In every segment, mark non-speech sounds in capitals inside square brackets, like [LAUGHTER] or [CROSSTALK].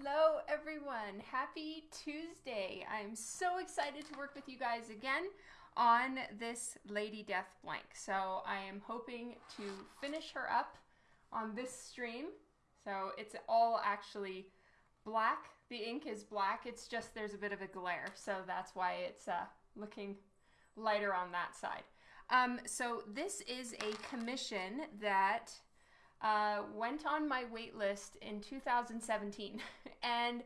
Hello, everyone. Happy Tuesday. I'm so excited to work with you guys again on this Lady Death blank. So I am hoping to finish her up on this stream. So it's all actually black. The ink is black. It's just there's a bit of a glare. So that's why it's uh, looking lighter on that side. Um, so this is a commission that uh, went on my wait list in 2017 [LAUGHS] and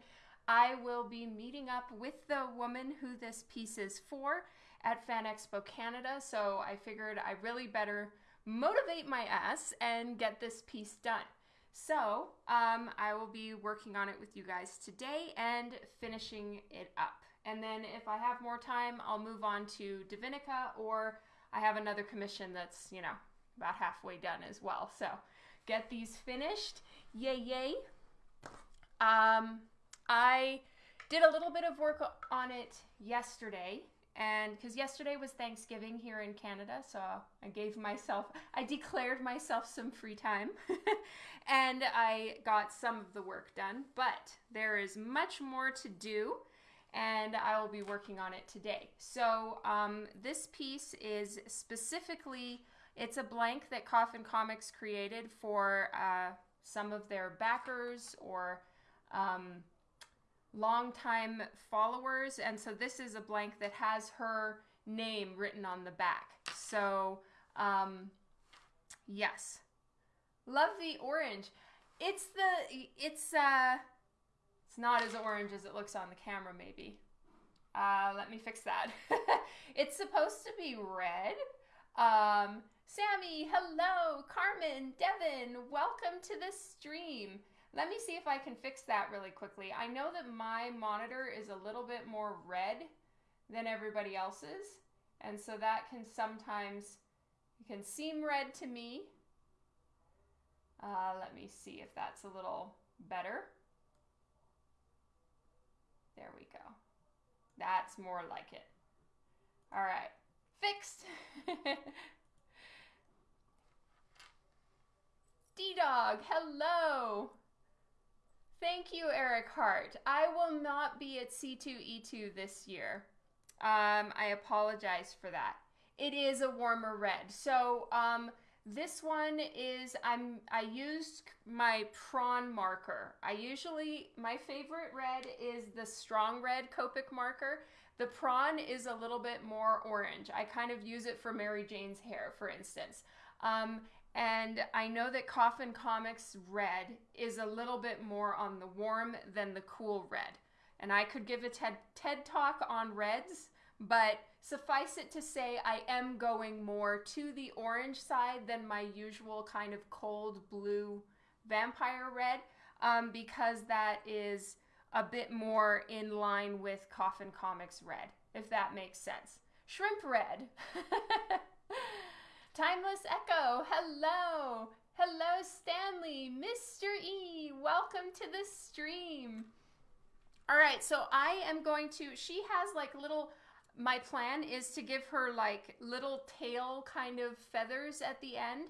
I will be meeting up with the woman who this piece is for at Fan Expo Canada. So I figured I really better motivate my ass and get this piece done. So um, I will be working on it with you guys today and finishing it up. And then if I have more time, I'll move on to Divinica or I have another commission that's, you know, about halfway done as well. So get these finished. Yay, yay. Um, I did a little bit of work on it yesterday and because yesterday was Thanksgiving here in Canada, so I gave myself, I declared myself some free time [LAUGHS] and I got some of the work done, but there is much more to do and I will be working on it today. So um, this piece is specifically it's a blank that Coffin Comics created for uh, some of their backers or um, longtime followers. And so this is a blank that has her name written on the back. So, um, yes. Love the orange. It's the, it's, uh, it's not as orange as it looks on the camera, maybe. Uh, let me fix that. [LAUGHS] it's supposed to be red. Um, Sammy, hello. Carmen, Devin, welcome to the stream. Let me see if I can fix that really quickly. I know that my monitor is a little bit more red than everybody else's. And so that can sometimes, can seem red to me. Uh, let me see if that's a little better. There we go. That's more like it. All right, fixed. [LAUGHS] D-Dog, hello. Thank you, Eric Hart. I will not be at C2E2 this year. Um, I apologize for that. It is a warmer red. So um, this one is, I'm, I used my prawn marker. I usually, my favorite red is the strong red Copic marker. The prawn is a little bit more orange. I kind of use it for Mary Jane's hair, for instance. Um, and I know that Coffin Comics red is a little bit more on the warm than the cool red. And I could give a TED, TED talk on reds, but suffice it to say, I am going more to the orange side than my usual kind of cold blue vampire red um, because that is a bit more in line with Coffin Comics red, if that makes sense. Shrimp red. [LAUGHS] Timeless Echo, hello. Hello, Stanley. Mr. E, welcome to the stream. All right, so I am going to, she has like little, my plan is to give her like little tail kind of feathers at the end.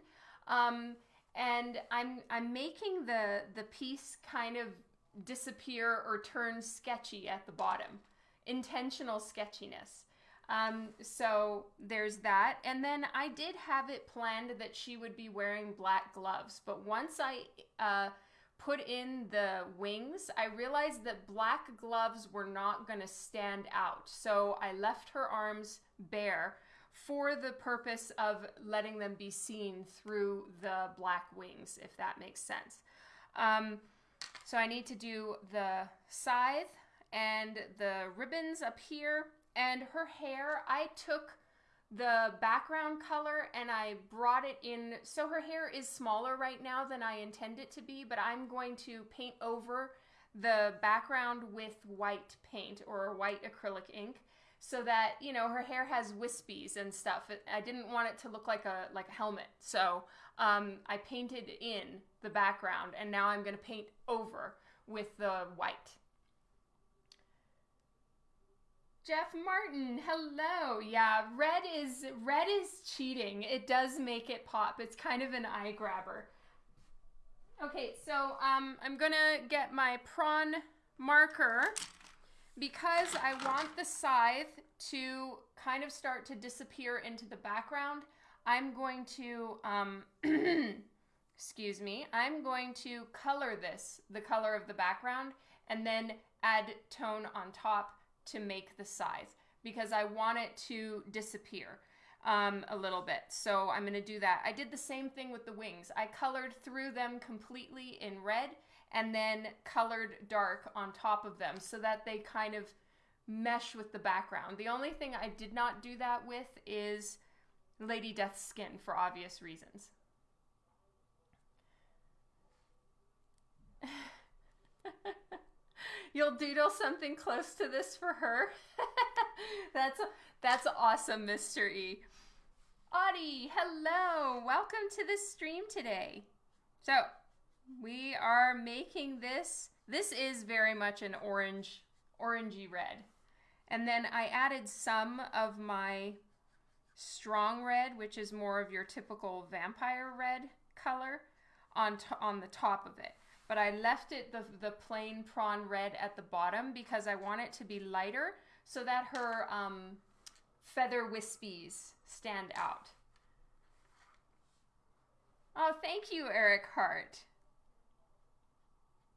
Um, and I'm, I'm making the, the piece kind of disappear or turn sketchy at the bottom. Intentional sketchiness. Um, so there's that. And then I did have it planned that she would be wearing black gloves. But once I uh, put in the wings, I realized that black gloves were not going to stand out. So I left her arms bare for the purpose of letting them be seen through the black wings, if that makes sense. Um, so I need to do the scythe and the ribbons up here and her hair, I took the background color and I brought it in. So her hair is smaller right now than I intend it to be, but I'm going to paint over the background with white paint or white acrylic ink so that you know her hair has wispies and stuff. I didn't want it to look like a like a helmet. So um, i painted in the background and now i'm going to paint over with the white Jeff Martin, hello. Yeah, red is red is cheating. It does make it pop. It's kind of an eye grabber. Okay, so um, I'm gonna get my prawn marker because I want the scythe to kind of start to disappear into the background. I'm going to, um, [CLEARS THROAT] excuse me, I'm going to color this, the color of the background, and then add tone on top to make the size because I want it to disappear um, a little bit. So I'm going to do that. I did the same thing with the wings. I colored through them completely in red and then colored dark on top of them so that they kind of mesh with the background. The only thing I did not do that with is Lady Death's skin for obvious reasons. [SIGHS] [LAUGHS] You'll doodle something close to this for her. [LAUGHS] that's that's awesome, Mr. E. Audie, hello. Welcome to the stream today. So, we are making this. This is very much an orange, orangey red. And then I added some of my strong red, which is more of your typical vampire red color, on, on the top of it. But I left it the, the plain prawn red at the bottom because I want it to be lighter so that her um, feather wispies stand out. Oh, thank you, Eric Hart.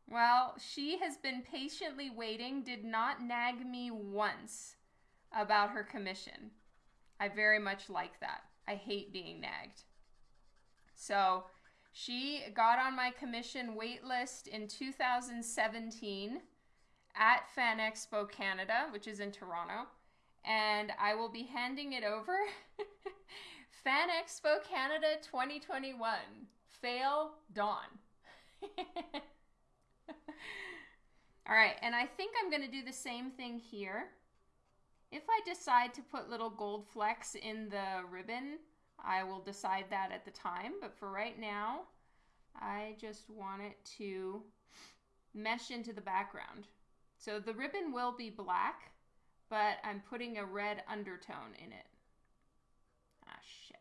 Well, she has been patiently waiting, did not nag me once about her commission. I very much like that. I hate being nagged. So she got on my commission wait list in 2017 at Fan Expo Canada, which is in Toronto, and I will be handing it over. [LAUGHS] Fan Expo Canada 2021. Fail Dawn. [LAUGHS] All right, and I think I'm going to do the same thing here. If I decide to put little gold flecks in the ribbon, I will decide that at the time. But for right now, I just want it to mesh into the background. So the ribbon will be black, but I'm putting a red undertone in it. Ah, shit.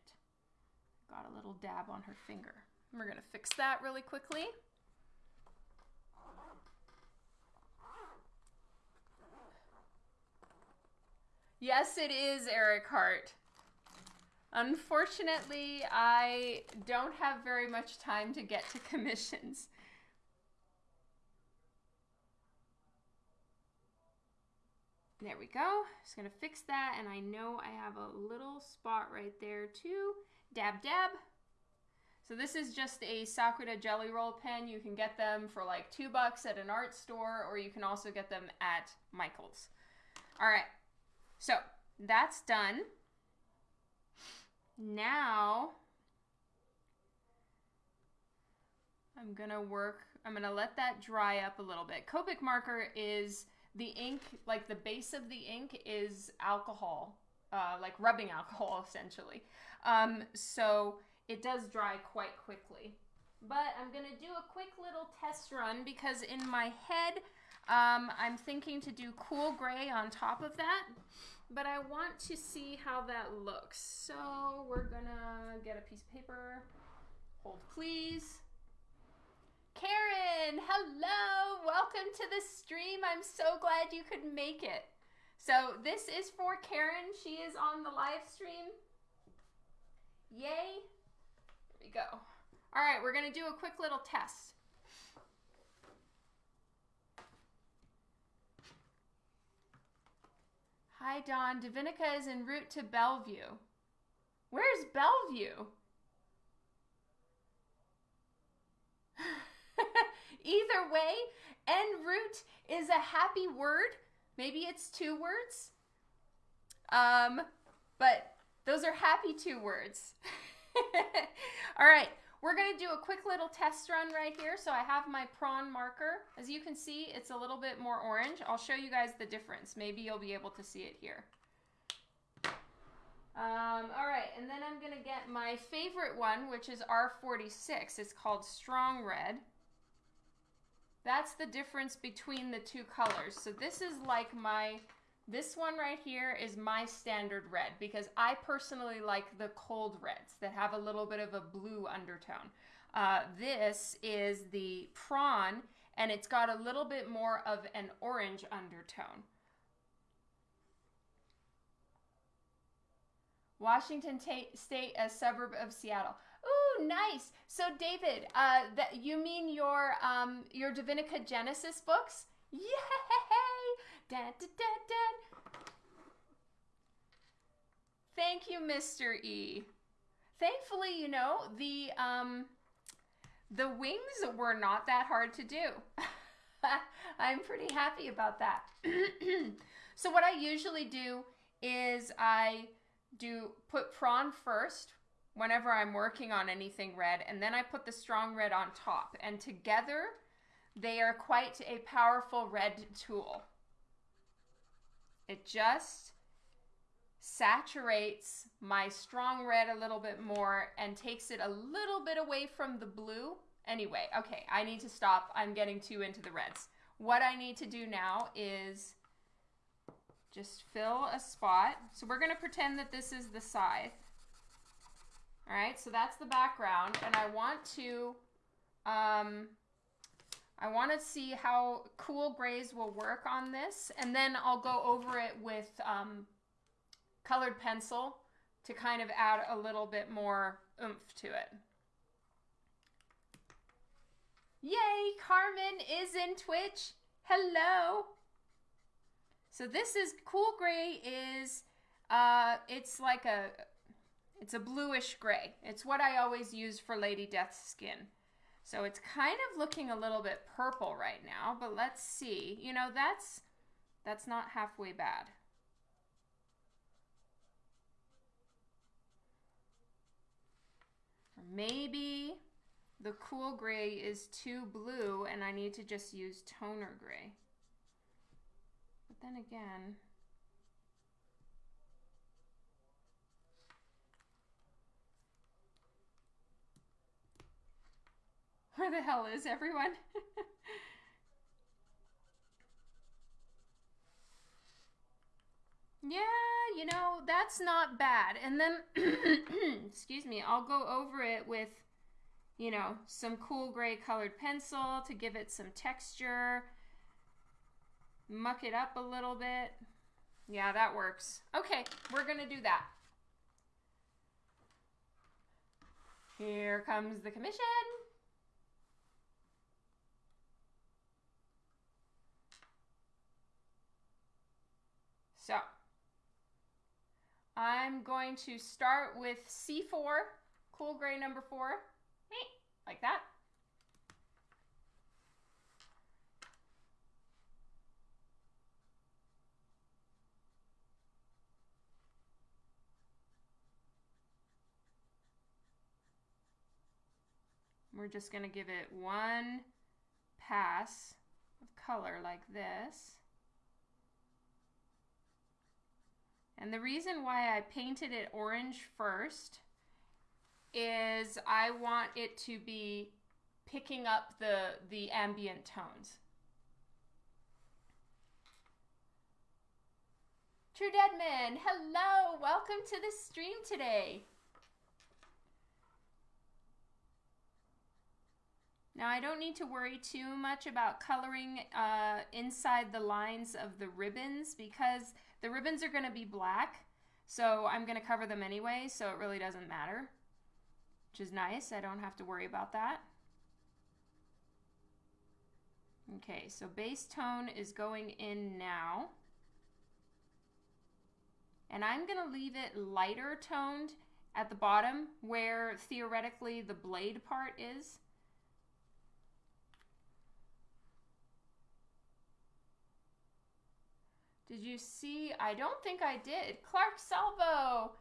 Got a little dab on her finger. We're to fix that really quickly. Yes, it is Eric Hart. Unfortunately, I don't have very much time to get to [LAUGHS] commissions. There we go. Just gonna fix that, and I know I have a little spot right there too. Dab dab. So this is just a Sakura Jelly Roll pen. You can get them for like two bucks at an art store, or you can also get them at Michael's. All right, so that's done. Now, I'm gonna work, I'm gonna let that dry up a little bit. Copic marker is the ink, like the base of the ink is alcohol, uh, like rubbing [LAUGHS] alcohol essentially. Um, so it does dry quite quickly. But I'm gonna do a quick little test run because in my head, um, I'm thinking to do cool gray on top of that but I want to see how that looks. So we're gonna get a piece of paper. Hold please. Karen, hello, welcome to the stream. I'm so glad you could make it. So this is for Karen. She is on the live stream. Yay. Here we go. All right, we're gonna do a quick little test. Hi, Don. Divinica is en route to Bellevue. Where's Bellevue? [LAUGHS] Either way, en route is a happy word. Maybe it's two words. Um, but those are happy two words. [LAUGHS] All right. We're going to do a quick little test run right here. So I have my prawn marker. As you can see, it's a little bit more orange. I'll show you guys the difference. Maybe you'll be able to see it here. Um, all right, and then I'm going to get my favorite one, which is R46. It's called Strong Red. That's the difference between the two colors. So this is like my this one right here is my standard red because I personally like the cold reds that have a little bit of a blue undertone. Uh, this is the prawn, and it's got a little bit more of an orange undertone. Washington State, a suburb of Seattle. Ooh, nice. So, David, uh, that you mean your um your Divinica Genesis books? [LAUGHS] Yay! Dun, dun, dun. Thank you, Mr. E. Thankfully, you know the um the wings were not that hard to do. [LAUGHS] I'm pretty happy about that. [CLEARS THROAT] so, what I usually do is I do put prawn first whenever I'm working on anything red, and then I put the strong red on top. And together, they are quite a powerful red tool. It just saturates my strong red a little bit more and takes it a little bit away from the blue. Anyway, okay, I need to stop. I'm getting too into the reds. What I need to do now is just fill a spot. So we're going to pretend that this is the scythe. All right, so that's the background. And I want to, um, I want to see how cool grays will work on this. And then I'll go over it with um, colored pencil to kind of add a little bit more oomph to it. Yay, Carmen is in Twitch. Hello. So this is cool gray is uh it's like a it's a bluish gray. It's what I always use for Lady Death's skin. So it's kind of looking a little bit purple right now, but let's see. You know, that's that's not halfway bad. Maybe the cool gray is too blue and I need to just use toner gray. But then again, where the hell is everyone? [LAUGHS] yeah, you know, that's not bad. And then, [CLEARS THROAT] excuse me, I'll go over it with you know, some cool gray colored pencil to give it some texture. Muck it up a little bit. Yeah, that works. Okay, we're gonna do that. Here comes the commission. So, I'm going to start with C4, cool gray number four like that. We're just going to give it one pass of color like this. And the reason why I painted it orange first is I want it to be picking up the the ambient tones. True Deadman, hello, welcome to the stream today. Now I don't need to worry too much about coloring uh, inside the lines of the ribbons because the ribbons are going to be black. So I'm going to cover them anyway, so it really doesn't matter which is nice. I don't have to worry about that. Okay, so base tone is going in now. And I'm going to leave it lighter toned at the bottom where theoretically the blade part is. Did you see? I don't think I did. Clark Salvo,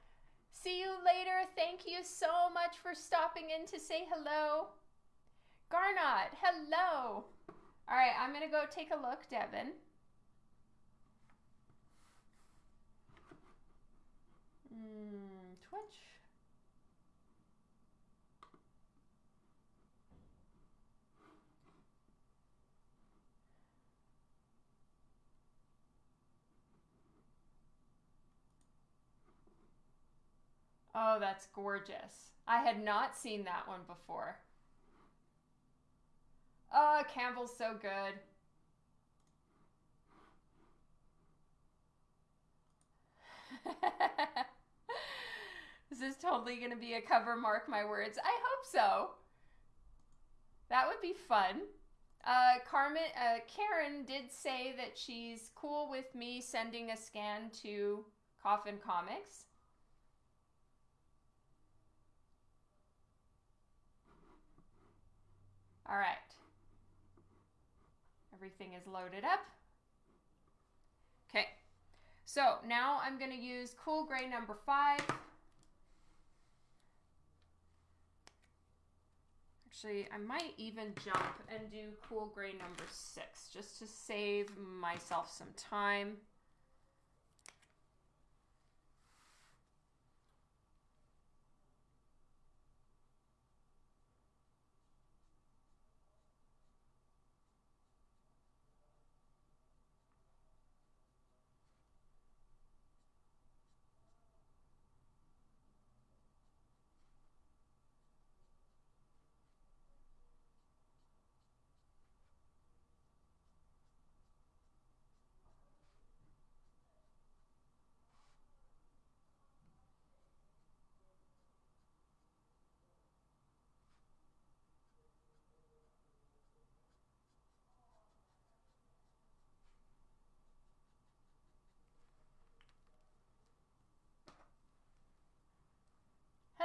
See you later. Thank you so much for stopping in to say hello. Garnot, hello. All right, I'm going to go take a look, Devin. Mm, Twitch. Oh, that's gorgeous. I had not seen that one before. Oh, Campbell's so good. [LAUGHS] this is totally going to be a cover, mark my words. I hope so. That would be fun. Uh, Carmen, uh, Karen did say that she's cool with me sending a scan to Coffin Comics. All right. Everything is loaded up. Okay. So now I'm going to use Cool Gray number five. Actually, I might even jump and do Cool Gray number six just to save myself some time.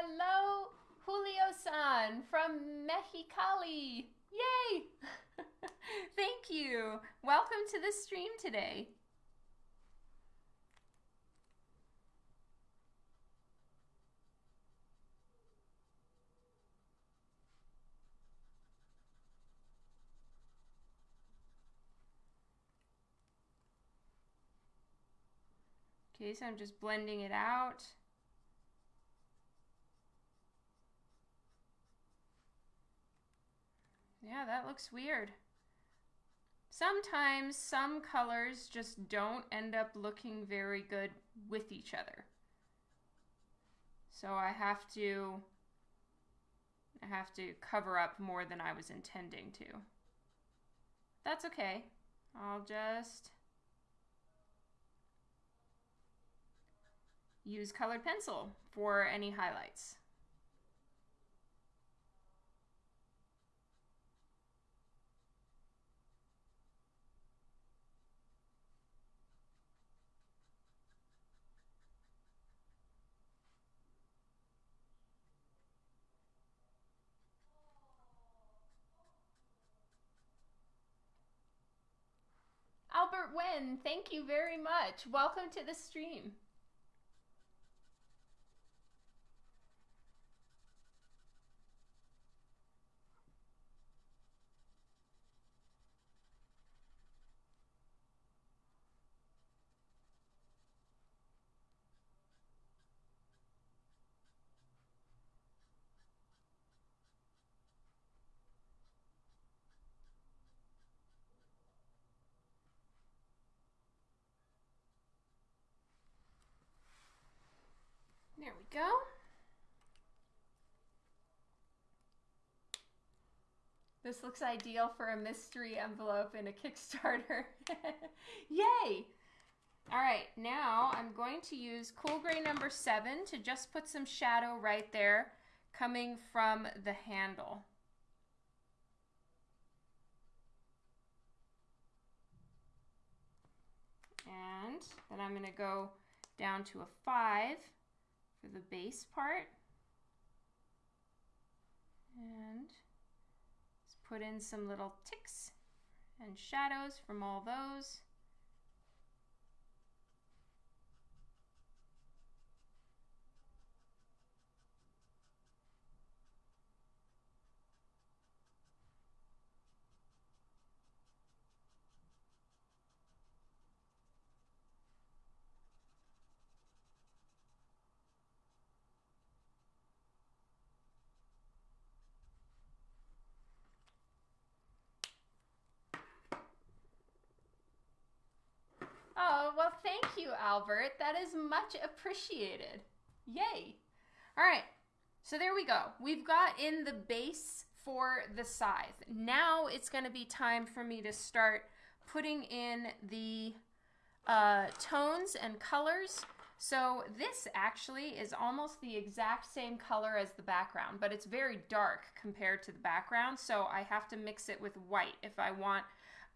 Hello, Julio-san from Mexicali. Yay! [LAUGHS] Thank you. Welcome to the stream today. Okay, so I'm just blending it out. Yeah, that looks weird. Sometimes some colors just don't end up looking very good with each other. So I have to I have to cover up more than I was intending to. That's okay. I'll just use colored pencil for any highlights. Albert Wen, thank you very much. Welcome to the stream. There we go. This looks ideal for a mystery envelope in a Kickstarter. [LAUGHS] Yay! All right, now I'm going to use Cool Gray number seven to just put some shadow right there coming from the handle. And then I'm going to go down to a five for the base part. And let's put in some little ticks and shadows from all those. Oh, well, thank you, Albert. That is much appreciated. Yay. All right, so there we go. We've got in the base for the scythe. Now it's going to be time for me to start putting in the uh, tones and colors. So this actually is almost the exact same color as the background, but it's very dark compared to the background. So I have to mix it with white if I want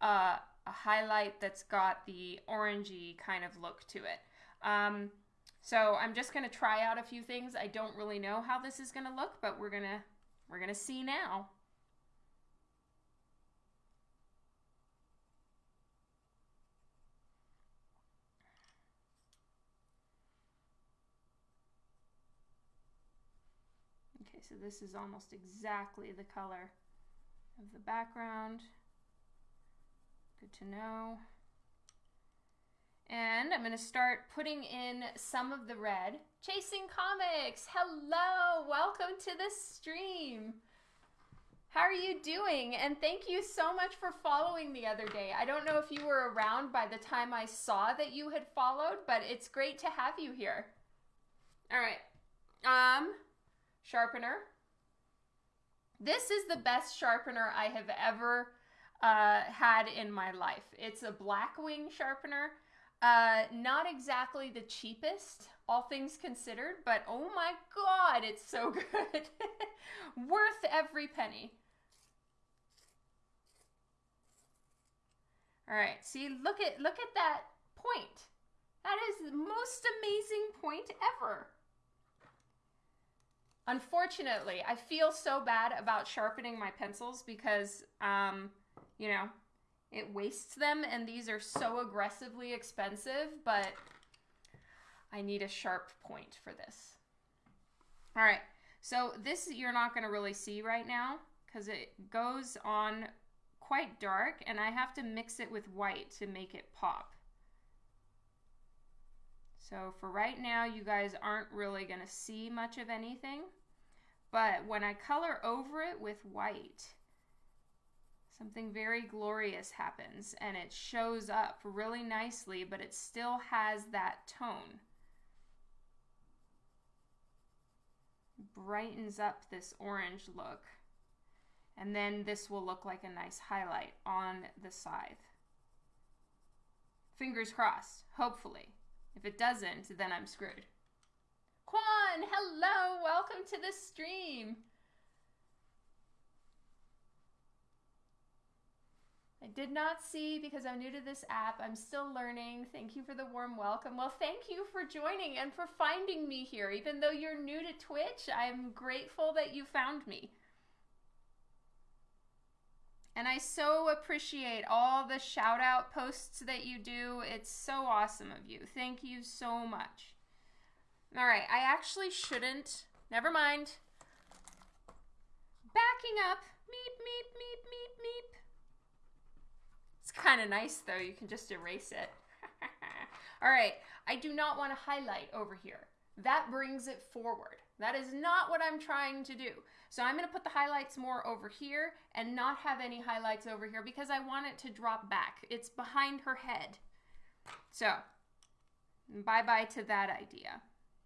uh, a highlight that's got the orangey kind of look to it. Um, so I'm just going to try out a few things. I don't really know how this is going to look, but we're going to we're going to see now. Okay, so this is almost exactly the color of the background. Good to know. And I'm going to start putting in some of the red. Chasing Comics, hello, welcome to the stream. How are you doing? And thank you so much for following the other day. I don't know if you were around by the time I saw that you had followed, but it's great to have you here. All right. Um, sharpener. This is the best sharpener I have ever uh, had in my life. It's a Blackwing sharpener. Uh, not exactly the cheapest, all things considered, but oh my god, it's so [LAUGHS] good. [LAUGHS] Worth every penny. All right, see, look at look at that point. That is the most amazing point ever. Unfortunately, I feel so bad about sharpening my pencils because, um, you know, it wastes them and these are so aggressively expensive, but I need a sharp point for this. All right, so this you're not gonna really see right now because it goes on quite dark and I have to mix it with white to make it pop. So for right now, you guys aren't really gonna see much of anything, but when I color over it with white, something very glorious happens and it shows up really nicely, but it still has that tone. Brightens up this orange look. And then this will look like a nice highlight on the scythe. Fingers crossed, hopefully. If it doesn't, then I'm screwed. Quan, hello, welcome to the stream. I did not see because I'm new to this app. I'm still learning. Thank you for the warm welcome. Well, thank you for joining and for finding me here. Even though you're new to Twitch, I'm grateful that you found me. And I so appreciate all the shout out posts that you do. It's so awesome of you. Thank you so much. All right, I actually shouldn't. Never mind. Backing up. Meep, meep, meep, meep, meep. It's kind of nice though. You can just erase it. [LAUGHS] All right, I do not want to highlight over here. That brings it forward. That is not what I'm trying to do. So I'm going to put the highlights more over here and not have any highlights over here because I want it to drop back. It's behind her head. So bye-bye to that idea.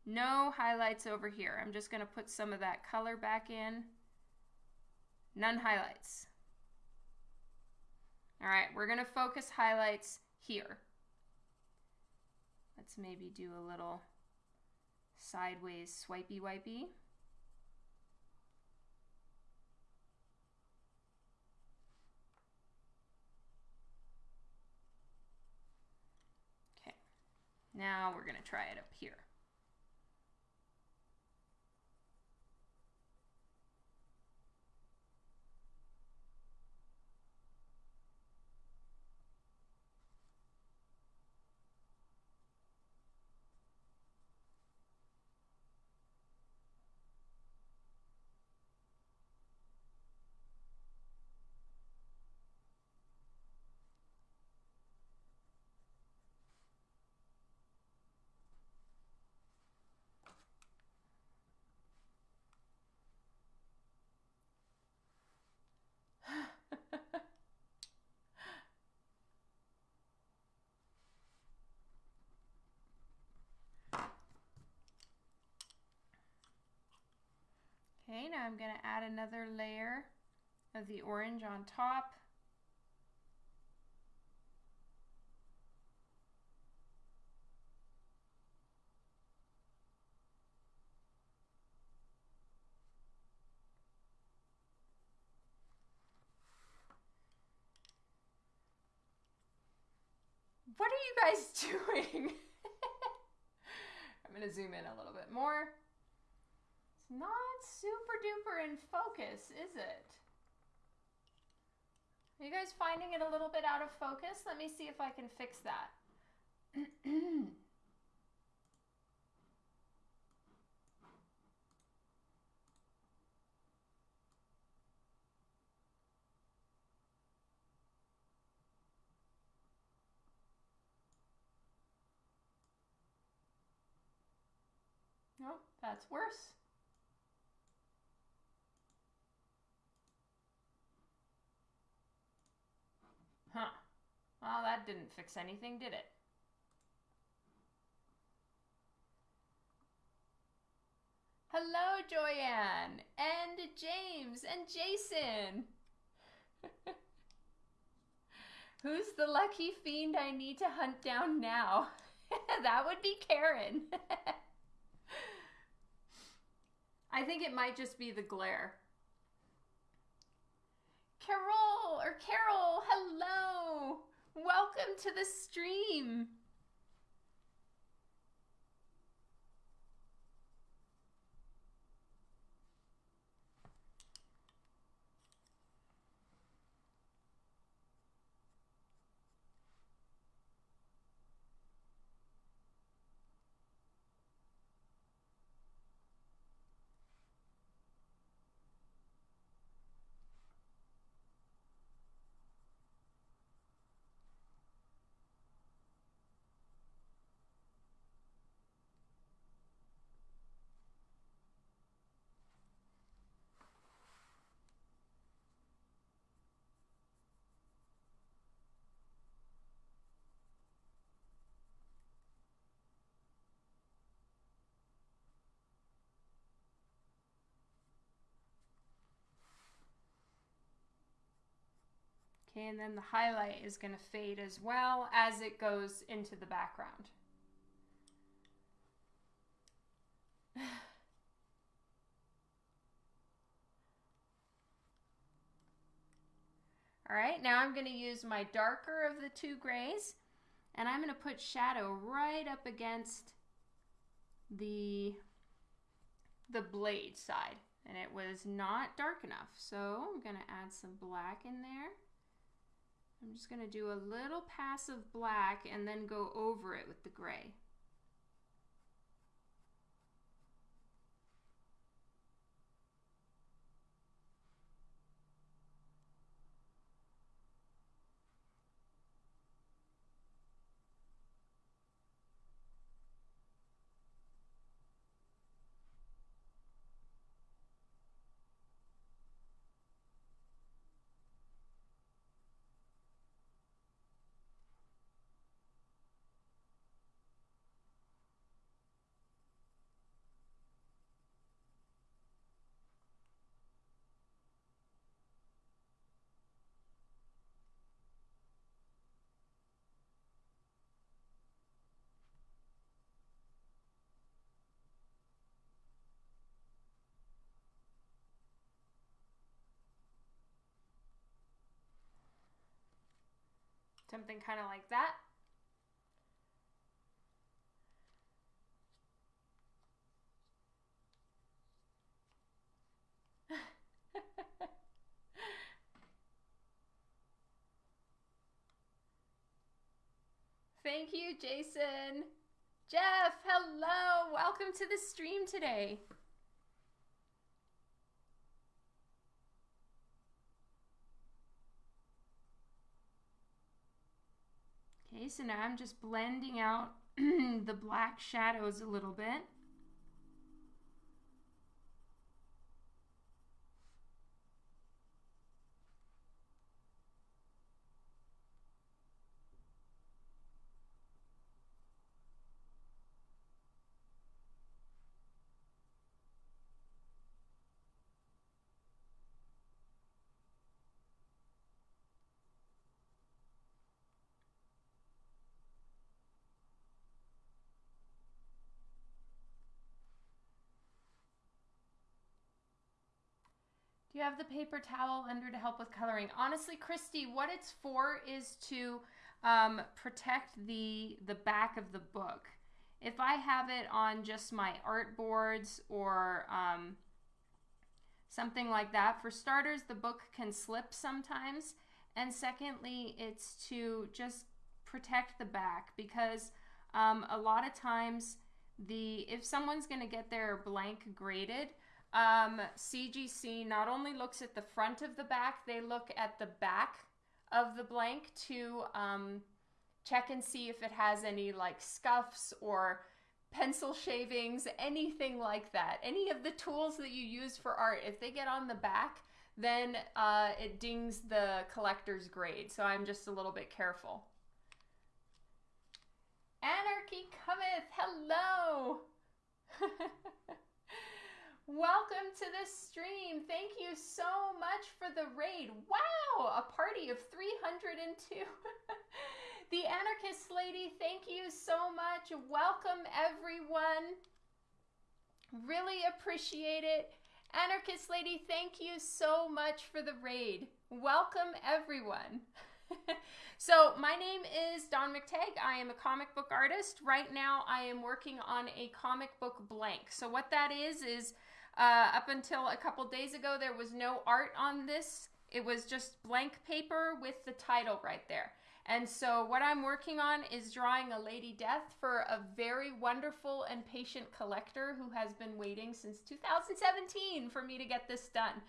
No highlights over here. I'm just going to put some of that color back in. None highlights. All right, we're gonna focus highlights here. Let's maybe do a little sideways swipey wipey. Okay, now we're gonna try it up here. Okay, now I'm going to add another layer of the orange on top. What are you guys [LAUGHS] doing? [LAUGHS] I'm going to zoom in a little bit more. Not super duper in focus, is it? Are you guys finding it a little bit out of focus? Let me see if I can fix that. Nope, [CLEARS THROAT] oh, that's worse. Well, that didn't fix anything, did it? Hello, Joyanne, and James, and Jason. [LAUGHS] Who's the lucky fiend I need to hunt down now? [LAUGHS] that would be Karen. [LAUGHS] I think it might just be the glare. Carol or Carol, hello. Welcome to the stream. Okay, and then the highlight is going to fade as well as it goes into the background. All right, now I'm going to use my darker of the two grays and I'm going to put shadow right up against the, the blade side. And it was not dark enough, so I'm going to add some black in there. I'm just going to do a little pass of black and then go over it with the gray. Something kind of like that. [LAUGHS] Thank you, Jason. Jeff, hello. Welcome to the stream today. Okay, so now I'm just blending out [CLEARS THROAT] the black shadows a little bit. Do you have the paper towel under to help with coloring? Honestly, Christy, what it's for is to um, protect the the back of the book. If I have it on just my art boards or um, something like that, for starters, the book can slip sometimes. And secondly, it's to just protect the back because um, a lot of times the if someone's going to get their blank graded, um, CGC not only looks at the front of the back, they look at the back of the blank to um, check and see if it has any like scuffs or pencil shavings, anything like that. Any of the tools that you use for art, if they get on the back, then uh, it dings the collector's grade. So I'm just a little bit careful. Anarchy cometh, hello! [LAUGHS] Welcome to the stream. Thank you so much for the raid. Wow, a party of 302. [LAUGHS] the Anarchist Lady, thank you so much. Welcome, everyone. Really appreciate it. Anarchist Lady, thank you so much for the raid. Welcome, everyone. [LAUGHS] so, my name is Dawn McTeigue. I am a comic book artist. Right now, I am working on a comic book blank. So, what that is, is uh, up until a couple days ago, there was no art on this. It was just blank paper with the title right there. And so, what I'm working on is drawing a Lady Death for a very wonderful and patient collector who has been waiting since 2017 for me to get this done.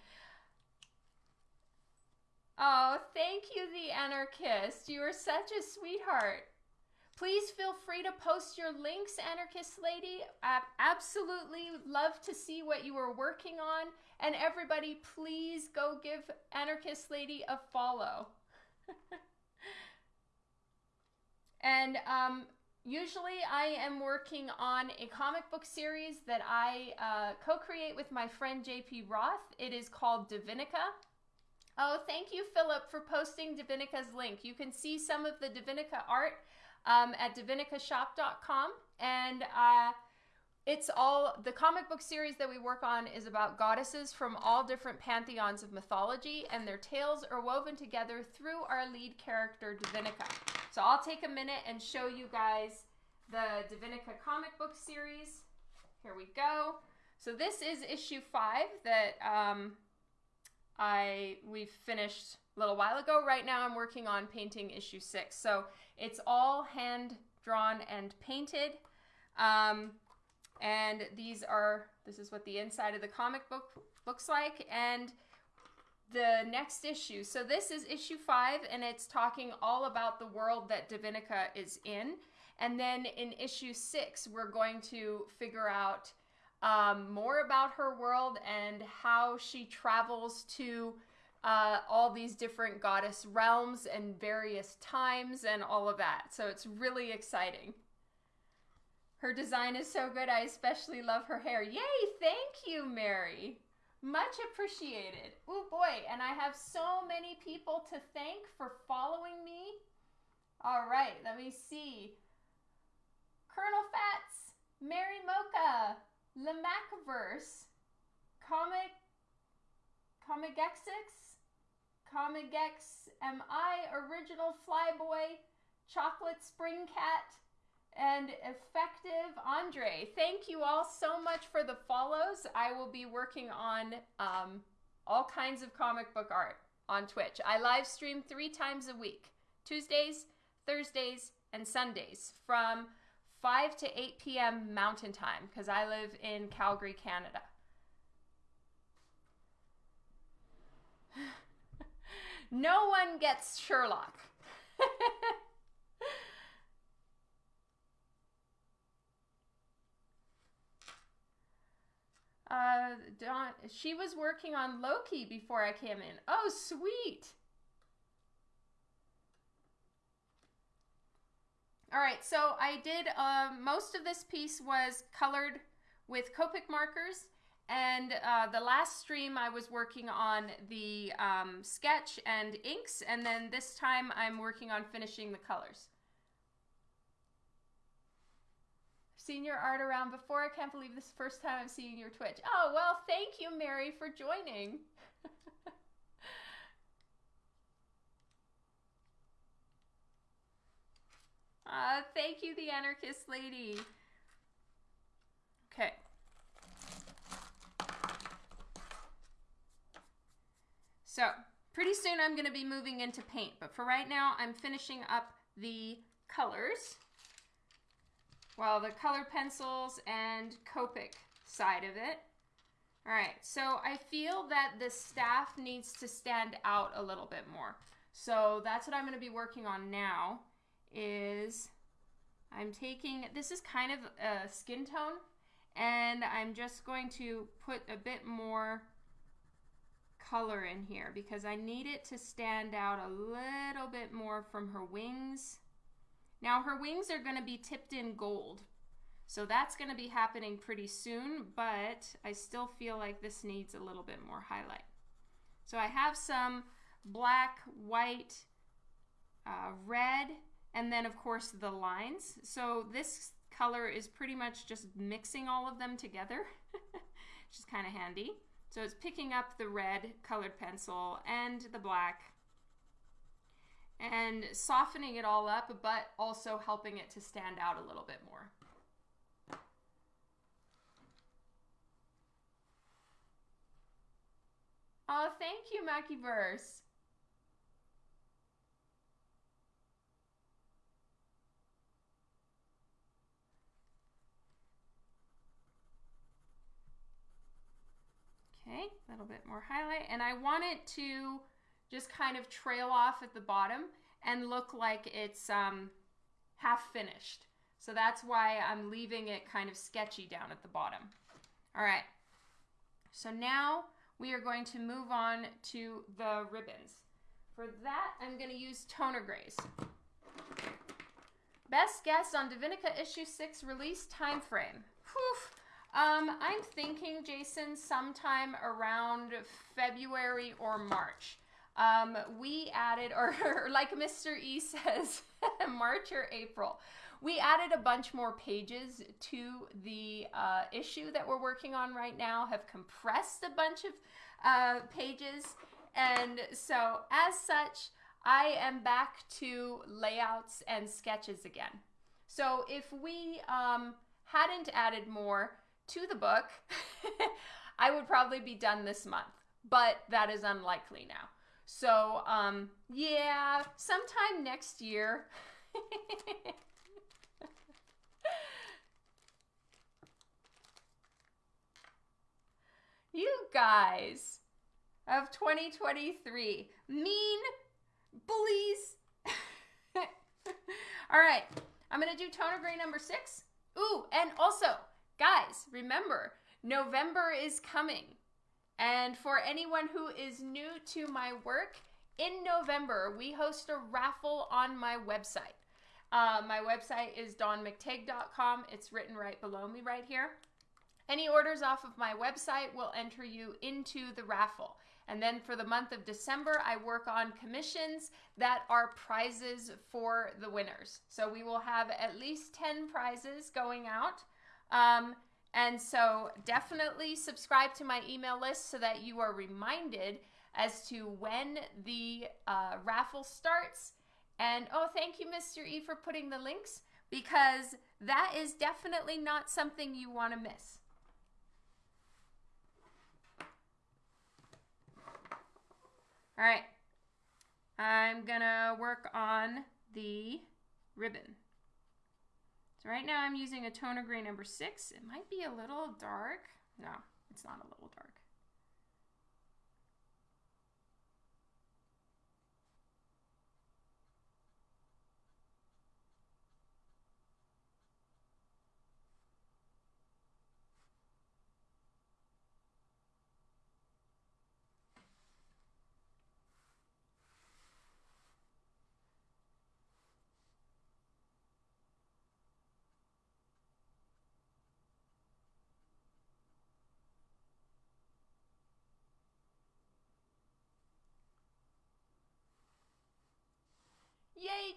Oh, thank you, the anarchist. You are such a sweetheart. Please feel free to post your links, Anarchist Lady. I absolutely love to see what you are working on. And everybody, please go give Anarchist Lady a follow. [LAUGHS] and um, usually I am working on a comic book series that I uh, co create with my friend JP Roth. It is called Divinica. Oh, thank you, Philip, for posting Divinica's link. You can see some of the Divinica art um, at divinicashop.com. And uh, it's all the comic book series that we work on is about goddesses from all different pantheons of mythology, and their tales are woven together through our lead character, Divinica. So I'll take a minute and show you guys the Divinica comic book series. Here we go. So this is issue five that um, I we finished a little while ago. Right now I'm working on painting issue six. So it's all hand drawn and painted. Um, and these are, this is what the inside of the comic book looks like. And the next issue. So this is issue five, and it's talking all about the world that Divinica is in. And then in issue six, we're going to figure out um, more about her world and how she travels to uh, all these different goddess realms and various times and all of that. So it's really exciting. Her design is so good. I especially love her hair. Yay! Thank you, Mary. Much appreciated. Oh boy, and I have so many people to thank for following me. All right, let me see. Colonel Fats, Mary Mocha, Lamacaverse, Comic, Comicexix, Comigex MI, Original Flyboy, Chocolate Spring Cat, and Effective Andre. Thank you all so much for the follows. I will be working on um, all kinds of comic book art on Twitch. I live stream three times a week Tuesdays, Thursdays, and Sundays from 5 to 8 p.m. Mountain Time because I live in Calgary, Canada. No one gets Sherlock. [LAUGHS] uh, Dawn, she was working on Loki before I came in. Oh, sweet. All right, so I did, uh, most of this piece was colored with Copic markers. And uh, the last stream I was working on the um, sketch and inks. And then this time I'm working on finishing the colors. Seen your art around before. I can't believe this is the first time I'm seeing your Twitch. Oh, well, thank you, Mary, for joining. [LAUGHS] uh, thank you, the anarchist lady. Okay. So, pretty soon I'm going to be moving into paint, but for right now I'm finishing up the colors. Well, the color pencils and Copic side of it. All right, so I feel that the staff needs to stand out a little bit more. So that's what I'm going to be working on now is I'm taking, this is kind of a skin tone, and I'm just going to put a bit more color in here because I need it to stand out a little bit more from her wings. Now her wings are going to be tipped in gold so that's going to be happening pretty soon, but I still feel like this needs a little bit more highlight. So I have some black, white, uh, red, and then of course the lines. So this color is pretty much just mixing all of them together, [LAUGHS] which is kind of handy. So it's picking up the red colored pencil and the black and softening it all up, but also helping it to stand out a little bit more. Oh, thank you, Mackieverse. Okay, a little bit more highlight. And I want it to just kind of trail off at the bottom and look like it's um, half finished. So that's why I'm leaving it kind of sketchy down at the bottom. All right, so now we are going to move on to the ribbons. For that, I'm going to use toner grays. Best guess on Divinica issue 6 release time frame. Whew. Um, I'm thinking, Jason, sometime around February or March. Um, we added, or, or [LAUGHS] like Mr. E says, [LAUGHS] March or April. We added a bunch more pages to the uh, issue that we're working on right now, have compressed a bunch of uh, pages. And so, as such, I am back to layouts and sketches again. So, if we um, hadn't added more to the book, [LAUGHS] I would probably be done this month, but that is unlikely now. So, um, yeah, sometime next year. [LAUGHS] you guys of 2023. Mean bullies. [LAUGHS] All right, I'm going to do toner gray number six. Ooh, and also, guys, remember, November is coming. And for anyone who is new to my work, in November, we host a raffle on my website. Uh, my website is dawnmcteigue.com. It's written right below me right here. Any orders off of my website will enter you into the raffle. And then for the month of December, I work on commissions that are prizes for the winners. So we will have at least 10 prizes going out. Um, and so definitely subscribe to my email list so that you are reminded as to when the uh, raffle starts. And oh, thank you, Mr. E, for putting the links because that is definitely not something you want to miss. All right, I'm gonna work on the ribbon. So right now I'm using a toner gray number six. It might be a little dark. No, it's not a little dark.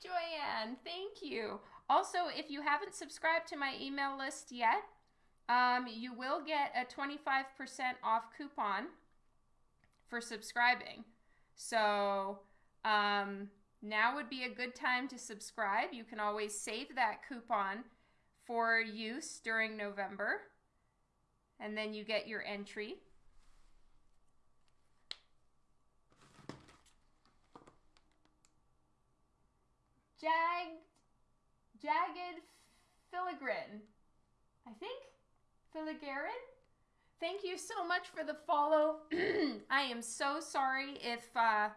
Joanne. Thank you. Also, if you haven't subscribed to my email list yet, um, you will get a 25% off coupon for subscribing. So um, now would be a good time to subscribe. You can always save that coupon for use during November, and then you get your entry. Jag, jagged filigrane, I think. Filigrane? Thank you so much for the follow. [CLEARS THROAT] I am so sorry if uh,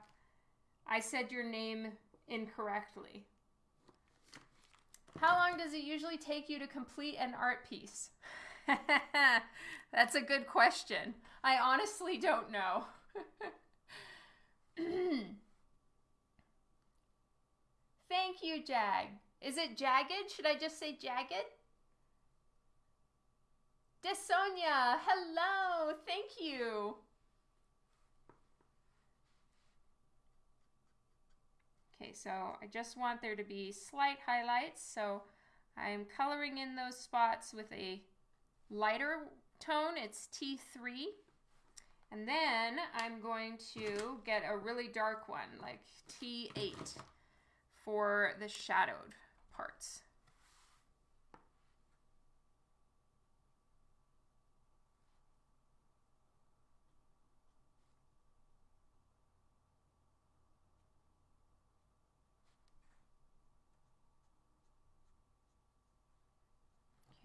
I said your name incorrectly. How long does it usually take you to complete an art piece? [LAUGHS] That's a good question. I honestly don't know. [CLEARS THROAT] Thank you, Jag. Is it jagged? Should I just say jagged? Desonia, hello, thank you. Okay, so I just want there to be slight highlights, so I'm coloring in those spots with a lighter tone, it's T3. And then I'm going to get a really dark one, like T8 for the shadowed parts.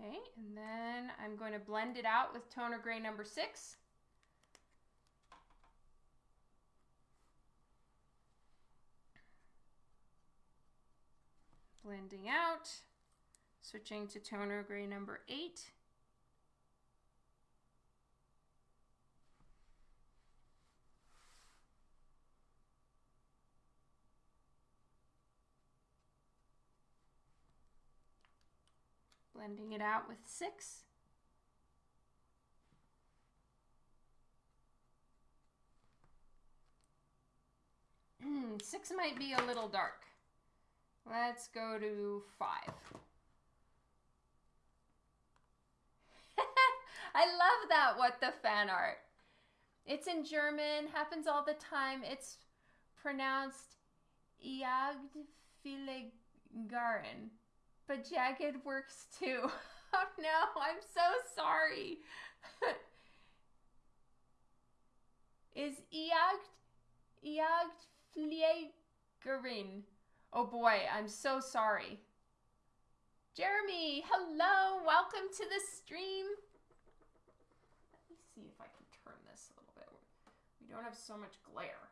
Okay, and then I'm going to blend it out with toner gray number six. Blending out, switching to toner gray number eight. blending it out with six. Hmm, six might be a little dark. Let's go to five. [LAUGHS] I love that, what the fan art. It's in German, happens all the time. It's pronounced Jagdfiligaren. But jagged works too. [LAUGHS] Oh no, I'm so sorry. [LAUGHS] Is Iagt Fliegerin. Oh boy, I'm so sorry. Jeremy, hello, welcome to the stream. Let me see if I can turn this a little bit. We don't have so much glare.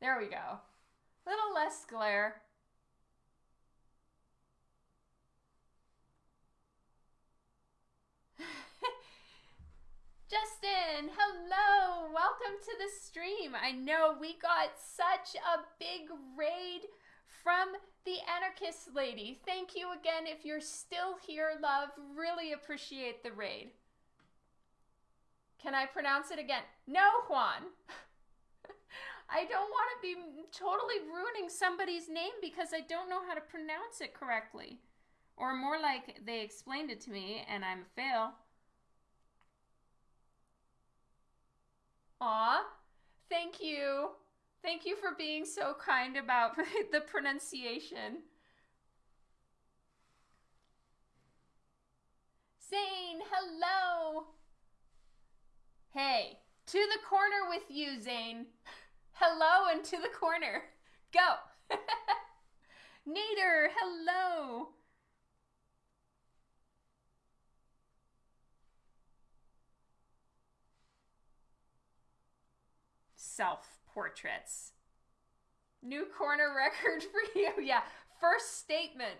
There we go. A little less glare. [SIGHS] Justin, hello. Welcome to the stream. I know we got such a big raid from the anarchist lady. Thank you again if you're still here, love. Really appreciate the raid. Can I pronounce it again? No, Juan. [LAUGHS] I don't want to be totally ruining somebody's name because I don't know how to pronounce it correctly. Or more like they explained it to me and I'm a fail. Aw, thank you. Thank you for being so kind about [LAUGHS] the pronunciation. Zane, hello. Hey, to the corner with you, Zane. Hello and to the corner. Go. [LAUGHS] Nader, hello. Self portraits. New corner [LAUGHS] record for you. Yeah, first statement.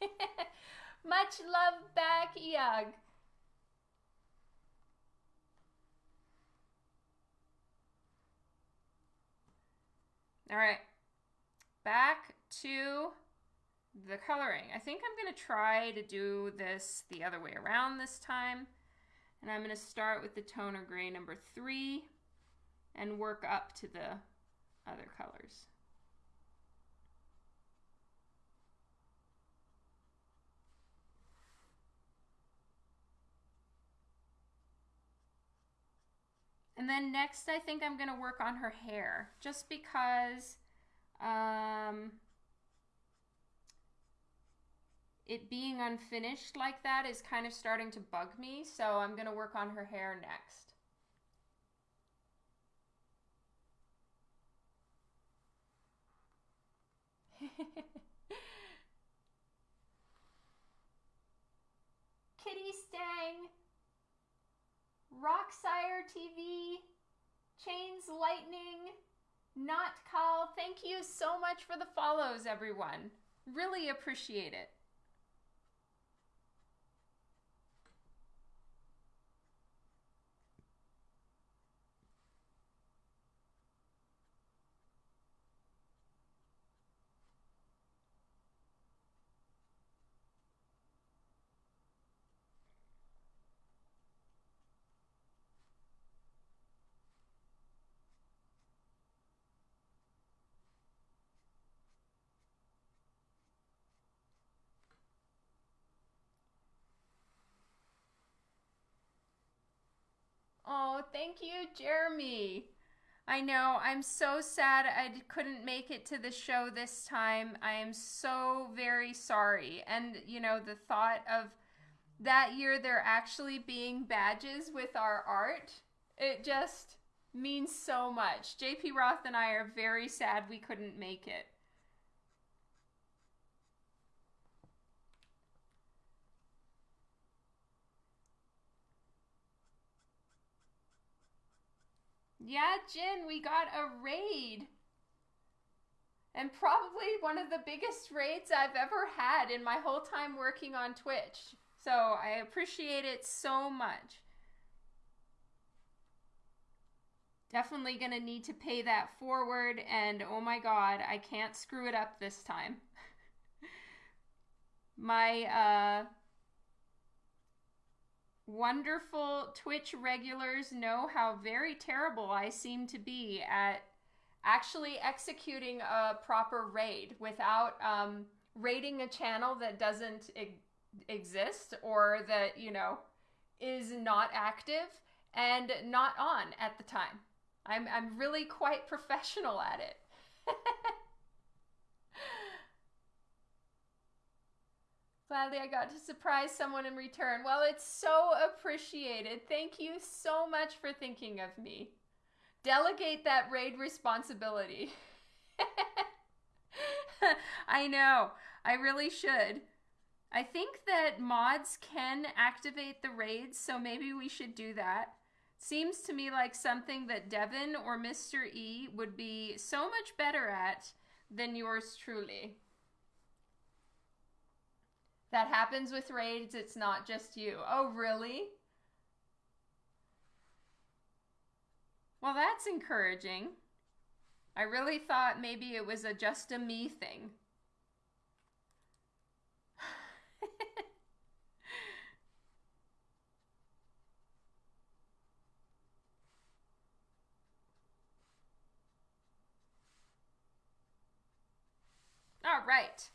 [LAUGHS] Much love back, Iag. All right, back to the coloring. I think I'm going to try to do this the other way around this time. And I'm going to start with the toner gray number three and work up to the other colors. And then next, I think I'm going to work on her hair just because um, it being unfinished like that is kind of starting to bug me. So I'm going to work on her hair next. [LAUGHS] Kitty Stang, Rocksire TV, Chains Lightning, Not Call. Thank you so much for the follows, everyone. Really appreciate it. Oh, thank you, Jeremy. I know. I'm so sad I couldn't make it to the show this time. I am so very sorry. And, you know, the thought of that year there actually being badges with our art, it just means so much. JP Roth and I are very sad we couldn't make it. Yeah, Jin, we got a raid. And probably one of the biggest raids I've ever had in my whole time working on Twitch. So I appreciate it so much. Definitely going to need to pay that forward. And oh my god, I can't screw it up this time. [LAUGHS] my, uh, Wonderful Twitch regulars know how very terrible I seem to be at actually executing a proper raid without um, raiding a channel that doesn't e exist or that, you know, is not active and not on at the time. I'm, I'm really quite professional at it. [LAUGHS] Gladly, I got to surprise someone in return. Well, it's so appreciated. Thank you so much for thinking of me. Delegate that raid responsibility. [LAUGHS] I know. I really should. I think that mods can activate the raids, so maybe we should do that. Seems to me like something that Devin or Mr. E would be so much better at than yours truly. That happens with raids, it's not just you. Oh, really? Well, that's encouraging. I really thought maybe it was a just a me thing. [LAUGHS] All right.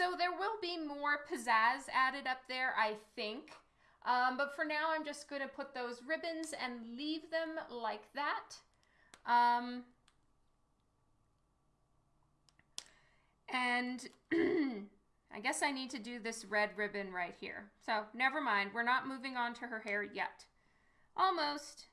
So there will be more pizzazz added up there, I think. Um, but for now, I'm just going to put those ribbons and leave them like that. Um, and [CLEARS THROAT] I guess I need to do this red ribbon right here. So never mind. We're not moving on to her hair yet. Almost.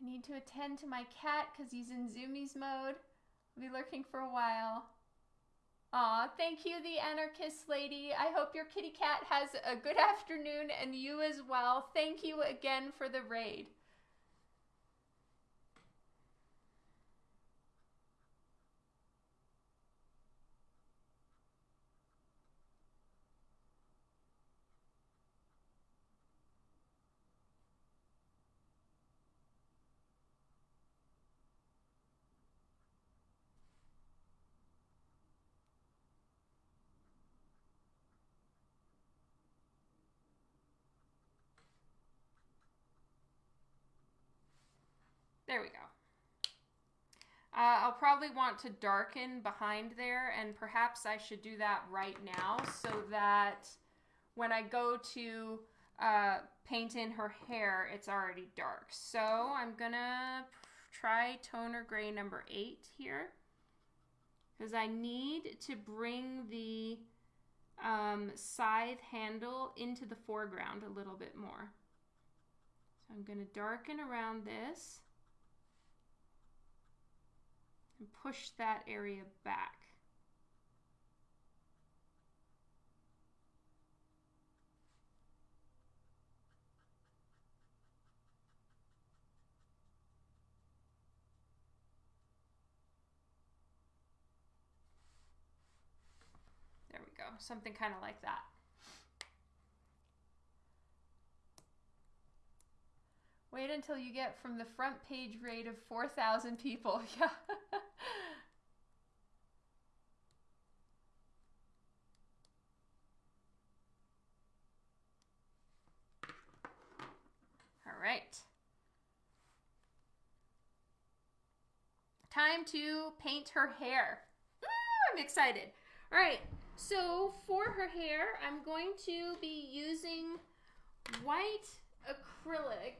I need to attend to my cat because he's in zoomies mode. I'll be lurking for a while. Aw, thank you, the anarchist lady. I hope your kitty cat has a good afternoon and you as well. Thank you again for the raid. There we go. Uh, I'll probably want to darken behind there and perhaps I should do that right now so that when I go to uh, paint in her hair, it's already dark. So I'm gonna try toner gray number eight here because I need to bring the um, scythe handle into the foreground a little bit more. So I'm to darken around this and push that area back. There we go, something kind of like that. Wait until you get from the front page rate of 4,000 people. [LAUGHS] Yeah. All right. Time to paint her hair. Ooh, I'm excited. All right. So for her hair, I'm going to be using white acrylic.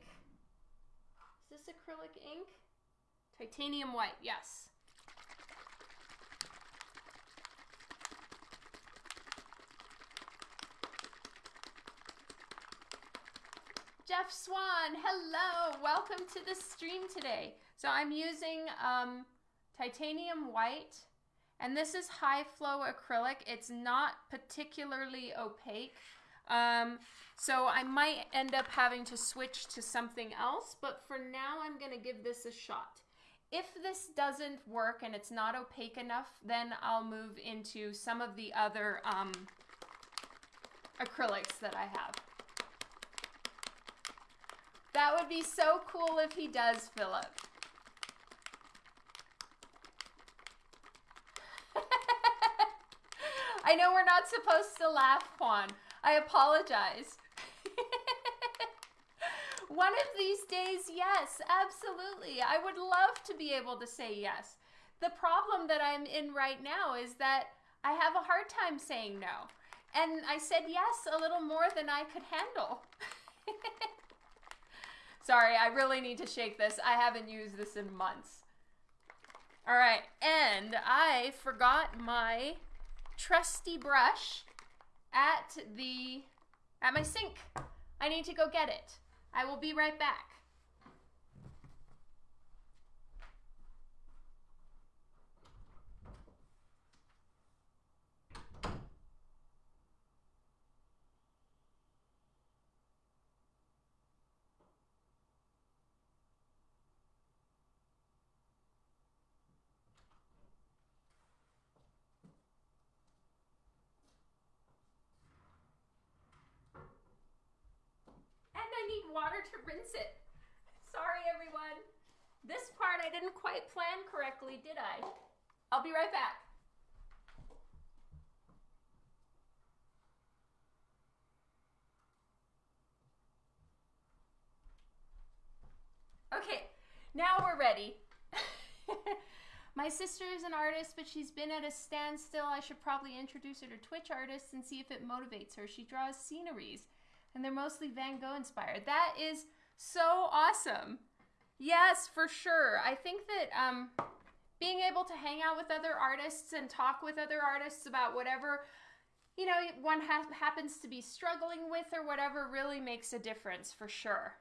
Is this acrylic ink? Titanium white, yes. Jeff Swan, hello, welcome to the stream today. So I'm using um, titanium white and this is high flow acrylic. It's not particularly opaque. Um, so I might end up having to switch to something else, but for now I'm going to give this a shot. If this doesn't work and it's not opaque enough, then I'll move into some of the other um, acrylics that I have. That would be so cool if he does, Philip. [LAUGHS] I know we're not supposed to laugh, Juan. I apologize. [LAUGHS] One of these days, yes, absolutely. I would love to be able to say yes. The problem that I'm in right now is that I have a hard time saying no. And I said yes a little more than I could handle. [LAUGHS] Sorry, I really need to shake this. I haven't used this in months. All right, and I forgot my trusty brush at the at my sink. I need to go get it. I will be right back. Water to rinse it. Sorry, everyone. This part I didn't quite plan correctly, did I? I'll be right back. Okay, now we're ready. [LAUGHS] My sister is an artist, but she's been at a standstill. I should probably introduce her to Twitch artists and see if it motivates her. She draws sceneries and they're mostly Van Gogh inspired. That is so awesome. Yes, for sure. I think that um, being able to hang out with other artists and talk with other artists about whatever you know one ha happens to be struggling with or whatever really makes a difference for sure.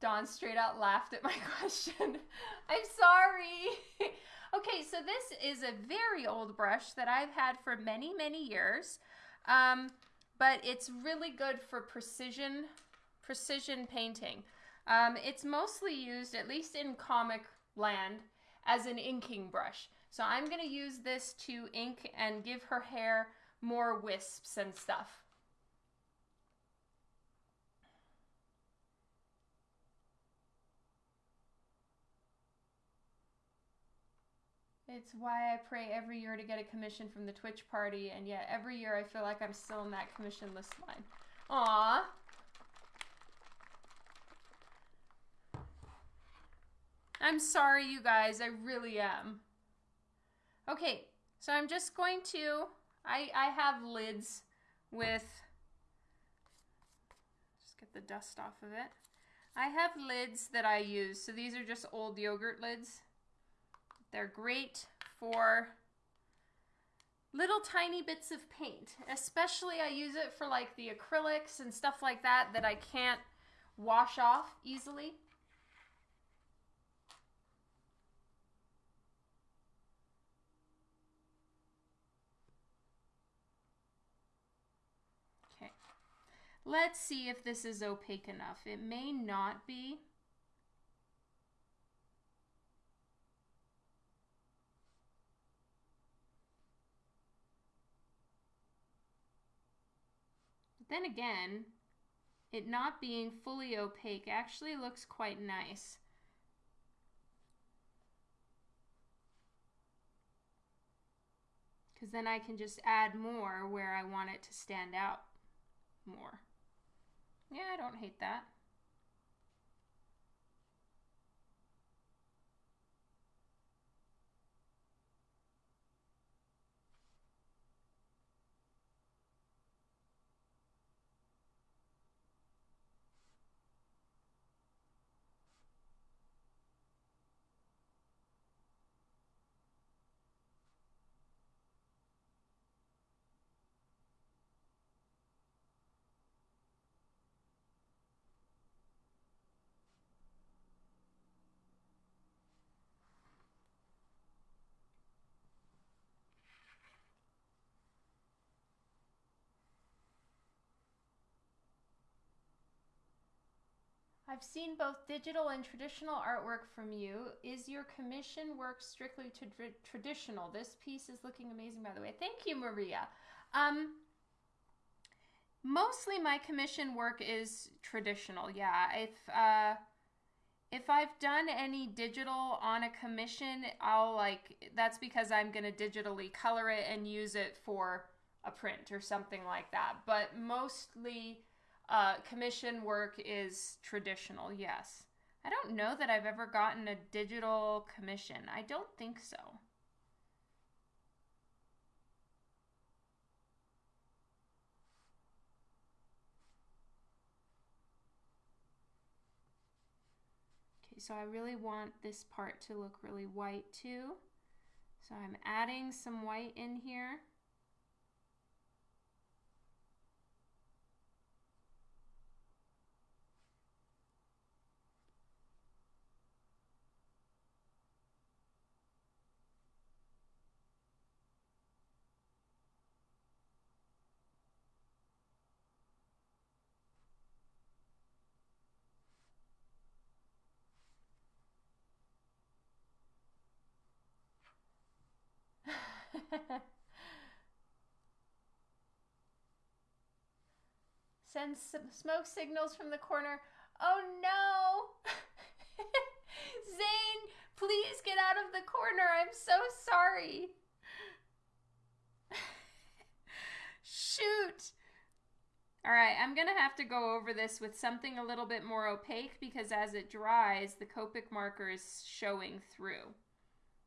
Dawn straight out laughed at my [LAUGHS] question. I'm sorry. [LAUGHS] okay, so this is a very old brush that I've had for many, many years. Um, but it's really good for precision, precision painting. Um, it's mostly used, at least in comic land, as an inking brush. So I'm going to use this to ink and give her hair more wisps and stuff. It's why I pray every year to get a commission from the Twitch party, and yet every year I feel like I'm still in that commission list line. Aw. I'm sorry, you guys. I really am. Okay, so I'm just going to, I, I have lids with, just get the dust off of it. I have lids that I use. So these are just old yogurt lids. They're great for little tiny bits of paint. Especially I use it for like the acrylics and stuff like that that I can't wash off easily. Okay, let's see if this is opaque enough. It may not be. Then again, it not being fully opaque actually looks quite nice. Because then I can just add more where I want it to stand out more. Yeah, I don't hate that. I've seen both digital and traditional artwork from you. Is your commission work strictly to tra traditional? This piece is looking amazing, by the way. Thank you, Maria. Um, mostly my commission work is traditional. Yeah, if uh, if I've done any digital on a commission, I'll like that's because I'm gonna digitally color it and use it for a print or something like that. But mostly uh, commission work is traditional, yes. I don't know that I've ever gotten a digital commission. I don't think so. Okay, so I really want this part to look really white too. So I'm adding some white in here. [LAUGHS] Send smoke signals from the corner. Oh no! [LAUGHS] Zane, please get out of the corner. I'm so sorry. [LAUGHS] Shoot. All right, I'm to have to go over this with something a little bit more opaque because as it dries, the Copic marker is showing through.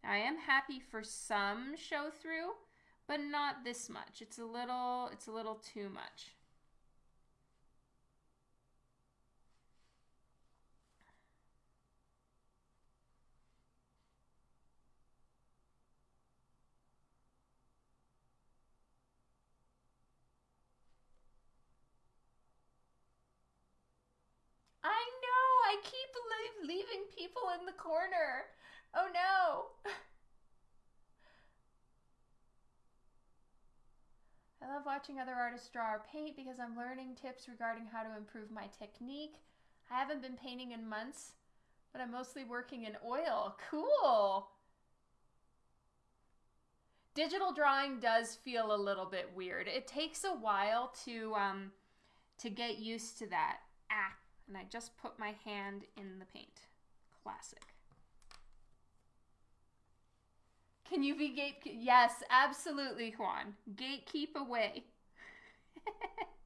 I am happy for some show through, but not this much. It's a little, it's a little too much. I know, I keep leaving people in the corner. Oh no! I love watching other artists draw or paint because I'm learning tips regarding how to improve my technique. I haven't been painting in months, but I'm mostly working in oil. Cool! Digital drawing does feel a little bit weird. It takes a while to um, to get used to that. Ah, and I just put my hand in the paint. Classic. Can you be gate? Yes, absolutely, Juan. Gatekeep away. [LAUGHS]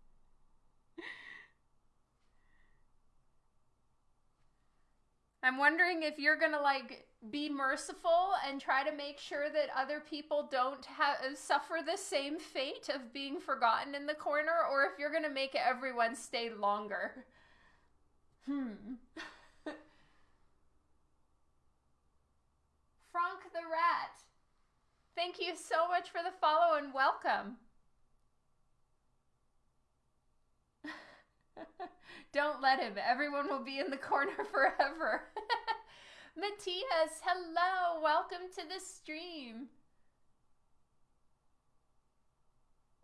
I'm wondering if you're gonna like be merciful and try to make sure that other people don't have suffer the same fate of being forgotten in the corner, or if you're gonna make everyone stay longer. Hmm. [LAUGHS] Frank the Rat. Thank you so much for the follow and welcome. [LAUGHS] Don't let him. Everyone will be in the corner [LAUGHS] forever. [LAUGHS] Matthias, hello. Welcome to the stream.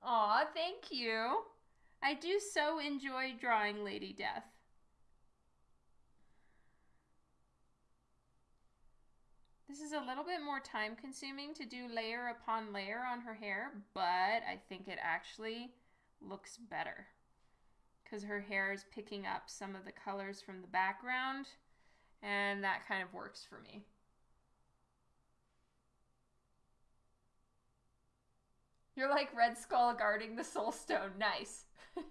Aw, thank you. I do so enjoy drawing Lady Death. This is a little bit more time consuming to do layer upon layer on her hair, but I think it actually looks better because her hair is picking up some of the colors from the background and that kind of works for me. You're like Red Skull guarding the Soul Stone. Nice. [LAUGHS]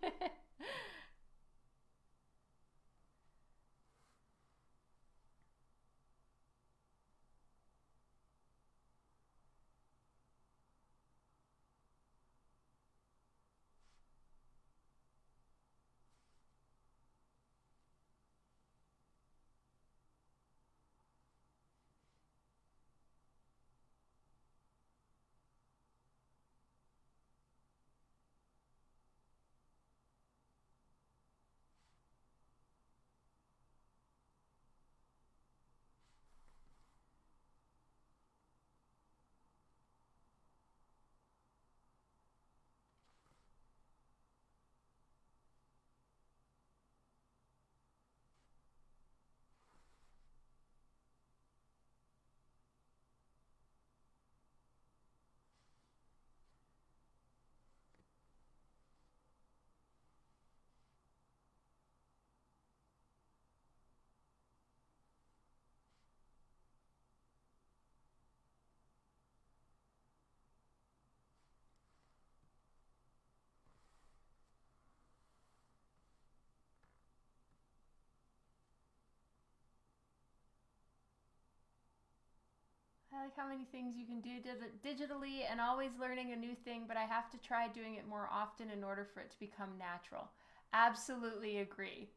like how many things you can do digitally and always learning a new thing, but I have to try doing it more often in order for it to become natural. Absolutely agree.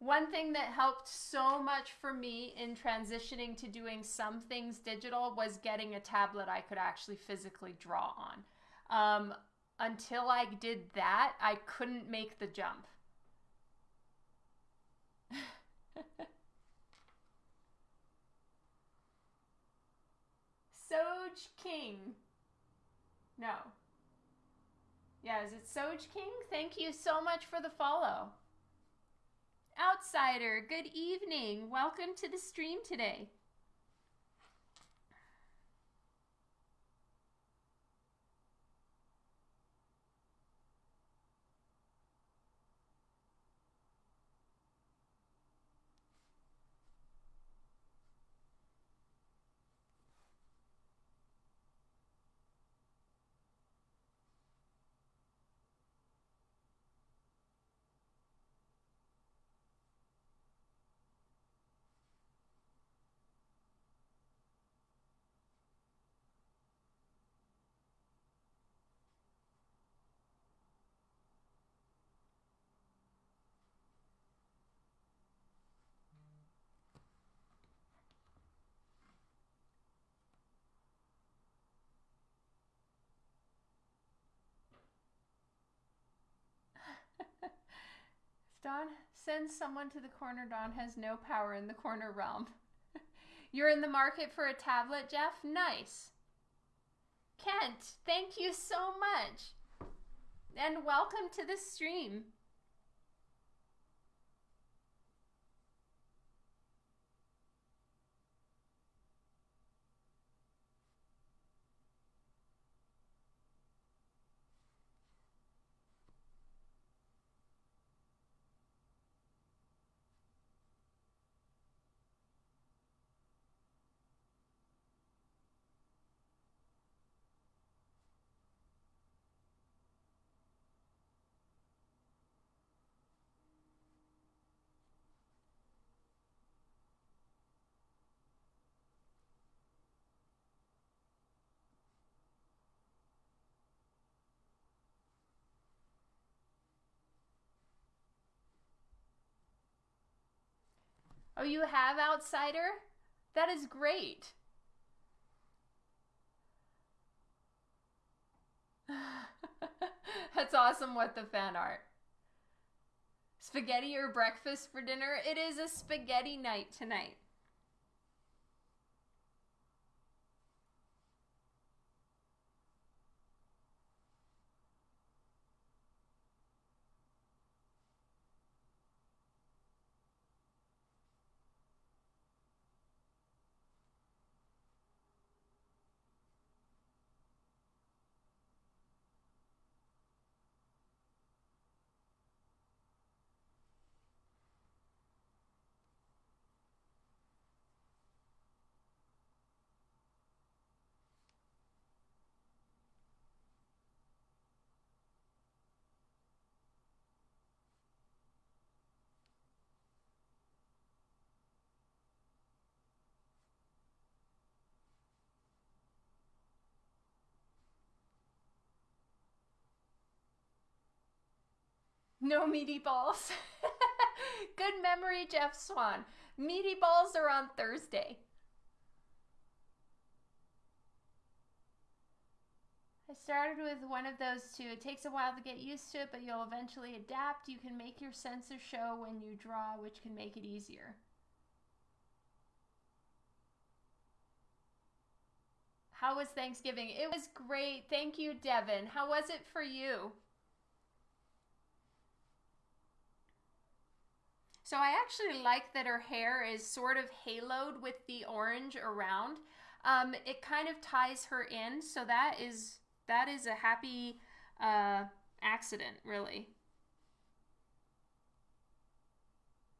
One thing that helped so much for me in transitioning to doing some things digital was getting a tablet I could actually physically draw on. Um, until I did that, I couldn't make the jump. [LAUGHS] Soj King. No. Yeah, is it Soj King? Thank you so much for the follow. Outsider, good evening. Welcome to the stream today. Dawn sends someone to the corner. Dawn has no power in the corner realm. [LAUGHS] You're in the market for a tablet, Jeff? Nice. Kent, thank you so much. And welcome to the stream. Oh, you have Outsider? That is great. [LAUGHS] That's awesome what the fan art. Spaghetti or breakfast for dinner? It is a spaghetti night tonight. No meaty balls. [LAUGHS] Good memory, Jeff Swan. Meaty balls are on Thursday. I started with one of those two. It takes a while to get used to it, but you'll eventually adapt. You can make your sensor show when you draw, which can make it easier. How was Thanksgiving? It was great. Thank you, Devin. How was it for you? So I actually like that her hair is sort of haloed with the orange around. Um, it kind of ties her in, so that is that is a happy uh, accident, really.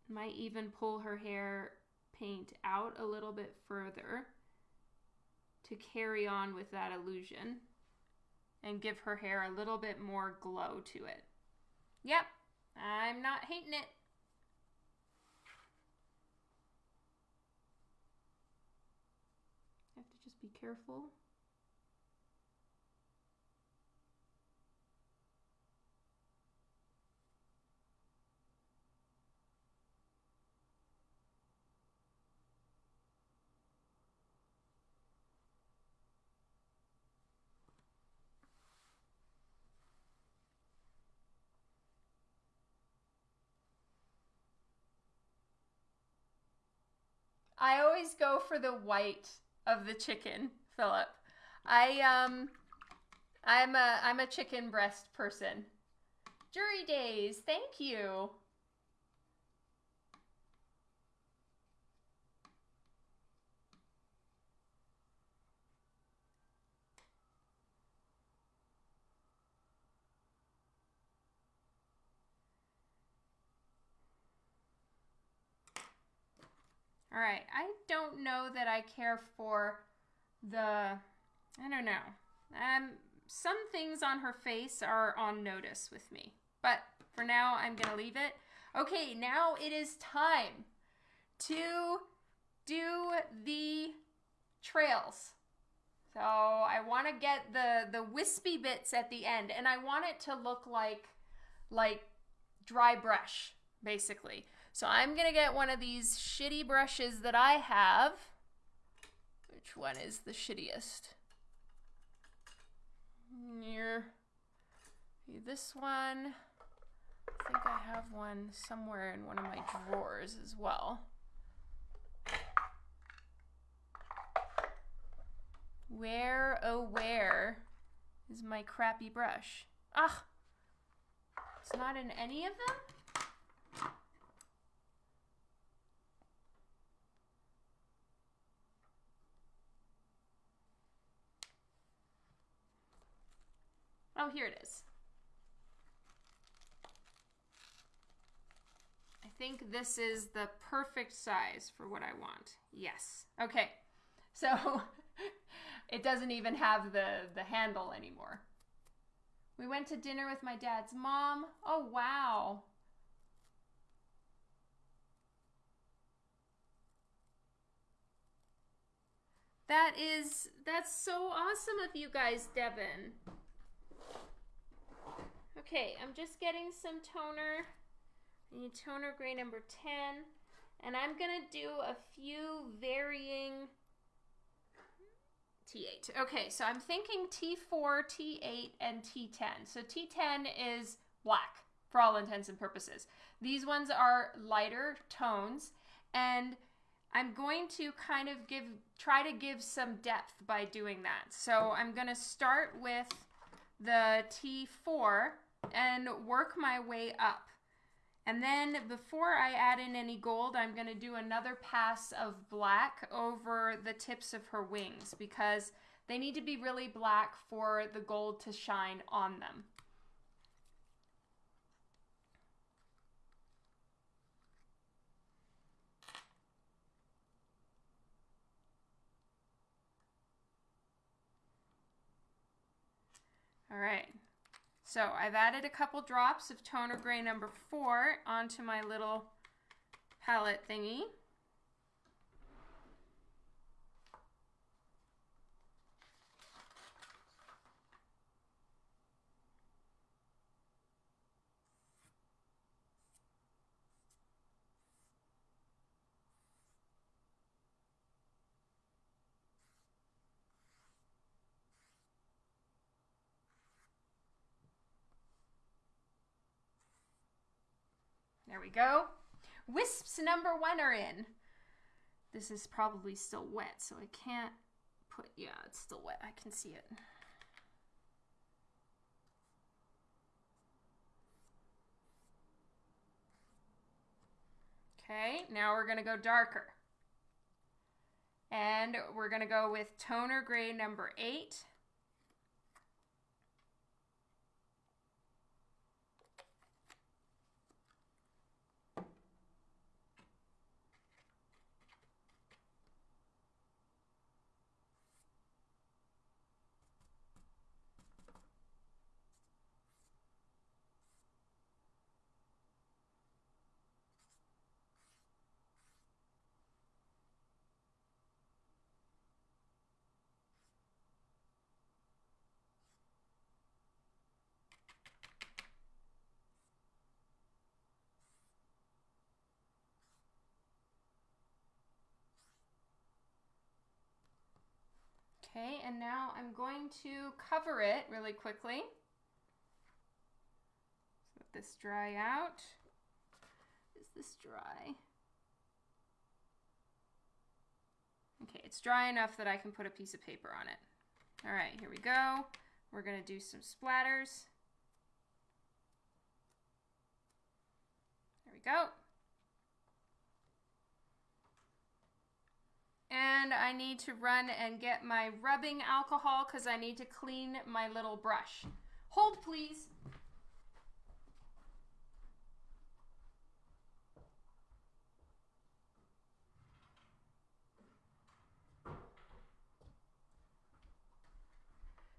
Might even pull her hair paint out a little bit further to carry on with that illusion and give her hair a little bit more glow to it. Yep, I'm not hating it. be careful. I always go for the white of the chicken, Philip. I um I'm a I'm a chicken breast person. Jury days, thank you. All right, I don't know that I care for the, I don't know. Um, some things on her face are on notice with me, but for now, I'm gonna leave it. Okay, now it is time to do the trails. So I want to get the the wispy bits at the end, and I want it to look like like dry brush, basically. So I'm going to get one of these shitty brushes that I have. Which one is the shittiest? Near this one. I think I have one somewhere in one of my drawers as well. Where, oh where is my crappy brush? Ah! It's not in any of them? Oh, here it is. I think this is the perfect size for what I want. Yes. Okay. So [LAUGHS] it doesn't even have the, the handle anymore. We went to dinner with my dad's mom. Oh, wow. That is, that's so awesome of you guys, Devin. Okay, I'm just getting some toner. I need toner gray number 10. And I'm going to do a few varying T8. Okay, so I'm thinking T4, T8, and T10. So T10 is black for all intents and purposes. These ones are lighter tones and I'm going to kind of give try to give some depth by doing that. So I'm going to start with the T4 and work my way up. And then before I add in any gold, I'm going to do another pass of black over the tips of her wings because they need to be really black for the gold to shine on them. All right. So I've added a couple drops of toner gray number four onto my little palette thingy. There we go. Wisps number one are in. This is probably still wet, so I can't put, yeah, it's still wet. I can see it. Okay, now we're gonna go darker. And we're gonna go with toner gray number eight. Okay, and now I'm going to cover it really quickly. Let this dry out. Is this dry? Okay, it's dry enough that I can put a piece of paper on it. All right, here we go. We're gonna do some splatters. There we go. And I need to run and get my rubbing alcohol because I need to clean my little brush. Hold, please.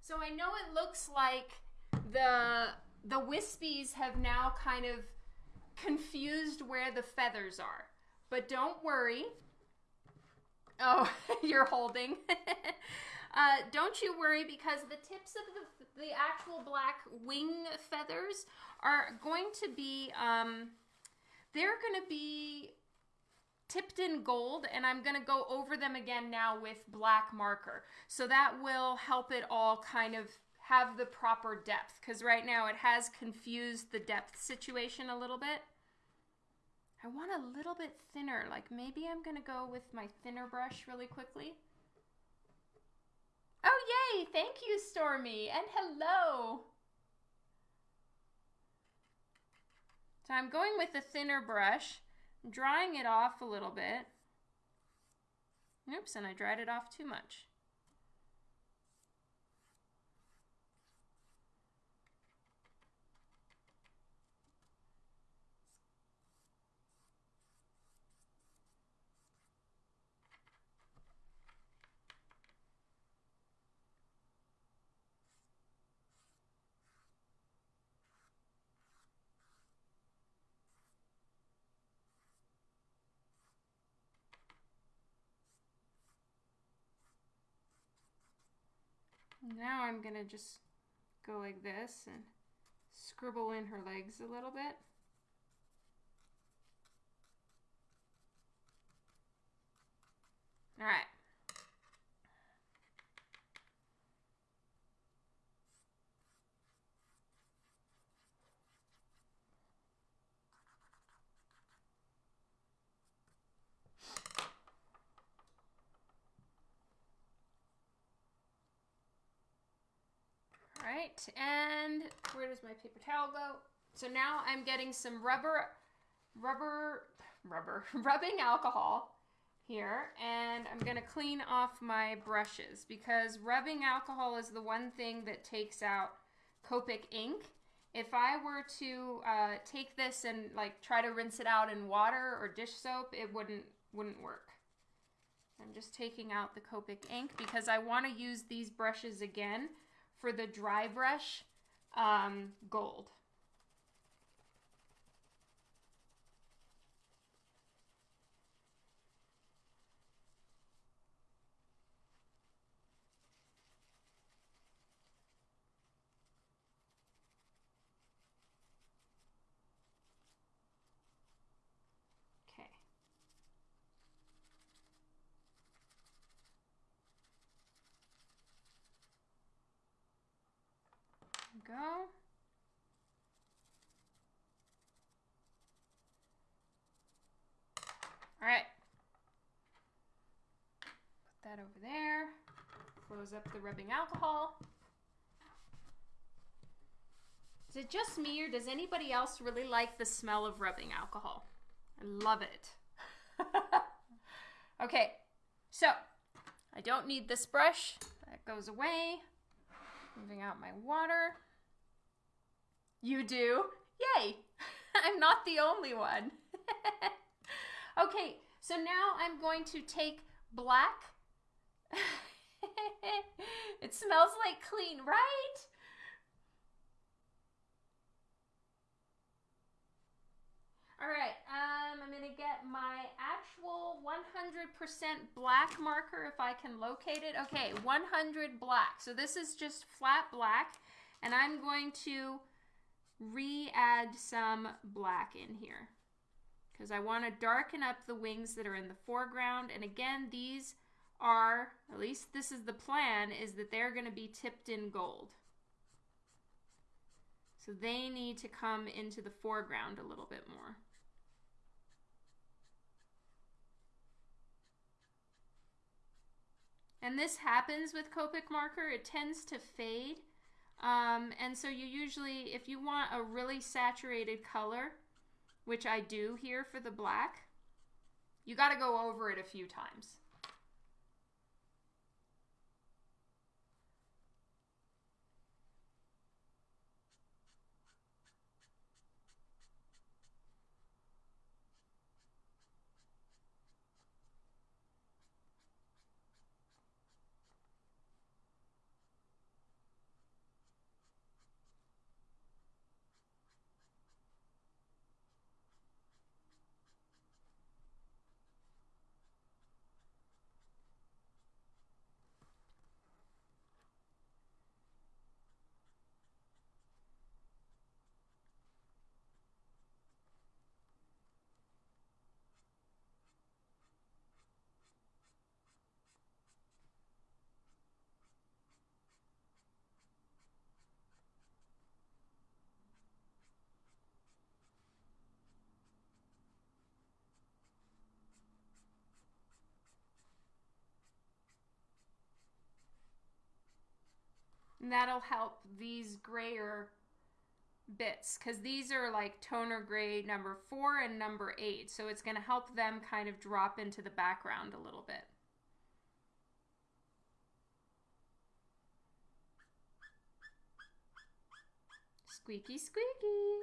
So I know it looks like the the wispies have now kind of confused where the feathers are. But don't worry, Oh, [LAUGHS] you're holding. [LAUGHS] uh, don't you worry because the tips of the, the actual black wing feathers are going to be, um, they're going to be tipped in gold and I'm going to go over them again now with black marker. So that will help it all kind of have the proper depth because right now it has confused the depth situation a little bit. I want a little bit thinner. Like maybe I'm going to go with my thinner brush really quickly. Oh, yay! Thank you, Stormy. And hello. So I'm going with a thinner brush, drying it off a little bit. Oops, and I dried it off too much. Now I'm going to just go like this and scribble in her legs a little bit. All right. And where does my paper towel go? So now I'm getting some rubber, rubber, rubber, [LAUGHS] rubbing alcohol here, and I'm gonna clean off my brushes because rubbing alcohol is the one thing that takes out Copic ink. If I were to uh, take this and like try to rinse it out in water or dish soap, it wouldn't wouldn't work. I'm just taking out the Copic ink because I want to use these brushes again for the dry brush um, gold. Okay. Go. All right. Put that over there. Close up the rubbing alcohol. Is it just me or does anybody else really like the smell of rubbing alcohol? I love it. [LAUGHS] okay, so I don't need this brush. That goes away. Moving out my water. You do? Yay! [LAUGHS] I'm not the only one. [LAUGHS] okay, so now I'm going to take black. [LAUGHS] it smells like clean, right? All right, um, I'm gonna get my actual 100% black marker if I can locate it. Okay, 100 black. So this is just flat black, and I'm going to re-add some black in here because I want to darken up the wings that are in the foreground. And again, these are, at least this is the plan, is that they're going to be tipped in gold. So they need to come into the foreground a little bit more. And this happens with Copic marker. It tends to fade. Um, and so you usually, if you want a really saturated color, which I do here for the black, you got to go over it a few times. And that'll help these grayer bits because these are like toner gray number four and number eight. So it's going to help them kind of drop into the background a little bit. Squeaky, squeaky.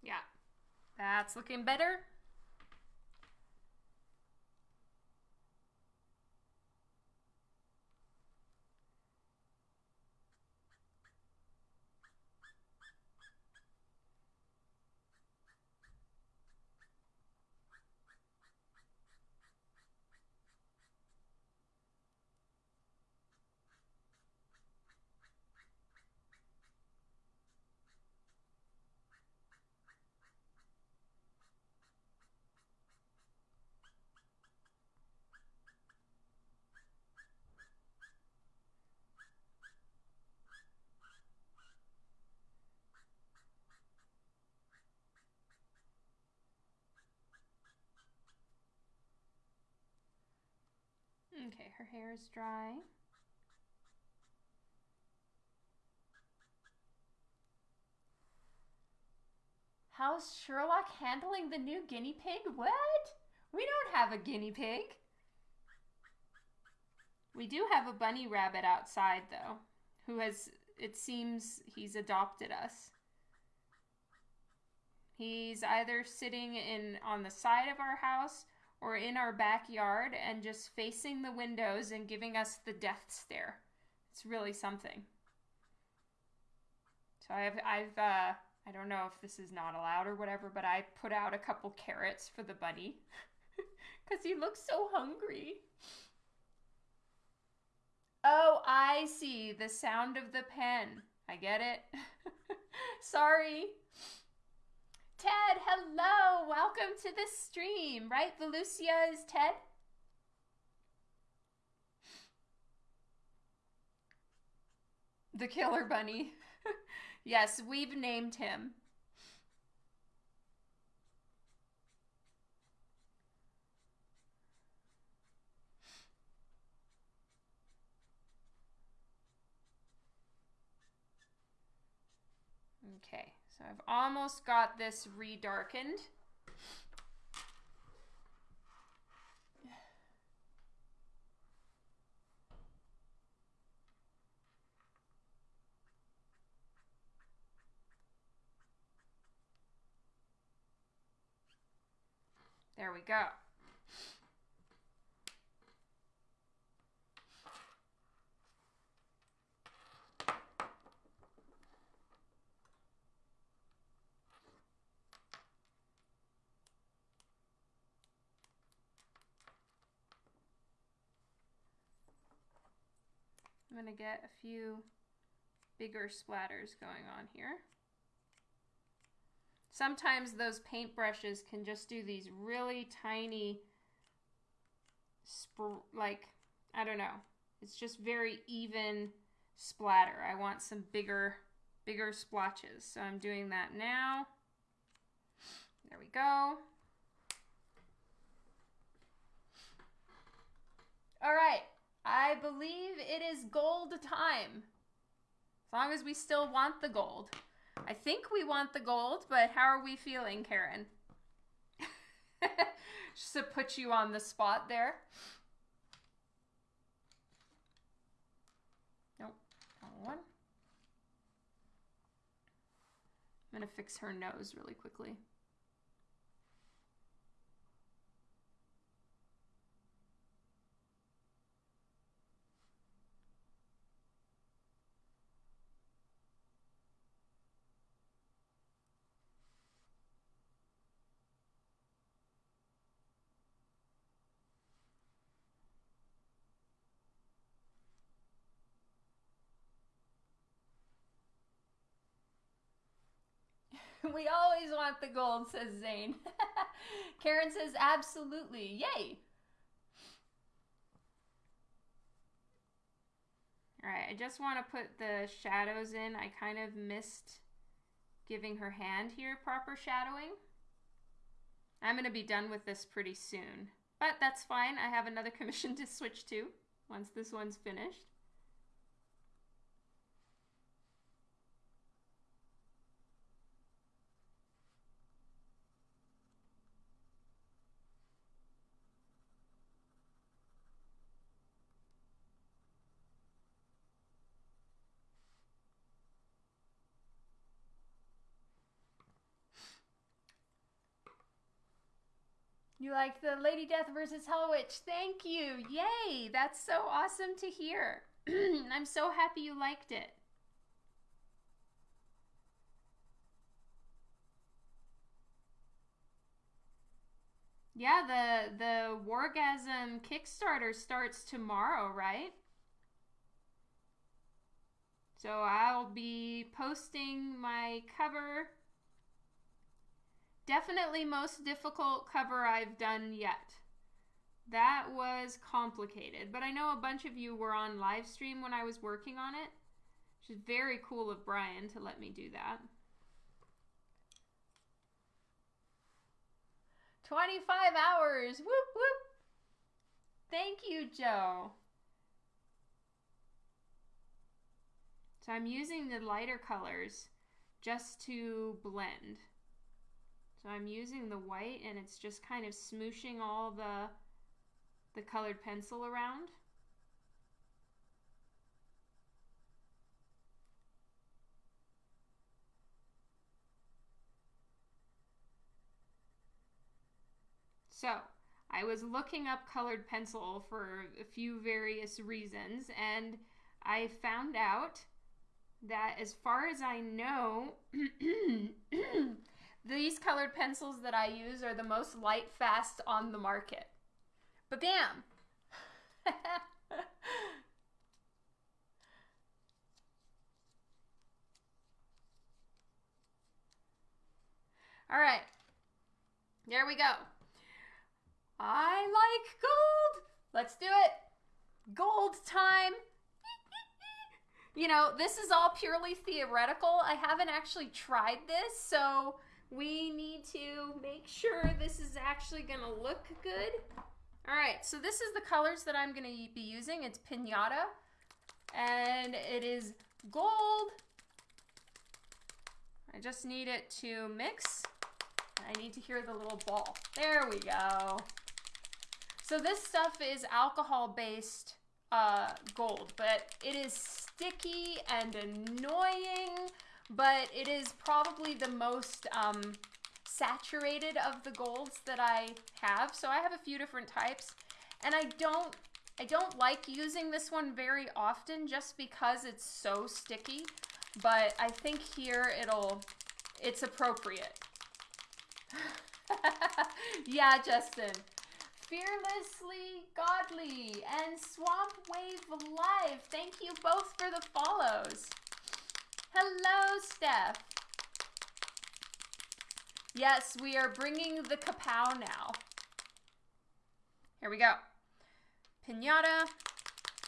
Yeah, that's looking better. Okay, her hair is dry. How's Sherlock handling the new guinea pig? What? We don't have a guinea pig. We do have a bunny rabbit outside, though, who has, it seems, he's adopted us. He's either sitting in on the side of our house or in our backyard and just facing the windows and giving us the death stare. It's really something. So I've I've uh I don't know if this is not allowed or whatever, but I put out a couple carrots for the bunny [LAUGHS] cuz he looks so hungry. Oh, I see. The sound of the pen. I get it. [LAUGHS] Sorry. Ted, hello. Welcome to the stream. Right? Velucia is Ted? The killer bunny. [LAUGHS] yes, we've named him. Okay, so I've almost got this redarkened. There we go. I'm going to get a few bigger splatters going on here. Sometimes those paintbrushes can just do these really tiny, like, I don't know. It's just very even splatter. I want some bigger, bigger splotches. So I'm doing that now. There we go. All right. I believe it is gold time. As long as we still want the gold. I think we want the gold, but how are we feeling, Karen? [LAUGHS] Just to put you on the spot there. Nope, one. I'm to fix her nose really quickly. [LAUGHS] we always want the gold, says Zane. [LAUGHS] Karen says, absolutely. Yay. All right, I just want to put the shadows in. I kind of missed giving her hand here proper shadowing. I'm going to be done with this pretty soon. But that's fine. I have another [LAUGHS] commission to switch to once this one's finished. You like the Lady Death versus Hell Witch. Thank you. Yay. That's so awesome to hear. [CLEARS THROAT] I'm so happy you liked it. Yeah, the the Wargasm Kickstarter starts tomorrow, right? So I'll be posting my cover Definitely most difficult cover I've done yet. That was complicated, but I know a bunch of you were on live stream when I was working on it. Which is very cool of Brian to let me do that. 25 hours! Whoop whoop! Thank you, Joe. So I'm using the lighter colors just to blend. I'm using the white and it's just kind of smooshing all the, the colored pencil around. So I was looking up colored pencil for a few various reasons and I found out that as far as I know, [CLEARS THROAT] [COUGHS] these colored pencils that I use are the most light fast on the market. But bam! [LAUGHS] All right, there we go. I like gold. Let's do it. Gold time. [LAUGHS] You know, this is all purely theoretical. I haven't actually tried this, so we need to make sure this is actually going to look good. All right, so this is the colors that I'm going to be using. It's Pinata, and it is gold. I just need it to mix. I need to hear the little ball. There we go. So this stuff is alcohol-based uh, gold, but it is sticky and annoying, but it is probably the most um, saturated of the golds that I have. So I have a few different types, and I don't I don't like using this one very often just because it's so sticky, but I think here it'll it's appropriate. [LAUGHS] yeah, Justin. Fearlessly Godly and Swamp Wave Live. Thank you both for the follows. Hello, Steph. Yes, we are bringing the kapow now. Here we go. Pinata,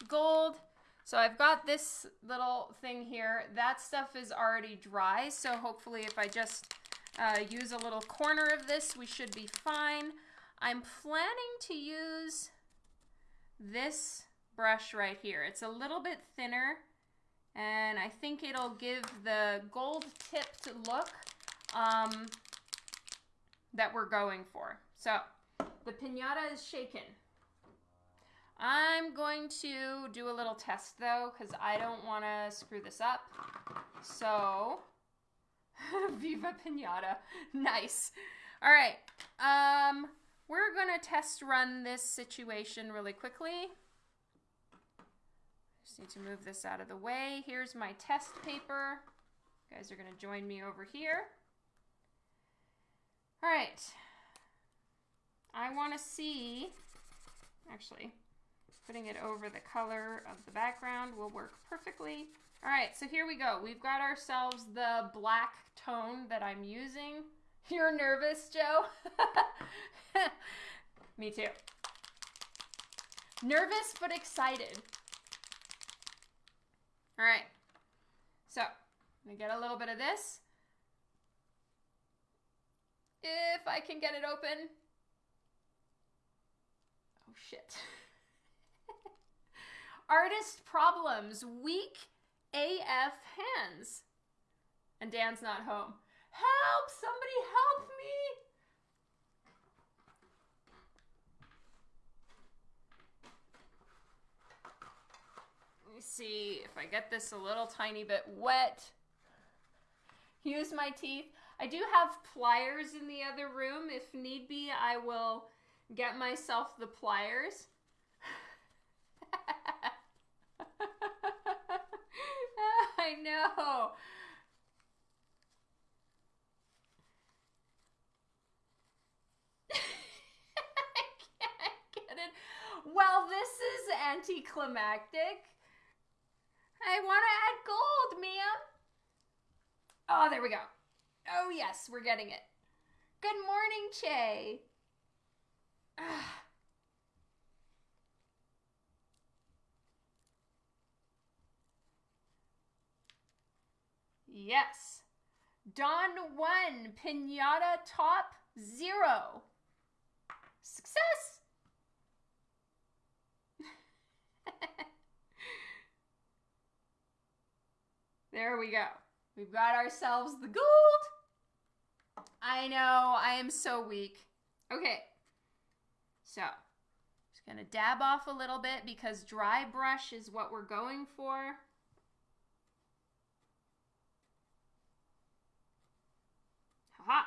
gold. So I've got this little thing here. That stuff is already dry, so hopefully if I just uh, use a little corner of this, we should be fine. I'm planning to use this brush right here. It's a little bit thinner and I think it'll give the gold tipped look um, that we're going for. So the pinata is shaken. I'm going to do a little test though because I don't want to screw this up. So, [LAUGHS] Viva Pinata. [LAUGHS] Nice. All right. Um, we're going to test run this situation really quickly. Just need to move this out of the way. Here's my test paper. You guys are going to join me over here. All right. I want to see, actually, putting it over the color of the background will work perfectly. All right, so here we go. We've got ourselves the black tone that I'm using. [LAUGHS] You're nervous, Joe? [LAUGHS] Me too. Nervous but excited. All right. So, to get a little bit of this. If I can get it open. Oh, shit. [LAUGHS] Artist problems. Weak AF hands. And Dan's not home. Help! Somebody help me! Let see if I get this a little tiny bit wet. Use my teeth. I do have pliers in the other room. If need be, I will get myself the pliers. [LAUGHS] I know. [LAUGHS] I can't get it. Well, this is anticlimactic. I want to add gold, ma'am. Oh, there we go. Oh, yes, we're getting it. Good morning, Che. [SIGHS] yes. Dawn 1, Pinata Top 0. Success! There we go. We've got ourselves the gold. I know, I am so weak. Okay, so just gonna dab off a little bit because dry brush is what we're going for. Haha.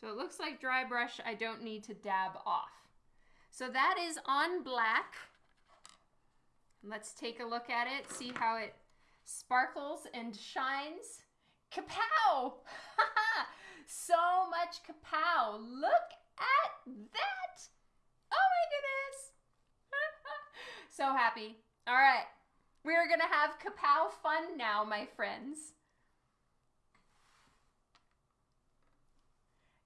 So it looks like dry brush I don't need to dab off. So that is on black. Let's take a look at it, see how it sparkles and shines. Kapow! [LAUGHS] so much kapow. Look at that. Oh my goodness. [LAUGHS] so happy. All right. We're to have kapow fun now, my friends.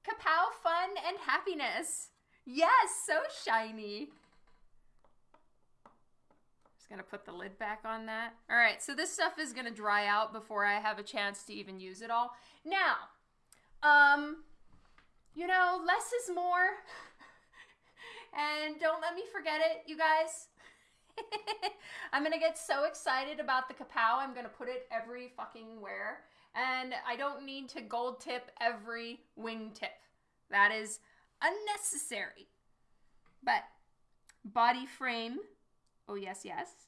Kapow fun and happiness. Yes, so shiny. Gonna put the lid back on that. All right, so this stuff is gonna dry out before I have a chance to even use it all. Now, um, you know, less is more. [LAUGHS] and don't let me forget it, you guys. [LAUGHS] I'm gonna get so excited about the kapow, I'm gonna put it every fucking where. And I don't need to gold tip every wing tip. That is unnecessary. But body frame, oh yes, yes.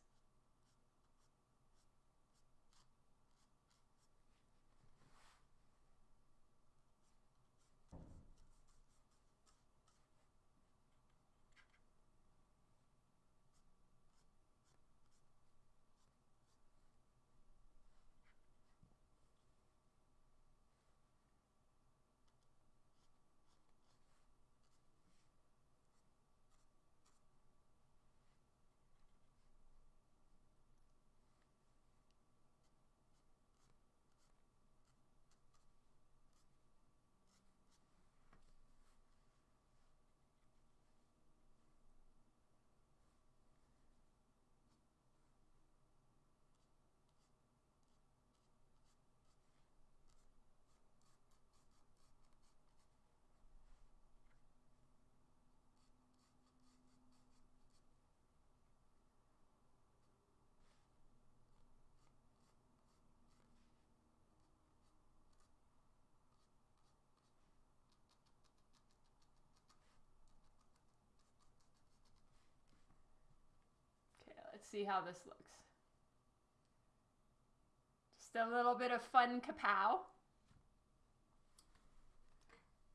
Let's see how this looks. Just a little bit of fun kapow.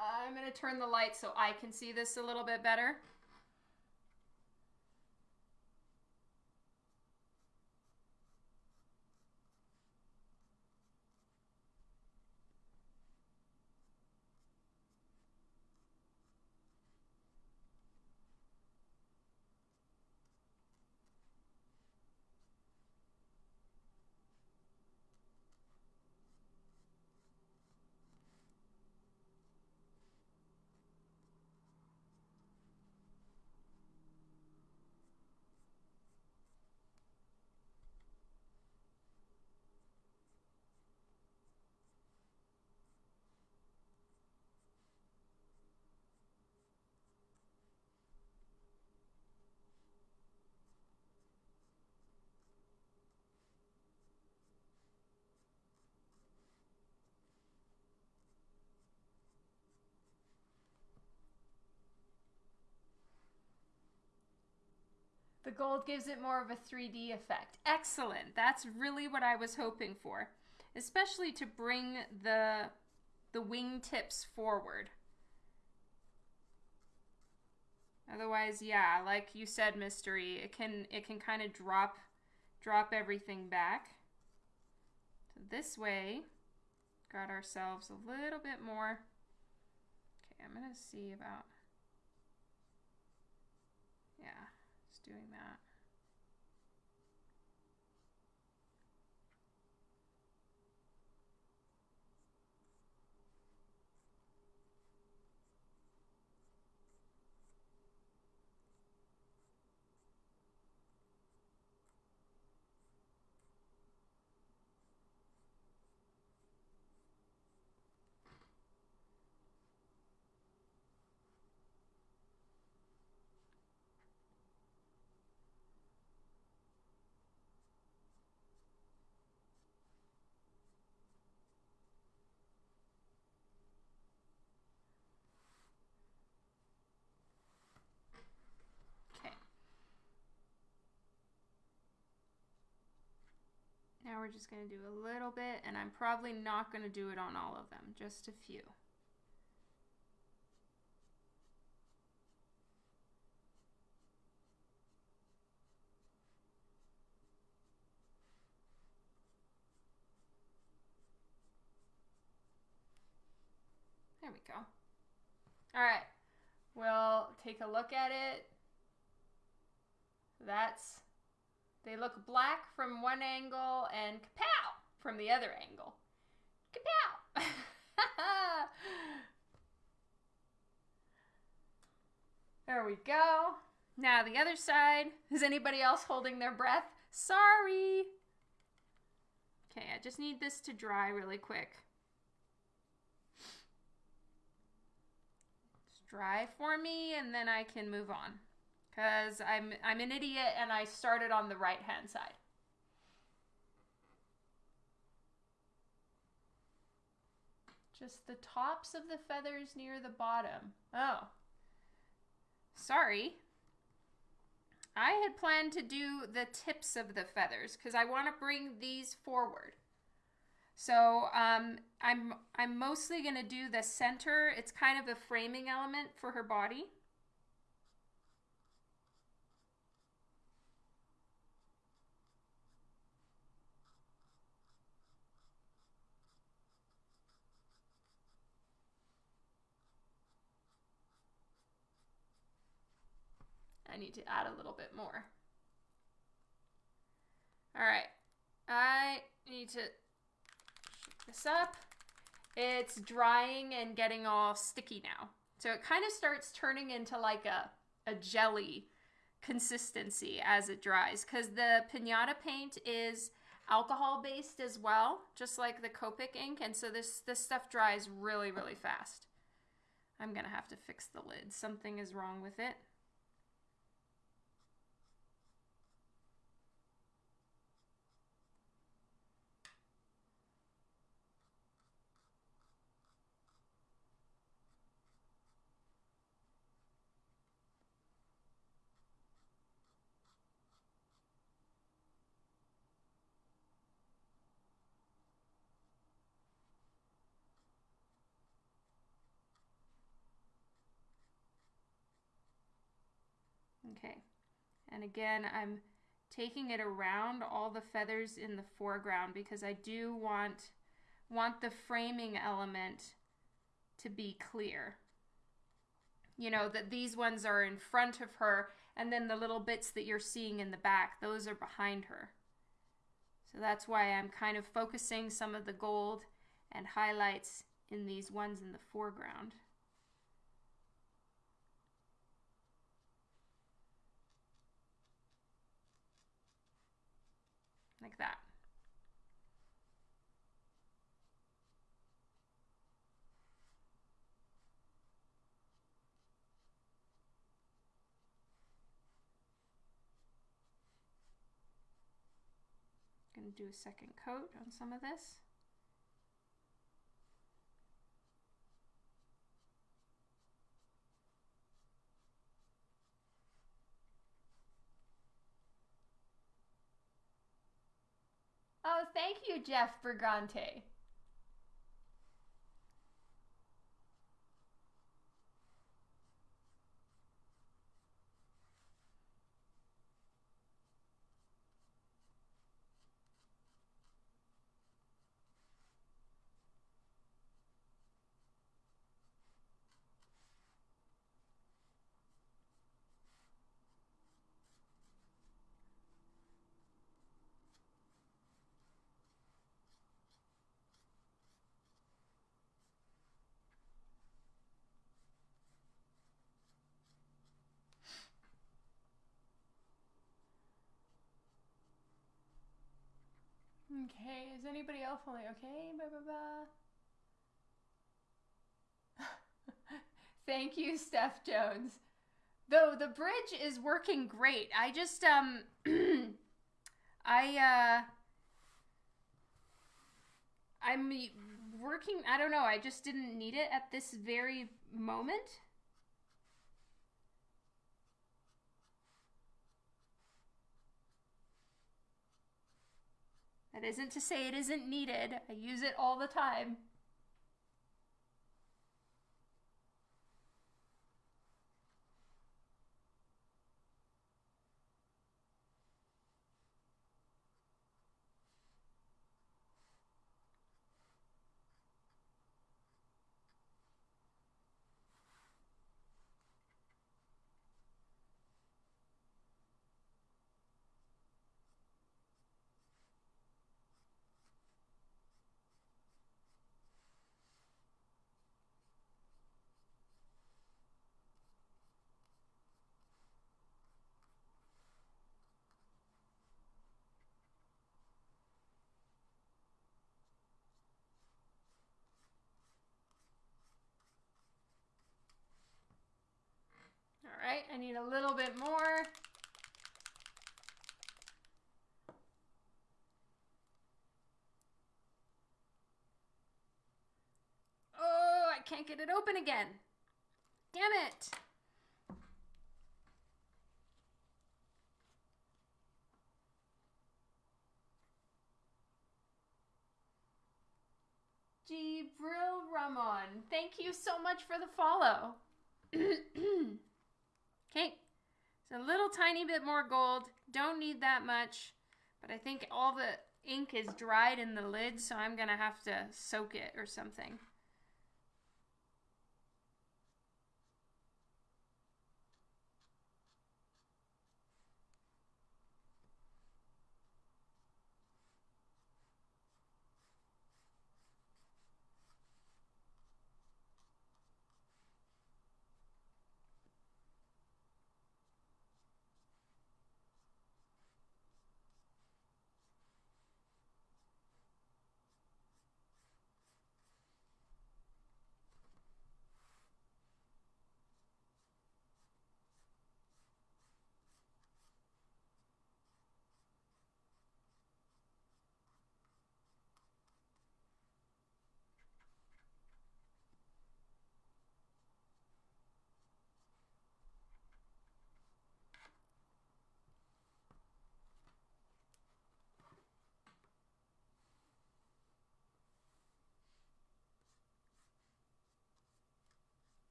I'm going to turn the light so I can see this a little bit better. The gold gives it more of a 3D effect. Excellent. That's really what I was hoping for, especially to bring the the wing tips forward. Otherwise, yeah, like you said, mystery, it can it can kind of drop drop everything back. So this way, got ourselves a little bit more. Okay, I'm gonna see about yeah doing that. We're just going to do a little bit, and I'm probably not going to do it on all of them, just a few. There we go. All right, we'll take a look at it. That's, they look black from one angle and kapow from the other angle. Kapow! [LAUGHS] there we go. Now the other side. Is anybody else holding their breath? Sorry. Okay, I just need this to dry really quick. dry for me and then I can move on. Cuz I'm I'm an idiot and I started on the right-hand side. Just the tops of the feathers near the bottom. Oh. Sorry. I had planned to do the tips of the feathers because I want to bring these forward. So um, I'm, I'm mostly going to do the center. It's kind of a framing element for her body. Need to add a little bit more. All right, I need to this up. It's drying and getting all sticky now. So it kind of starts turning into like a, a jelly consistency as it dries because the pinata paint is alcohol based as well, just like the Copic ink. And so this, this stuff dries really, really fast. I'm going to have to fix the lid. Something is wrong with it. Okay, and again, I'm taking it around all the feathers in the foreground because I do want, want the framing element to be clear. You know, that these ones are in front of her and then the little bits that you're seeing in the back, those are behind her. So that's why I'm kind of focusing some of the gold and highlights in these ones in the foreground. Like that. Going to do a second coat on some of this. Oh, thank you, Jeff Brigante. Okay, is anybody else only okay? Blah, blah, blah. [LAUGHS] Thank you, Steph Jones. Though the bridge is working great. I just um [CLEARS THROAT] I uh I'm working I don't know, I just didn't need it at this very moment. That isn't to say it isn't needed. I use it all the time. All right, I need a little bit more. Oh, I can't get it open again. Damn it. Gibril Ramon, thank you so much for the follow. [CLEARS THROAT] okay, so a little tiny bit more gold. Don't need that much, but I think all the ink is dried in the lid, so I'm gonna have to soak it or something.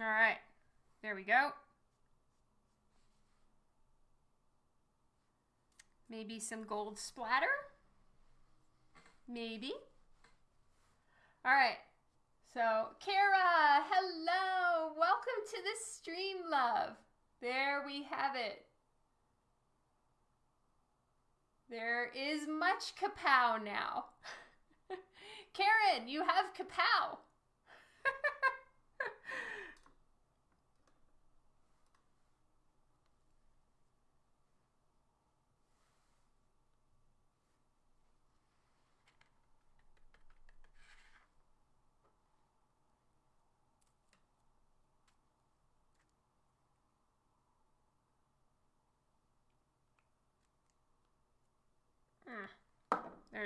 All right, there we go. Maybe some gold splatter? Maybe. All right, so Kara, hello. Welcome to the stream, love. There we have it. There is much kapow now. [LAUGHS] Karen, you have kapow.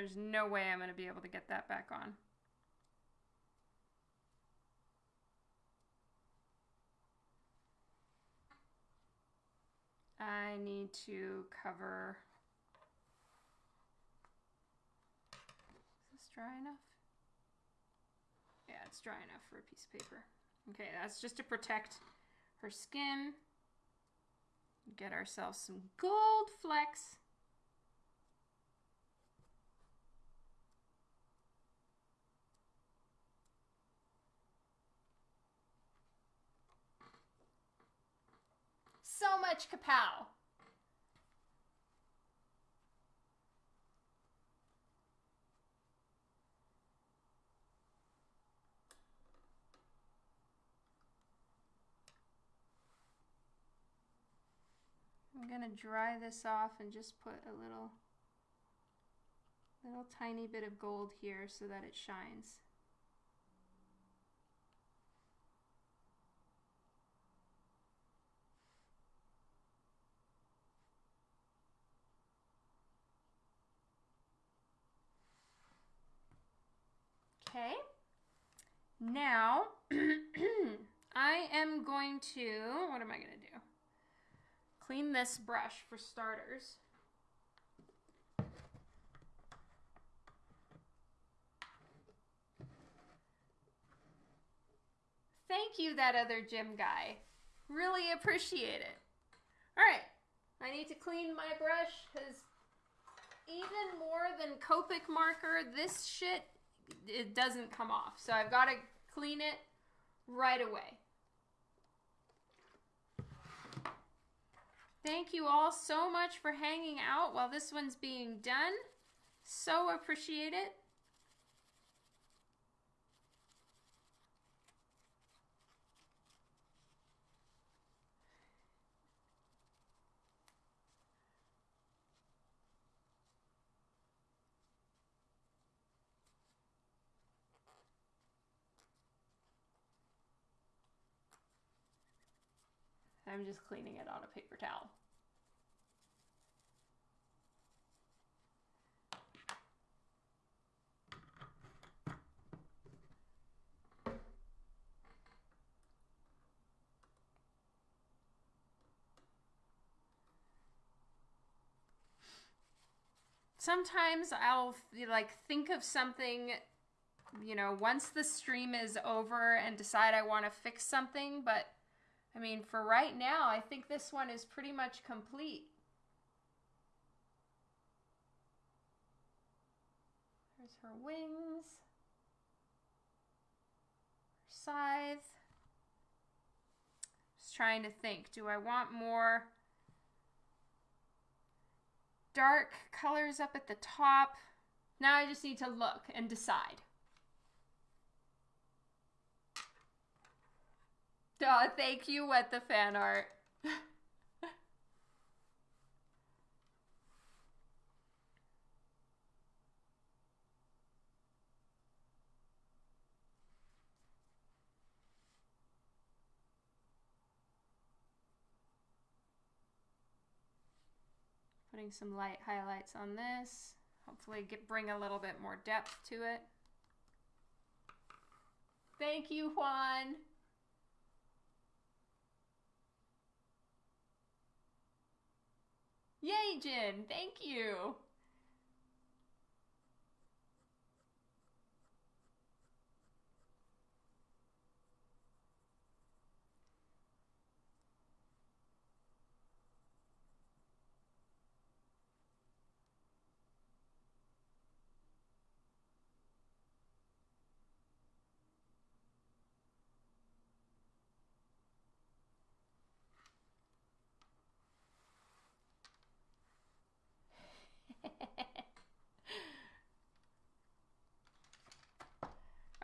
There's no way I'm going to be able to get that back on. I need to cover. Is this dry enough? Yeah, it's dry enough for a piece of paper. Okay, that's just to protect her skin. Get ourselves some gold flecks. So much kapow. I'm gonna dry this off and just put a little little tiny bit of gold here so that it shines. Okay. Now, [CLEARS THROAT] I am going to, what am I going to do? Clean this brush for starters. Thank you, that other gym guy. Really appreciate it. All right, I need to clean my brush because even more than Copic marker, this shit, it doesn't come off. So I've got to clean it right away. Thank you all so much for hanging out while this one's being done. So appreciate it. I'm just cleaning it on a paper towel. Sometimes I'll like think of something you know, once the stream is over and decide I want to fix something, but I mean, for right now, I think this one is pretty much complete. There's her wings, her scythe. Just trying to think, do I want more dark colors up at the top? Now I just need to look and decide. Oh, thank you, What the fan art. Putting some light highlights on this. Hopefully get bring a little bit more depth to it. Thank you, Juan. Yay, Jin! Thank you!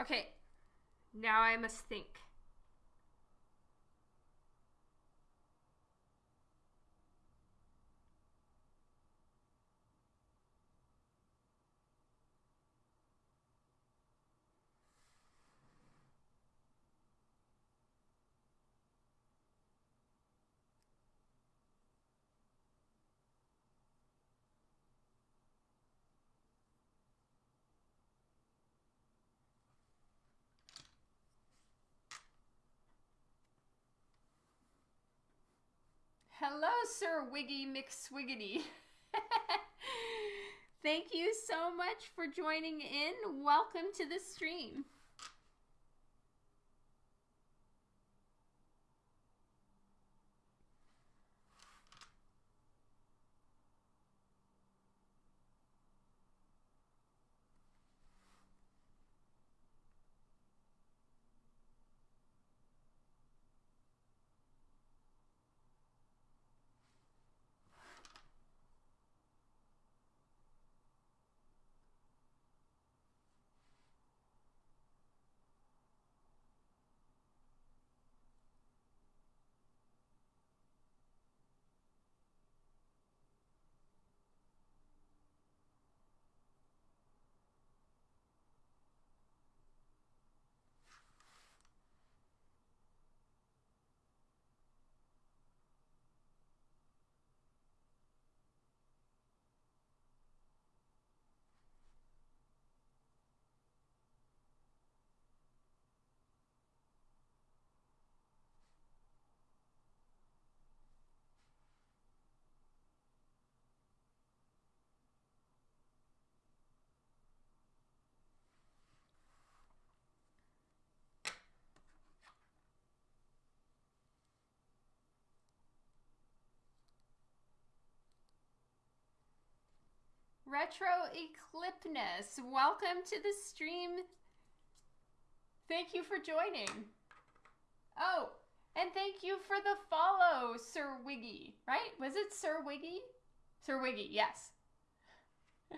Okay, now I must think. Hello, Sir Wiggy McSwiggity. [LAUGHS] Thank you so much for joining in. Welcome to the stream. Retro Eclipness, welcome to the stream. Thank you for joining. Oh, and thank you for the follow, Sir Wiggy, right? Was it Sir Wiggy? Sir Wiggy, yes. [LAUGHS]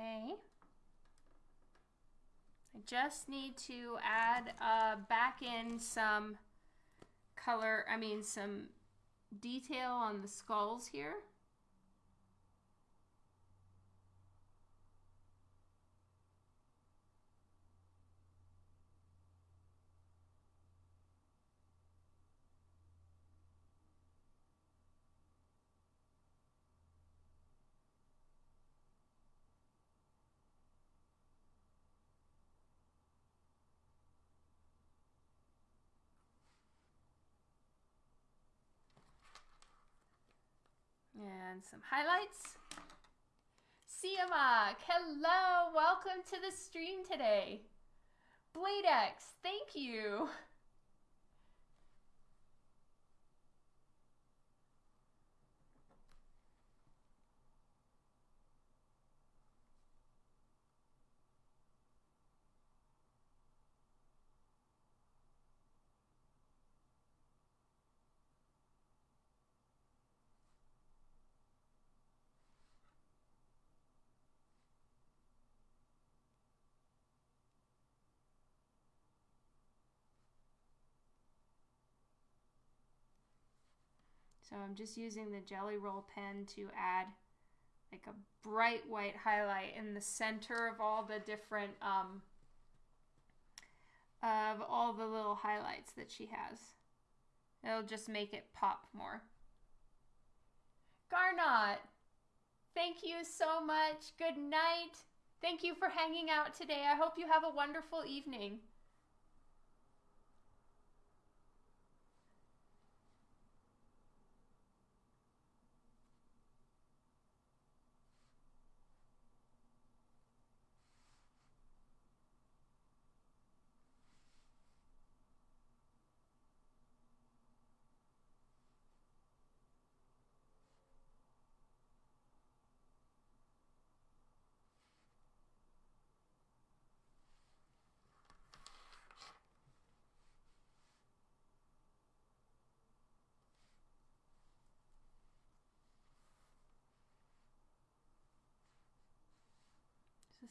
Okay. I just need to add uh, back in some color, I mean some detail on the skulls here. And some highlights. Siamak, hello, welcome to the stream today. Bladex, thank you. [LAUGHS] So I'm just using the Jelly Roll pen to add like a bright white highlight in the center of all the different, um, of all the little highlights that she has. It'll just make it pop more. Garnot, thank you so much. Good night. Thank you for hanging out today. I hope you have a wonderful evening.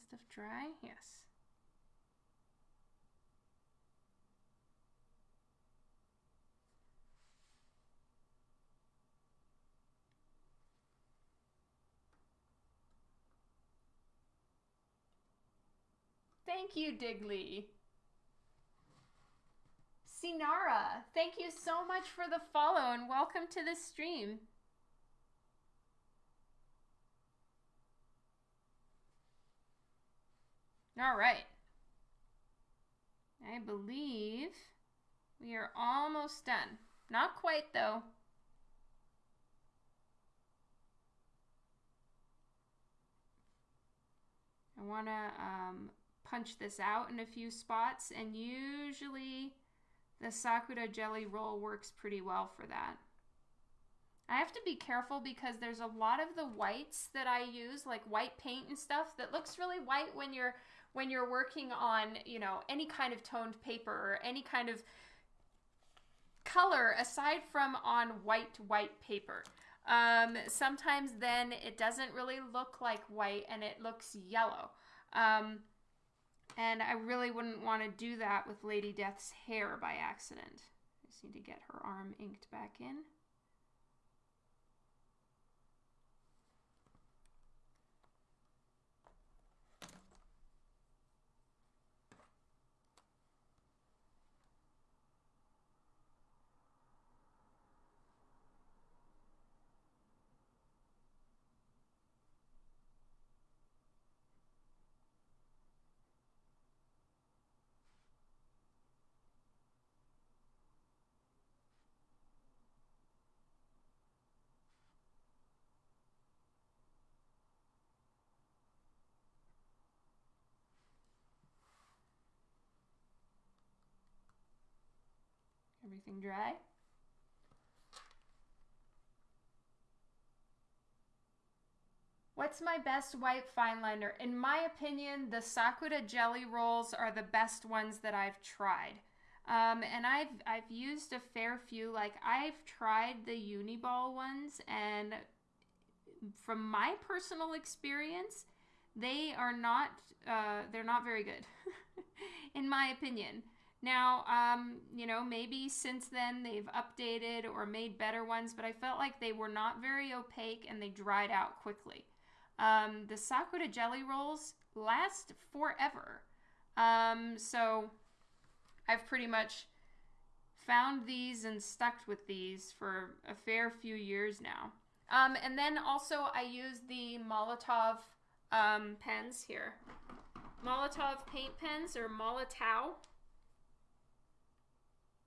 This stuff dry? Yes. Thank you, Digley. Sinara, thank you so much for the follow and welcome to the stream. All right. I believe we are almost done. Not quite, though. I want to um, punch this out in a few spots, and usually the Sakura jelly Roll works pretty well for that. I have to be careful because there's a lot of the whites that I use, like white paint and stuff, that looks really white when you're when you're working on, you know, any kind of toned paper or any kind of color aside from on white, white paper. Um, sometimes then it doesn't really look like white and it looks yellow. Um, and I really wouldn't want to do that with Lady Death's hair by accident. I just need to get her arm inked back in. Everything dry? What's my best white fine liner? In my opinion, the Sakura Jelly Rolls are the best ones that I've tried. Um, and I've, I've used a fair few. Like, I've tried the Uniball ones, and from my personal experience, they are not, uh, they're not very good, [LAUGHS] in my opinion. Now, um, you know, maybe since then they've updated or made better ones, but I felt like they were not very opaque and they dried out quickly. Um, the Sakura Jelly Rolls last forever. Um, so I've pretty much found these and stuck with these for a fair few years now. Um, and then also I use the Molotov um, pens here. Molotov paint pens or Molotow.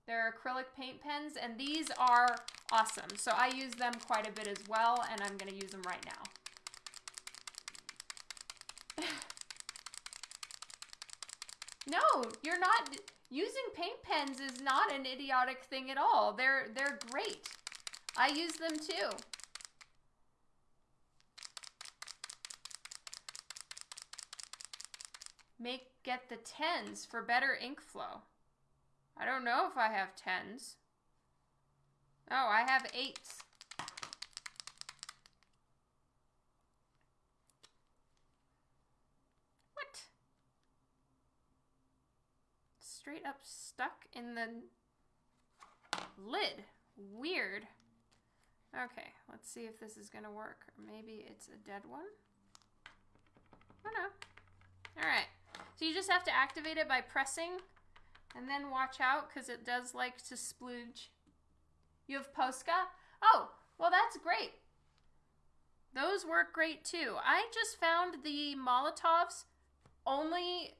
They're acrylic paint pens, and these are awesome. So I use them quite a bit as well, and I'm going to use them right now. [LAUGHS] no, you're not. Using paint pens is not an idiotic thing at all. They're, they're great. I use them too. Make get the tens for better ink flow. I don't know if I have tens. Oh, I have eights. What? Straight up stuck in the lid. Weird. Okay, let's see if this is to work. Maybe it's a dead one. Oh no. Alright. So you just have to activate it by pressing and then watch out because it does like to splooge. You have Posca? Oh, well, that's great. Those work great too. I just found the Molotovs only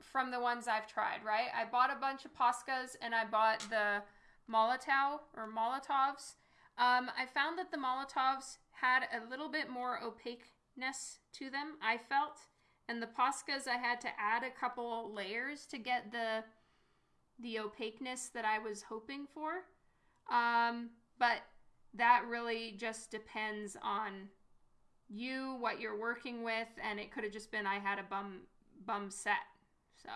from the ones I've tried, right? I bought a bunch of Poscas and I bought the Molotow or Molotovs. Um, I found that the Molotovs had a little bit more opaqueness to them, I felt. And the Poscas, I had to add a couple layers to get the the opaqueness that I was hoping for. Um, but that really just depends on you, what you're working with, and it could have just been I had a bum bum set. So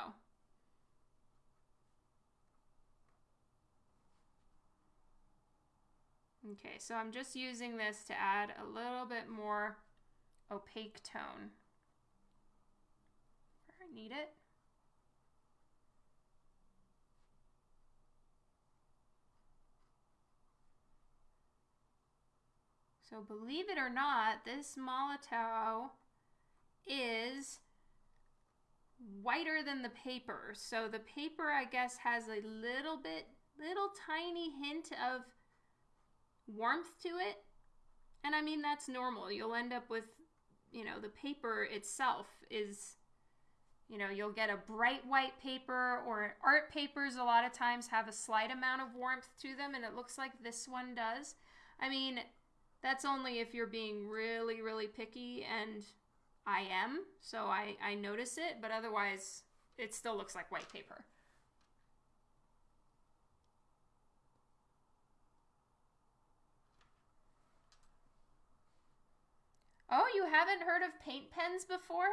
Okay, so I'm just using this to add a little bit more opaque tone. where I need it. So believe it or not, this Molotow is whiter than the paper. So the paper, I guess, has a little bit, little tiny hint of warmth to it. And I mean, that's normal. You'll end up with, you know, the paper itself is, you know, you'll get a bright white paper or art papers a lot of times have a slight amount of warmth to them. And it looks like this one does. I mean, that's only if you're being really, really picky, and I am, so I, I notice it, but otherwise, it still looks like white paper. Oh, you haven't heard of paint pens before?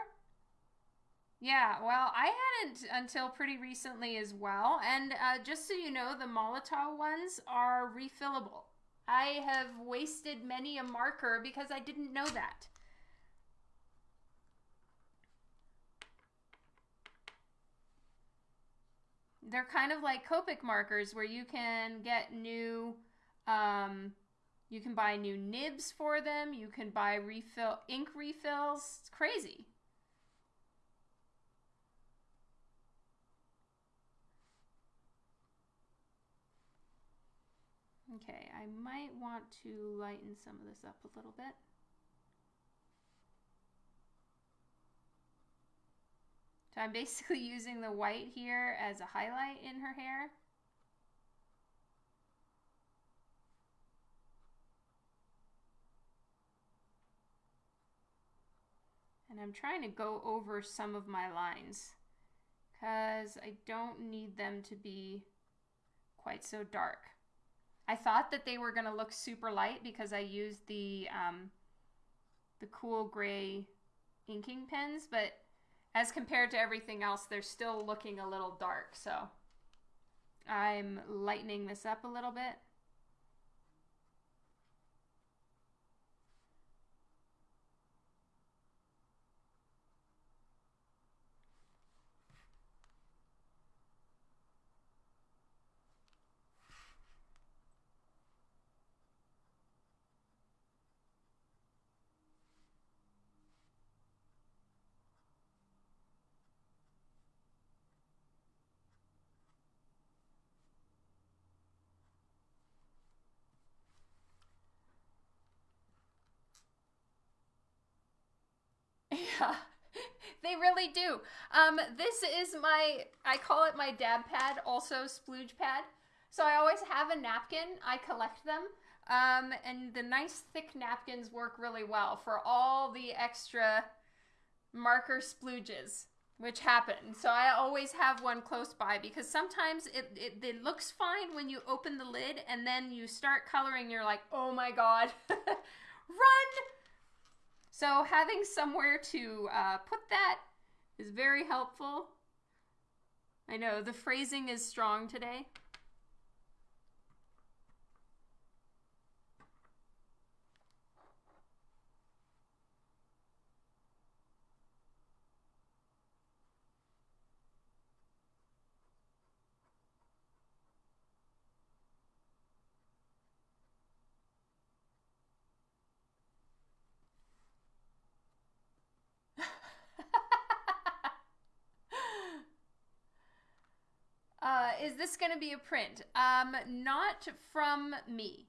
Yeah, well, I hadn't until pretty recently as well. And uh, just so you know, the Molotow ones are refillable. I have wasted many a marker because I didn't know that. They're kind of like Copic markers where you can get new, um, you can buy new nibs for them. You can buy refill ink refills. It's crazy. Okay, I might want to lighten some of this up a little bit. So I'm basically [LAUGHS] using the white here as a highlight in her hair. And I'm trying to go over some of my lines because I don't need them to be quite so dark. I thought that they were going to look super light because I used the um, the cool gray inking pens, but as compared to everything else, they're still looking a little dark. So I'm lightening this up a little bit. Yeah, [LAUGHS] they really do. Um, this is my, I call it my dab pad, also splooge pad. So I always have a napkin. I collect them. Um, and the nice thick napkins work really well for all the extra marker splooges which happen. So I always have one close by because sometimes it, it, it, looks fine when you open the lid and then you start coloring, you're like, oh my god, [LAUGHS] run! So having somewhere to uh, put that is very helpful. I know the phrasing is strong today. Uh, is this going to be a print? Um, not from me.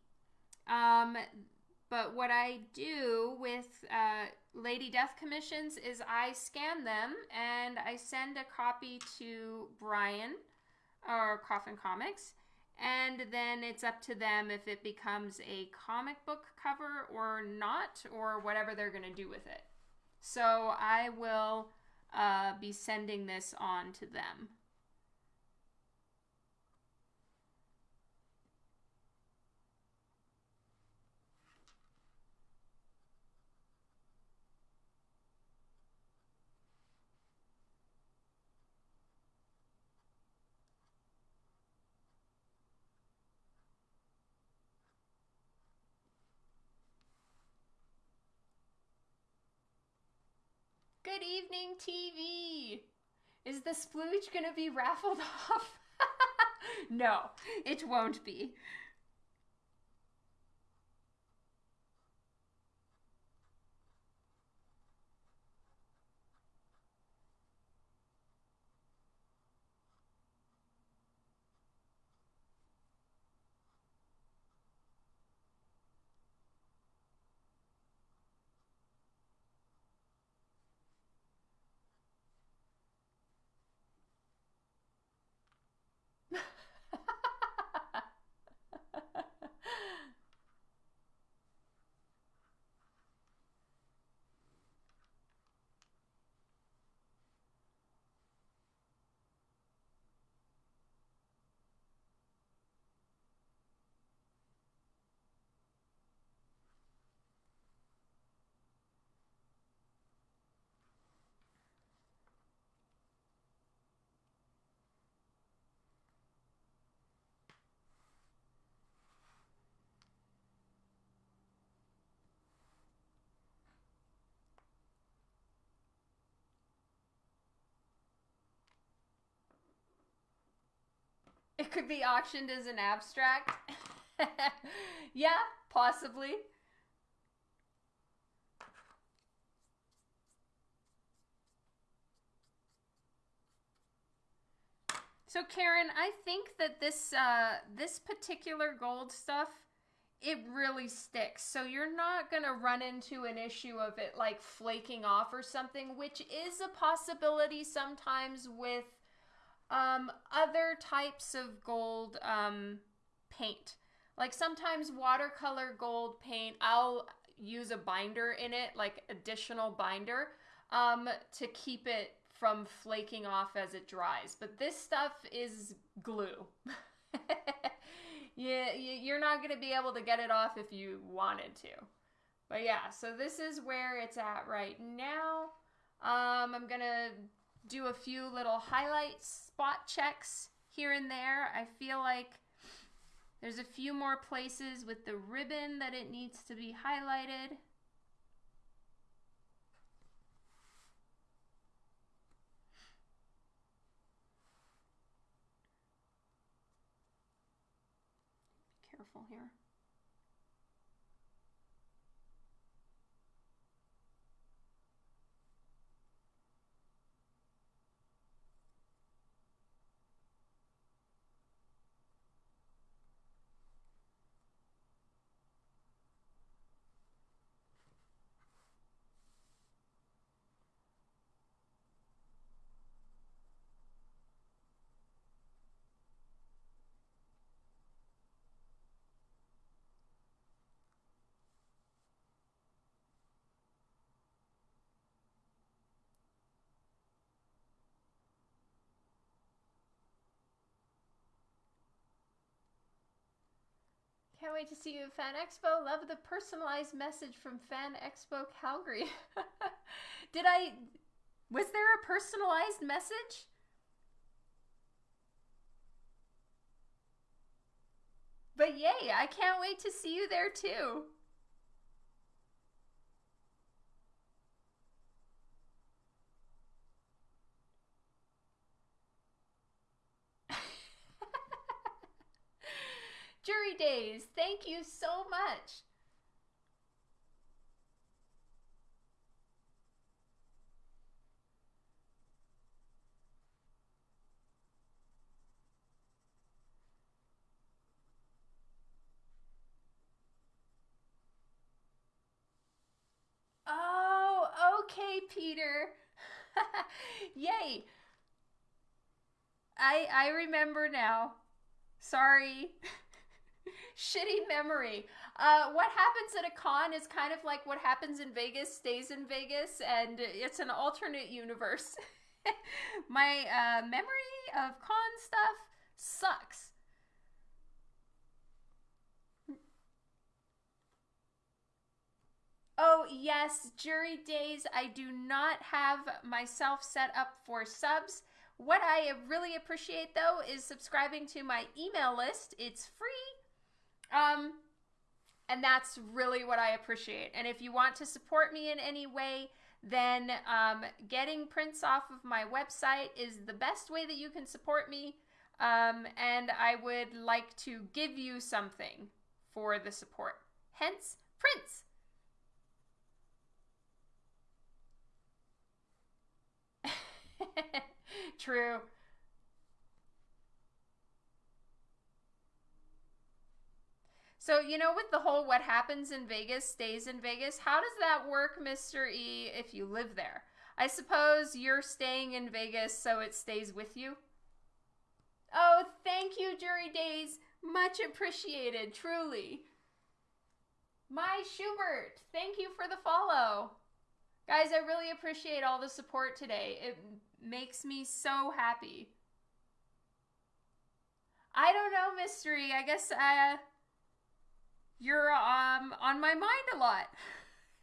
Um, but what I do with uh, Lady Death commissions is I scan them and I send a copy to Brian or Coffin Comics. And then it's up to them if it becomes a comic book cover or not, or whatever they're going to do with it. So I will uh, be sending this on to them. Good evening, TV. Is the splooge going to be raffled [LAUGHS] off? [LAUGHS] no, it won't be. Could be auctioned as an abstract. [LAUGHS] yeah, possibly. So Karen, I think that this uh, this particular gold stuff, it really sticks. So you're not gonna run into an issue of it like flaking off or something, which is a possibility sometimes with um, other types of gold um, paint. Like sometimes watercolor gold paint, I'll use a binder in it, like additional binder, um, to keep it from flaking off as it dries. But this stuff is glue. [LAUGHS] yeah, you're not going to be able to get it off if you wanted to. But yeah, so this is where it's at right now. Um, I'm going to do a few little highlight spot checks here and there. I feel like there's a few more places with the ribbon that it needs to be highlighted. careful here. Can't wait to see you at Fan Expo. Love the personalized message from Fan Expo Calgary. [LAUGHS] Did I. Was there a personalized message? But yay, I can't wait to see you there too. Jury Days, thank you so much. Oh, okay, Peter. [LAUGHS] Yay. I I remember now. Sorry. [LAUGHS] shitty memory. Uh, what happens at a con is kind of like what happens in Vegas stays in Vegas, and it's an alternate universe. [LAUGHS] My uh, memory of con stuff sucks. Oh, yes, jury days. I do not have myself set up for subs. What I really appreciate though is subscribing to my email list. It's free um, and that's really what I appreciate. And if you want to support me in any way, then um, getting prints off of my website is the best way that you can support me. Um, and I would like to give you something for the support. Hence, prints. [LAUGHS] True. So, you know, with the whole what happens in Vegas stays in Vegas, how does that work, Mr. E, if you live there? I suppose you're staying in Vegas so it stays with you? Oh, thank you, Jury Days. Much appreciated, truly. My Schubert, thank you for the follow. Guys, I really appreciate all the support today. It makes me so happy. I don't know, Mystery. I guess uh, you're um on my mind a lot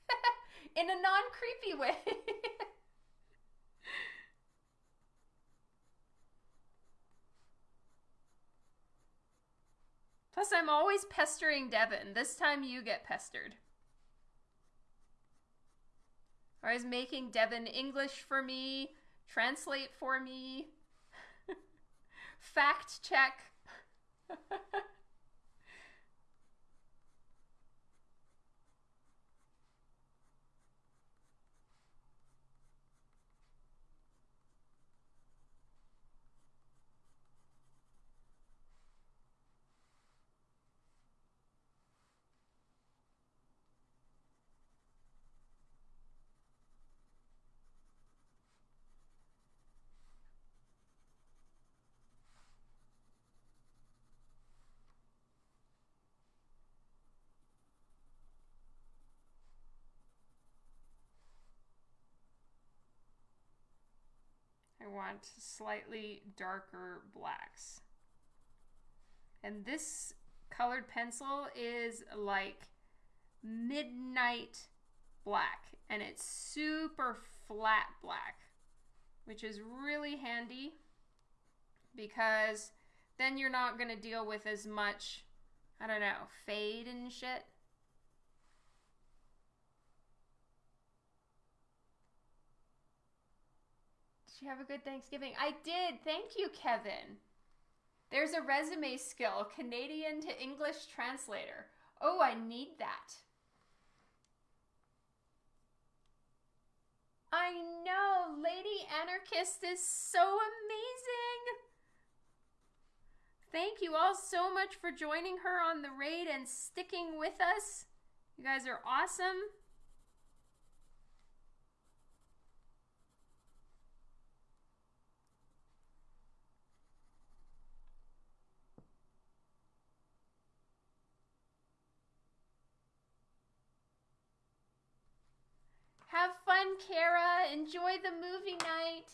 [LAUGHS] in a non-creepy way. [LAUGHS] Plus, I'm always pestering Devin. This time you get pestered. I was making Devin English for me, translate for me, [LAUGHS] fact check. Want slightly darker blacks. And this colored pencil is like midnight black and it's super flat black, which is really handy because then you're not going to deal with as much, I don't know, fade and shit. You have a good Thanksgiving? I did. Thank you, Kevin. There's a resume skill Canadian to English translator. Oh, I need that. I know. Lady Anarchist is so amazing. Thank you all so much for joining her on the raid and sticking with us. You guys are awesome. Have fun, Kara. Enjoy the movie night.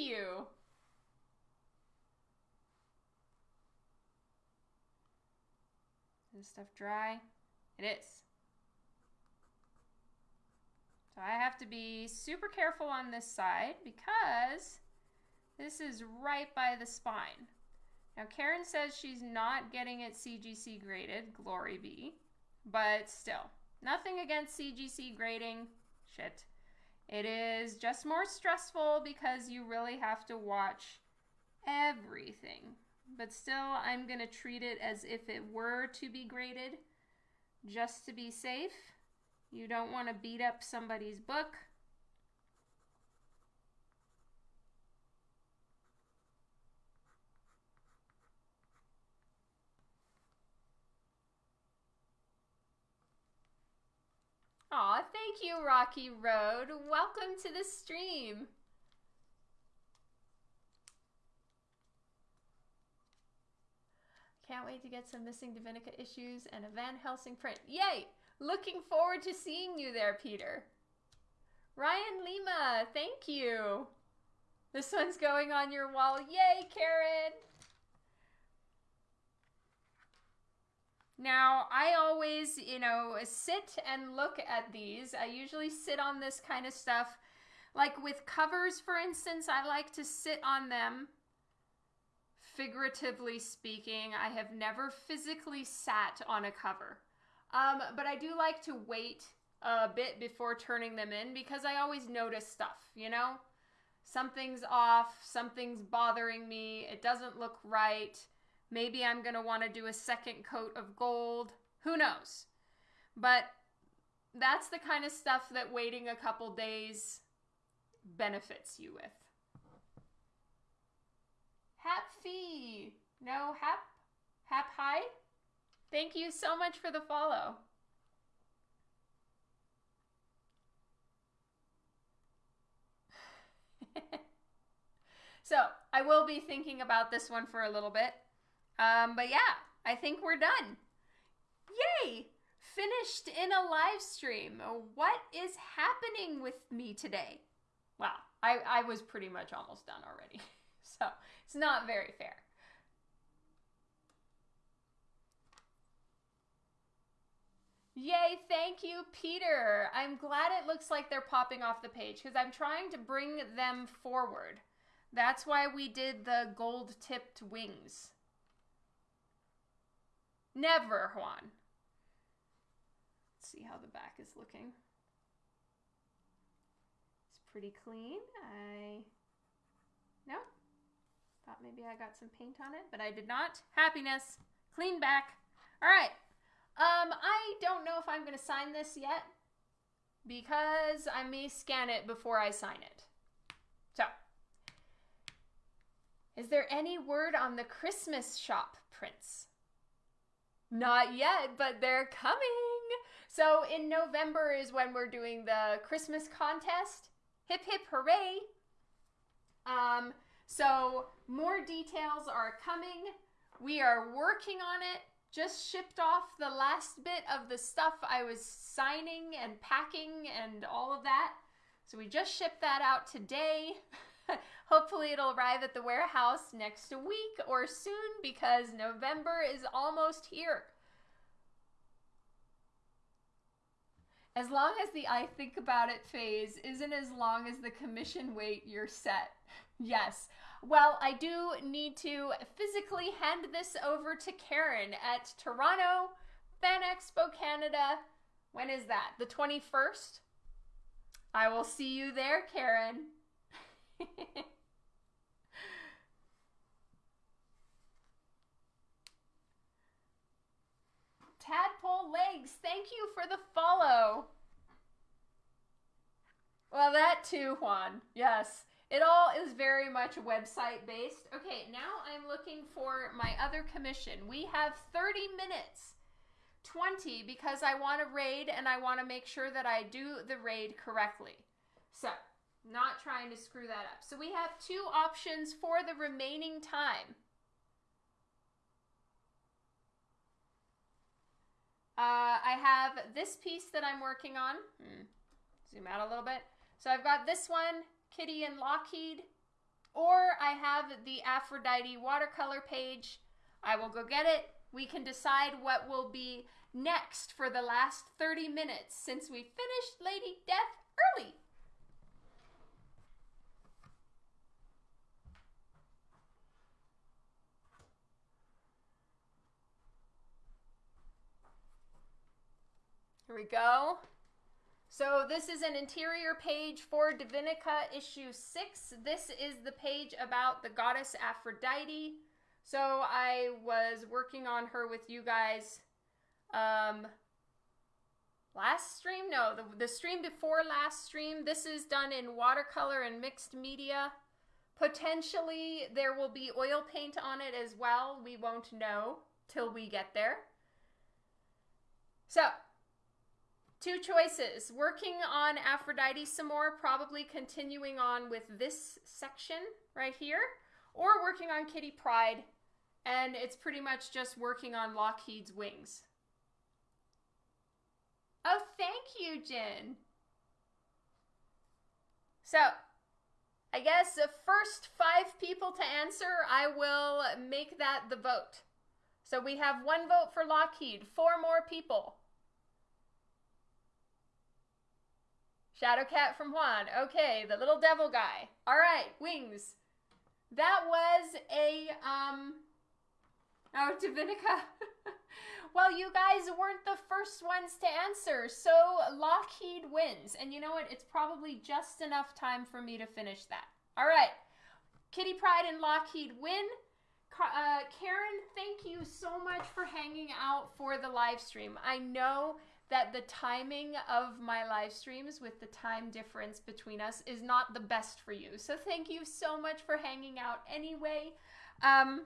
You. Is stuff dry? It is. So I have to be super careful on this side because this is right by the spine. Now Karen says she's not getting it CGC graded, glory be, but still, nothing against CGC grading, shit. It is just more stressful because you really have to watch everything. But still, I'm going to treat it as if it were to be graded just to be safe. You don't want to beat up somebody's book. Aw, thank you, Rocky Road. Welcome to the stream. Can't wait to get some Missing Divinica issues and a Van Helsing print. Yay! Looking forward to seeing you there, Peter. Ryan Lima, thank you. This one's going on your wall. Yay, Karen! Now, I always, you know, sit and look at these. I usually sit on this kind of stuff. Like with covers, for instance, I like to sit on them, figuratively speaking. I have never physically sat on a cover. Um, but I do like to wait a bit before turning them in because I always notice stuff, you know? Something's off, something's bothering me, it doesn't look right Maybe I'm going to want to do a second coat of gold. Who knows? But that's the kind of stuff that waiting a couple days benefits you with. Hap fee. No, hap. Hap hi. Thank you so much for the follow. [LAUGHS] so I will be thinking about this one for a little bit. Um, but yeah, I think we're done. Yay! Finished in a live stream. What is happening with me today? Well, I, I was pretty much almost done already. [LAUGHS] So it's not very fair. Yay, thank you, Peter. I'm glad it looks like they're popping off the page because I'm trying to bring them forward. That's why we did the gold tipped wings. Never, Juan. Let's see how the back is looking. It's pretty clean. I. No? Thought maybe I got some paint on it, but I did not. Happiness. Clean back. All right. Um, I don't know if I'm going to sign this yet because I may scan it before I sign it. So, is there any word on the Christmas shop prints? Not yet, but they're coming. So, in November is when we're doing the Christmas contest. Hip hip hooray! Um, so, more details are coming. We are working on it just shipped off the last bit of the stuff I was signing and packing and all of that. So we just shipped that out today. [LAUGHS] Hopefully it'll arrive at the warehouse next week or soon because November is almost here. As long as the I think about it phase isn't as long as the commission wait, you're set. Yes, well, I do need to physically hand this over to Karen at Toronto Fan Expo Canada. When is that? The 21st? I will see you there, Karen. [LAUGHS] Tadpole Legs, thank you for the follow. Well, that too, Juan. Yes. It all is very much website based. Okay, now I'm looking for my other commission. We have 30 minutes. 20 because I want to raid and I want to make sure that I do the raid correctly. So, not trying to screw that up. So we have two options for the remaining time. Uh, I have this piece that I'm working on. Hmm. Zoom out a little bit. So I've got this one Kitty and Lockheed, or I have the Aphrodite watercolor page. I will go get it. We can decide what will be next for the last 30 minutes since we finished Lady Death early. Here we go. So this is an interior page for Divinica issue 6. This is the page about the goddess Aphrodite. So I was working on her with you guys um, last stream? No, the, the stream before last stream. This is done in watercolor and mixed media. Potentially there will be oil paint on it as well. We won't know till we get there. So Two choices working on Aphrodite some more, probably continuing on with this section right here, or working on Kitty Pryde, and it's pretty much just working on Lockheed's wings. Oh, thank you, Jin. So, I guess the first five people to answer, I will make that the vote. So we have one vote for Lockheed, four more people. Shadowcat from Juan. Okay, the little devil guy. All right, wings. That was a um. Oh, Divinica. [LAUGHS] well, you guys weren't the first ones to answer, so Lockheed wins. And you know what? It's probably just enough time for me to finish that. All right, Kitty Pryde and Lockheed win. Uh, Karen, thank you so much for hanging out for the live stream. I know that the timing of my live streams with the time difference between us is not the best for you. So thank you so much for hanging out anyway. Um,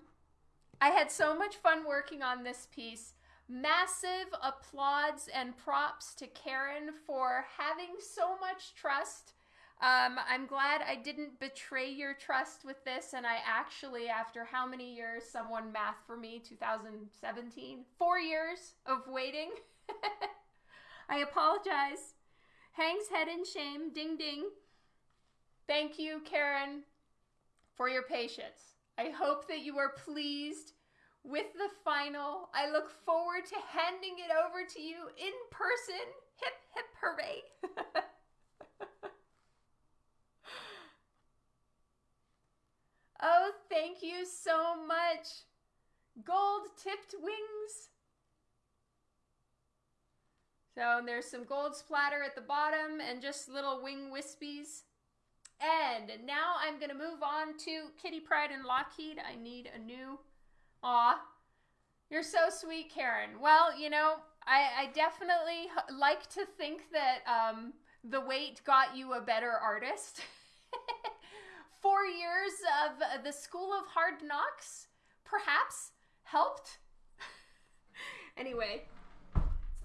I had so much fun working on this piece. Massive applauds and props to Karen for having so much trust. Um, I'm glad I didn't betray your trust with this, and I actually, after how many years, someone math for me, 2017, four years of waiting. [LAUGHS] I apologize. Hangs head in shame. Ding ding. Thank you, Karen, for your patience. I hope that you are pleased with the final. I look forward to handing it over to you in person. Hip, hip, hooray. [LAUGHS] oh, thank you so much. Gold tipped wings. So there's some gold splatter at the bottom and just little wing wispies. And now I'm going to move on to Kitty Pryde and Lockheed. I need a new. Aw, you're so sweet, Karen. Well, you know, I, I definitely like to think that um, the wait got you a better artist. [LAUGHS] Four years of the School of Hard Knocks perhaps helped. [LAUGHS] anyway,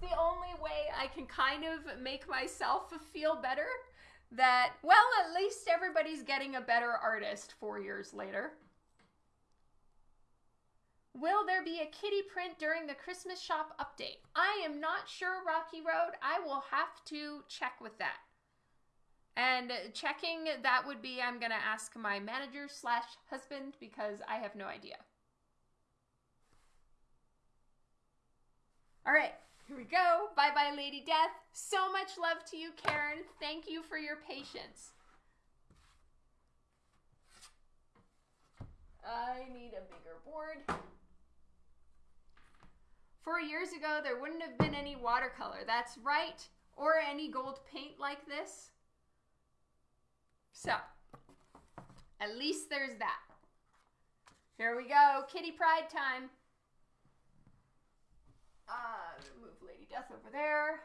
the only way I can kind of make myself feel better that, well, at least everybody's getting a better artist four years later. Will there be a kitty print during the Christmas shop update? I am not sure, Rocky Road. I will have to check with that. And checking that would be I'm going to ask my manager slash husband because I have no idea. All right, here we go. Bye bye, Lady Death. So much love to you, Karen. Thank you for your patience. I need a bigger board. Four years ago, there wouldn't have been any watercolor. That's right. Or any gold paint like this. So, at least there's that. Here we go. Kitty Pryde time. Lady Death over there.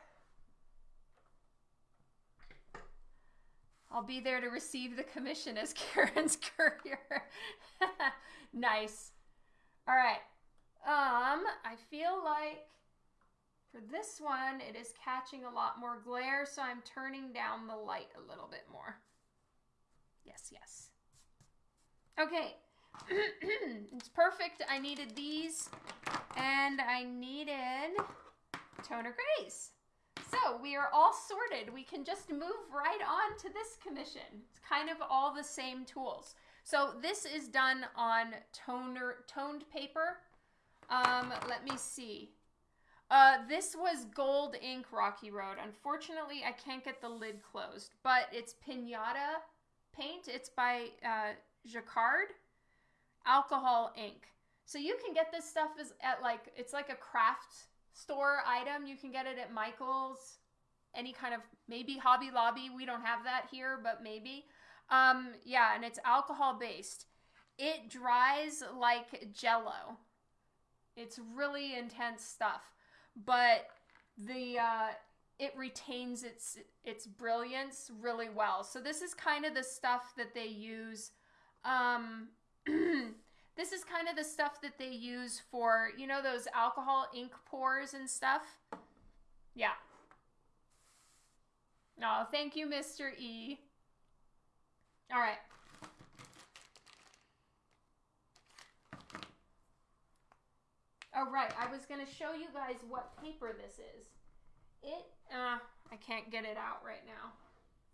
I'll be there to receive the commission as [LAUGHS] Karen's courier. [LAUGHS] nice. All right. Um, I feel like for this one, it is catching a lot more glare, so I'm turning down the light a little bit more. Yes, yes. Okay, [CLEARS THROAT] it's perfect. I needed these and I needed toner grays. So we are all sorted. We can just move right on to this commission. It's kind of all the same tools. So this is done on toner toned paper. Um, let me see. Uh, this was gold ink Rocky Road. Unfortunately, I can't get the lid closed, but it's Pinata paint. It's by uh, Jacquard alcohol ink. So you can get this stuff is at like it's like a craft store item. You can get it at Michael's, any kind of maybe Hobby Lobby. We don't have that here, but maybe. Um, yeah, and it's alcohol based. It dries like jello. It's really intense stuff, but the uh, it retains its its brilliance really well. So this is kind of the stuff that they use um, [CLEARS THROAT] this is kind of the stuff that they use for, you know, those alcohol ink pours and stuff. Yeah. Oh, thank you, Mr. E. All right. Oh, right. I was going to show you guys what paper this is. It, uh, I can't get it out right now.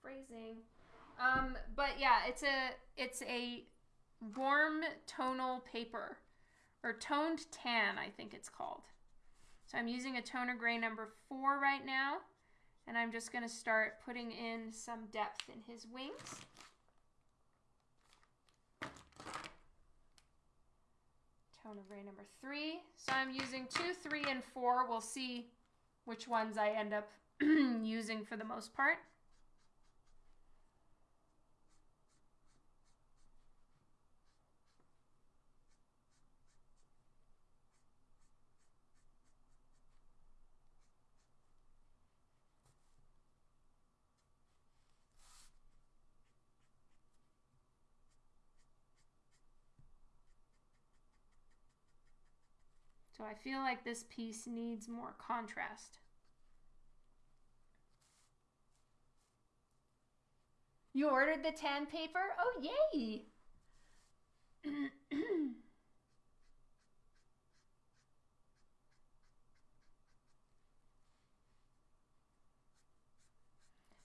Phrasing. Um, but yeah, it's a, it's a warm tonal paper or toned tan, I think it's called. So I'm using a toner gray number four right now, and I'm just going to start putting in some depth in his wings. Toner gray number three. So I'm using two, three, and four. We'll see which ones I end up [CLEARS THROAT] using for the most part. So I feel like this piece needs more contrast. You ordered the tan paper? Oh, yay! [CLEARS THROAT]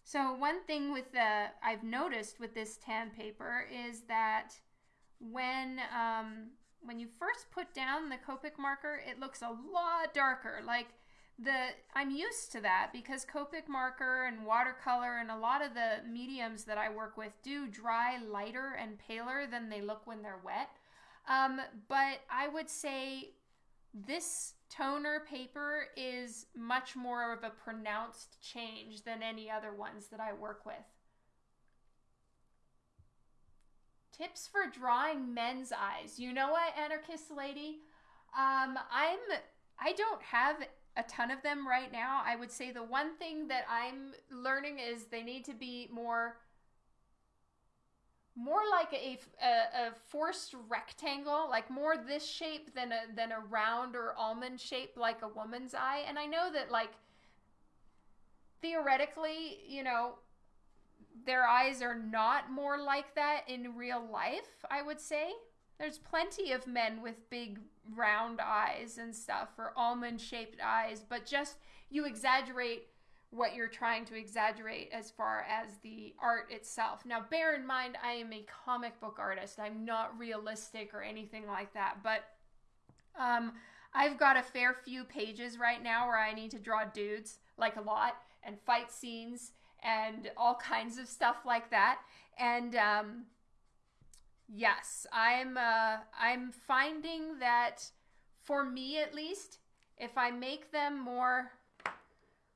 so one thing with the I've noticed with this tan paper is that when um, when you first put down the Copic marker, it looks a lot darker. Like the I'm used to that because Copic marker and watercolor and a lot of the mediums that I work with do dry lighter and paler than they look when they're wet. Um, but I would say this toner paper is much more of a pronounced change than any other ones that I work with. Tips for drawing men's eyes. You know what, anarchist lady? Um, I'm I don't have a ton of them right now. I would say the one thing that I'm learning is they need to be more more like a, a, a, forced rectangle, like more this shape than a than a round or almond shape like a woman's eye. And I know that like theoretically, you know, their eyes are not more like that in real life, I would say. There's plenty of men with big round eyes and stuff or almond shaped eyes, but just you exaggerate what you're trying to exaggerate as far as the art itself. Now, bear in mind, I am a comic book artist. I'm not realistic or anything like that, but um, I've got a fair few pages right now where I need to draw dudes, like a lot, and fight scenes and all kinds of stuff like that. And um, yes, I'm uh, I'm finding that for me at least, if I make them more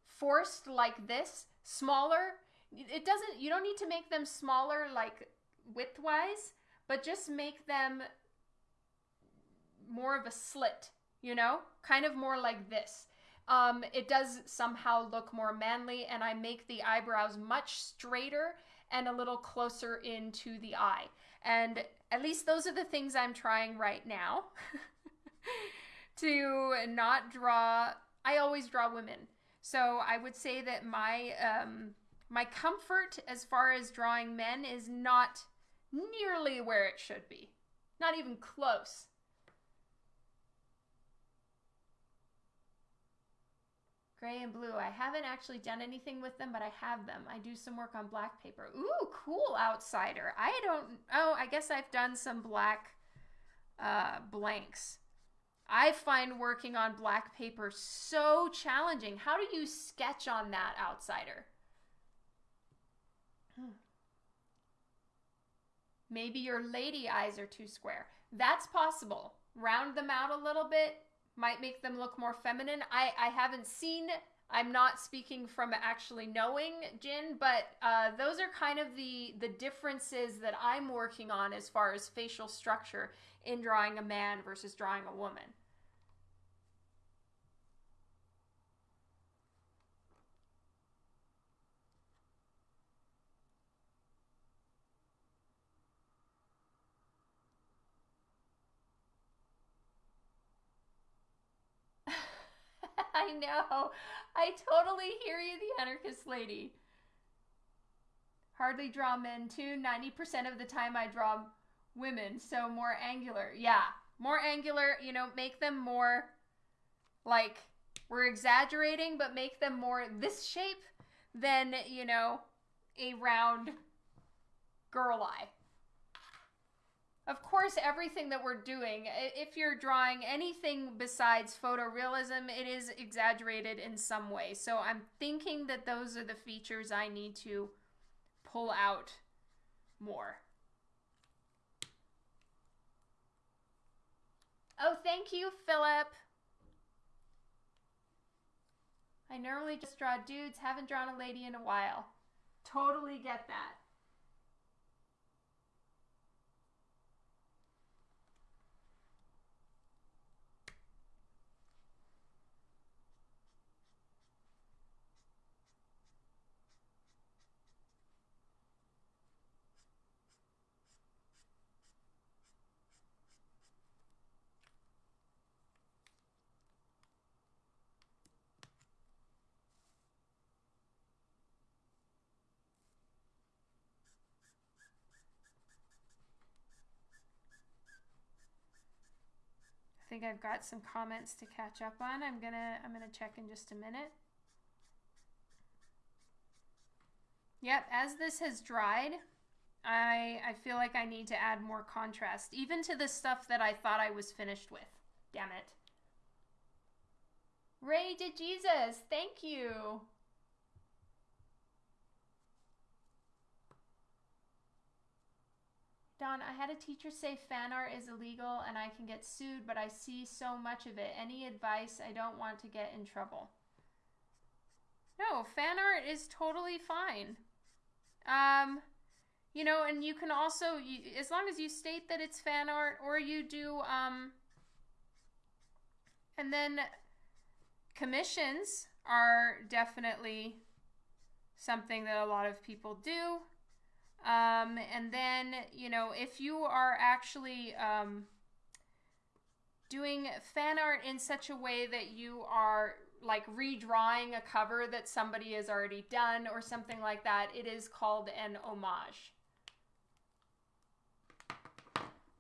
forced like this, smaller. It doesn't, you don't need to make them smaller like widthwise, but just make them more of a slit, you know? Kind of more like this. Um, it does somehow look more manly, and I make the eyebrows much straighter and a little closer into the eye. And at least those are the things I'm trying right now [LAUGHS] to not draw. I always draw women. So I would say that my um, my comfort as far as drawing men is not nearly where it should be. Not even close. Gray and blue. I haven't actually done anything with them, but I have them. I do some work on black paper. Ooh, cool outsider. I don't, oh, I guess I've done some black uh, blanks. I find working on black paper so challenging. How do you sketch on that outsider? Hmm. Maybe your lady eyes are too square. That's possible. Round them out a little bit might make them look more feminine. I, I haven't seen, I'm not speaking from actually knowing Jin, but uh, those are kind of the, the differences that I'm working on as far as facial structure in drawing a man versus drawing a woman. I know. I totally hear you, the anarchist lady. Hardly draw men too. 90% of the time I draw women, so more angular. Yeah, more angular, you know, make them more like we're exaggerating, but make them more this shape than, you know, a round girl eye. Of course, everything that we're doing, if you're drawing anything besides photorealism, it is exaggerated in some way. So I'm thinking that those are the features I need to pull out more. Oh, thank you, Philip. I normally just draw dudes, haven't drawn a lady in a while. Totally get that. Think I've got some comments to catch up on. I'm gonna I'm gonna check in just a minute. Yep, as this has dried, I I feel like I need to add more contrast, even to the stuff that I thought I was finished with. Damn it. Ray to Jesus, thank you. Dawn, I had a teacher say fan art is illegal and I can get sued, but I see so much of it. Any advice? I don't want to get in trouble. No, fan art is totally fine. Um, you know, and you can also, you, as long as you state that it's fan art or you do, um, and then commissions are definitely something that a lot of people do. Um, and then, you know, if you are actually um, doing fan art in such a way that you are like redrawing a cover that somebody has already done or something like that, it is called an homage.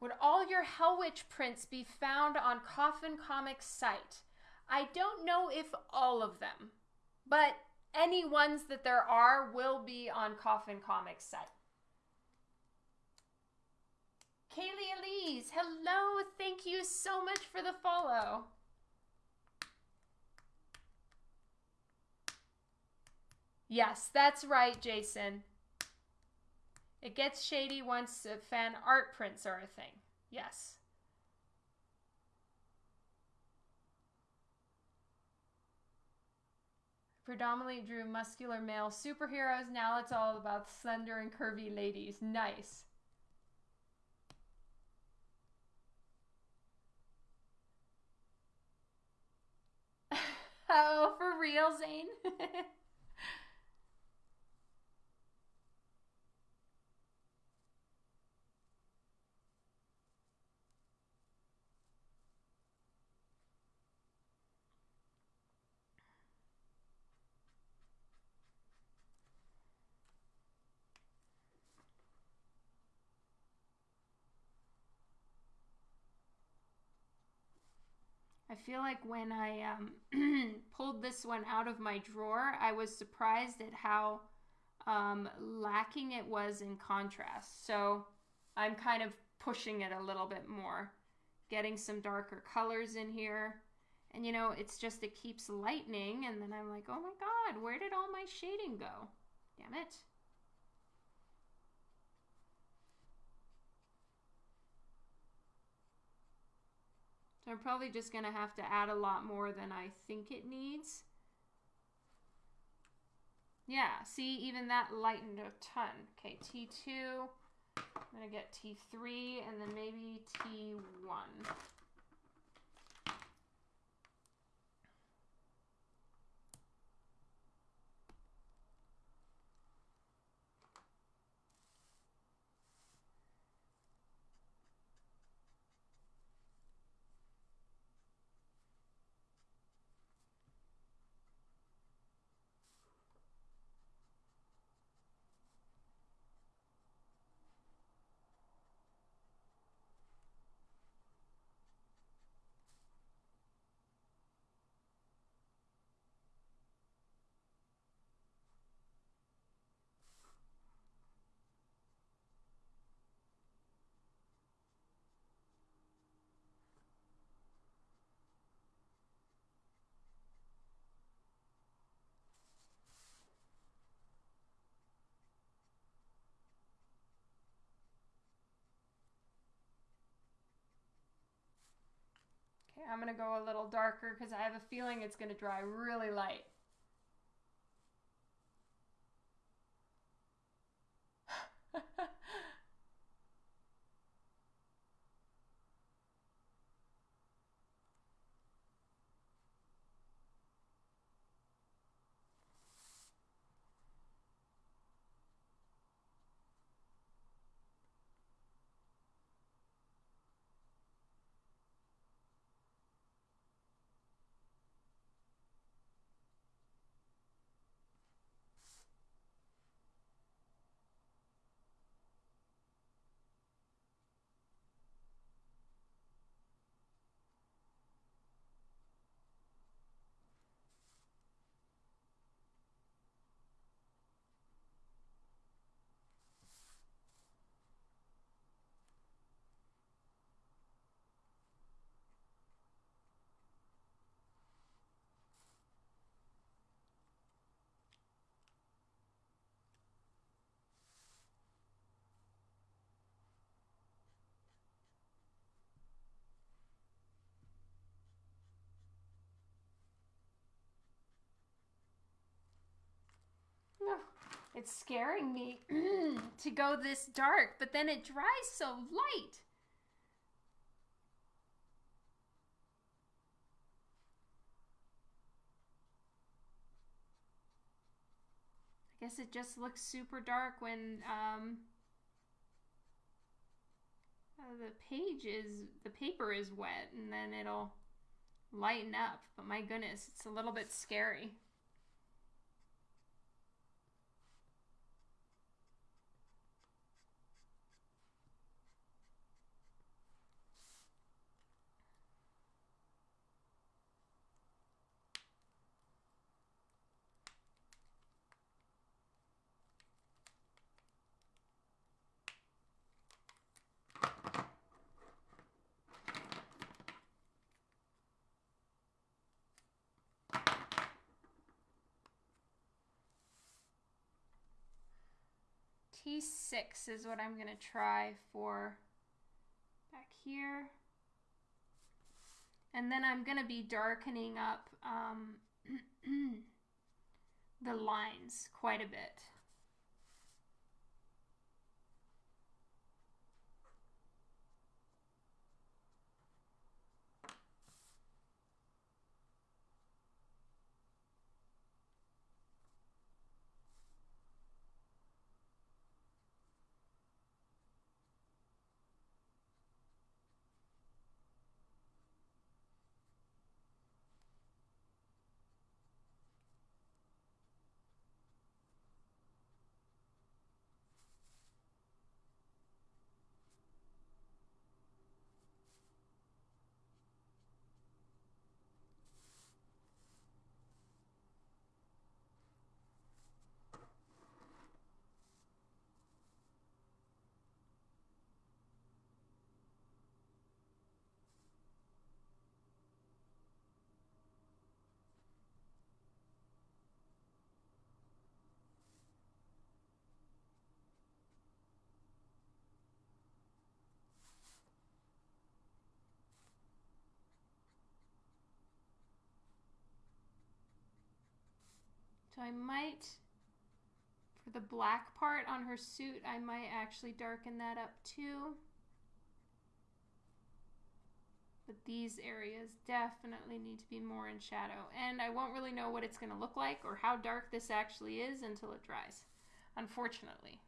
Would all your Hell Witch prints be found on Coffin Comics site? I don't know if all of them, but any ones that there are will be on Coffin Comics site. Kaylee Elise, hello. Thank you so much for the follow. Yes, that's right, Jason. It gets shady once fan art prints are a thing. Yes. Predominantly drew muscular male superheroes. Now it's all about slender and curvy ladies. Nice. oh, for real, Zane? [LAUGHS] feel like when I um, [CLEARS THROAT] pulled this one out of my drawer, I was surprised at how um, lacking it was in contrast. So I'm kind of pushing it a little bit more, getting some darker colors in here. And you know, it's just, it keeps lightening. And then I'm like, oh my God, where did all my shading go? Damn it. I'm probably just going to have to add a lot more than I think it needs. Yeah, see, even that lightened a ton. Okay, T2. I'm going to get T3 and then maybe T1. Okay, I'm going to go a little darker because I have a feeling it's going to dry really light. It's scaring me [CLEARS THROAT] to go this dark, but then it dries so light. I guess it just looks super dark when um, uh, the page is, the paper is wet and then it'll lighten up. But my goodness, it's a little bit scary. T6 is what I'm going to try for back here. And then I'm going to be darkening up um, [CLEARS THROAT] the lines quite a bit. So I might, for the black part on her suit, I might actually darken that up too. But these areas definitely need to be more in shadow. And I won't really know what it's going to look like or how dark this actually is until it dries, unfortunately.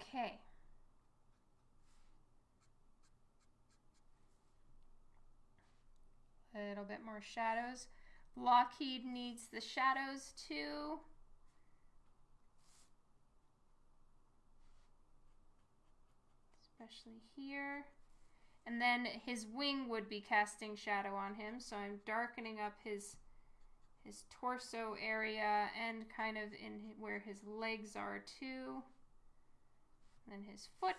Okay. A little bit more shadows. Lockheed needs the shadows too. Especially here. And then his wing would be casting shadow on him, so I'm darkening up his his torso area and kind of in where his legs are too then his foot.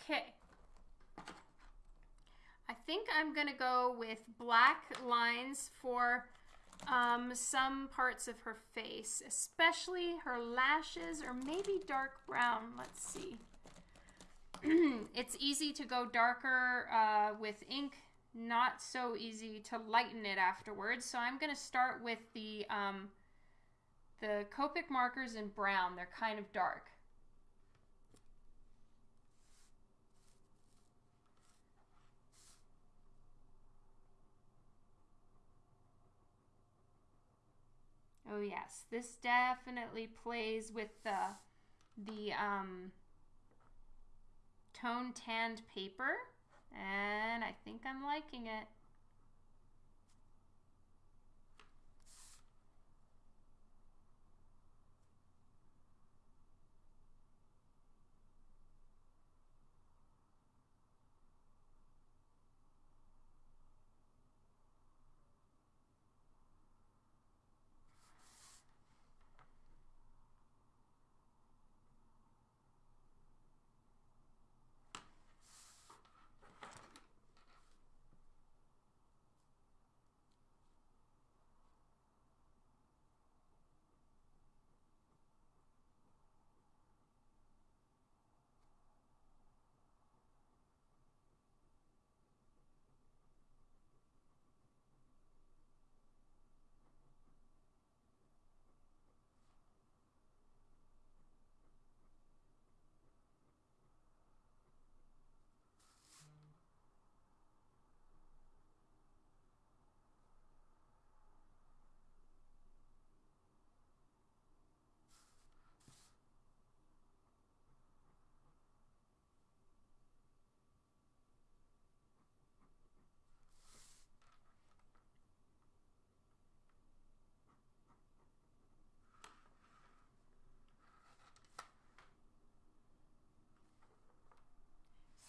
Okay. I think I'm going to go with black lines for um, some parts of her face, especially her lashes or maybe dark brown. Let's see. [CLEARS THROAT] it's easy to go darker uh, with ink, not so easy to lighten it afterwards. So I'm going to start with the, um, the Copic markers in brown. They're kind of dark. Oh yes, this definitely plays with the the um, tone tanned paper and I think I'm liking it.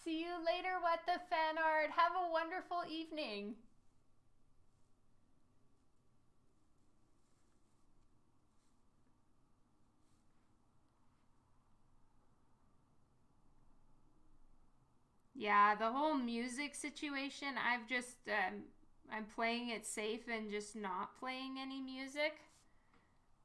See you later, What the Fan Art. Have a wonderful evening. Yeah, the whole music situation, I've just, um, I'm playing it safe and just not playing any music.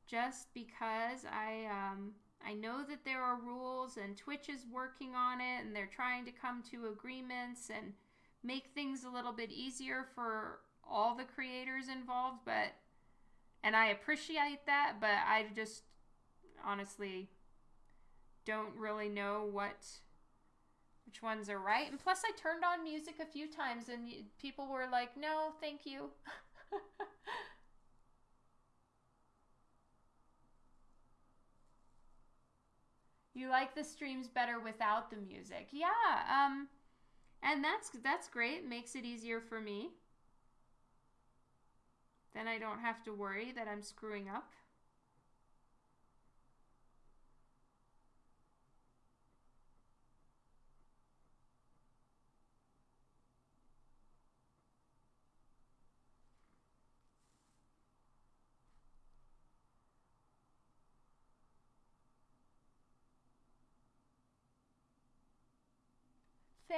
Just because I, um, I know that there are rules and Twitch is working on it and they're trying to come to agreements and make things a little bit easier for all the creators involved, but and I appreciate that, but I just honestly don't really know what which ones are right. And plus I turned on music a few times and people were like, "No, thank you." [LAUGHS] You like the streams better without the music. Yeah, um and that's that's great. Makes it easier for me. Then I don't have to worry that I'm screwing up.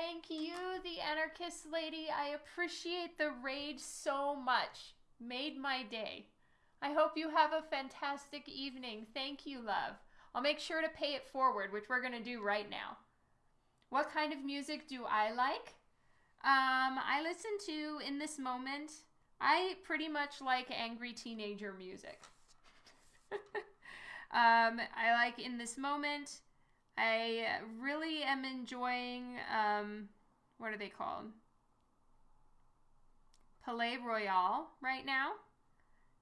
Thank you, the anarchist lady. I appreciate the raid so much. Made my day. I hope you have a fantastic evening. Thank you, love. I'll make sure to pay it forward, which we're going to do right now. What kind of music do I like? Um, I listen to, in this moment, I pretty much like angry teenager music. [LAUGHS] um, I like in this moment I really am enjoying, um, what are they called? Palaye Royale right now.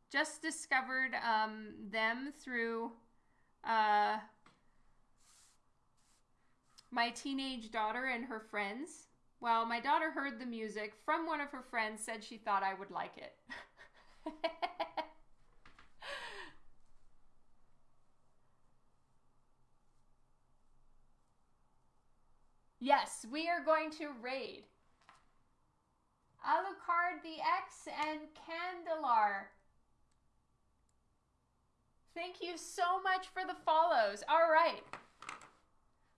Just discovered um, them through uh, my teenage daughter and her friends. Well, my daughter heard the music from one of her friends, said she thought I would like it. [LAUGHS] Yes, we are going to raid. Alucard the X and Candelar. Thank you so much for the follows. All right.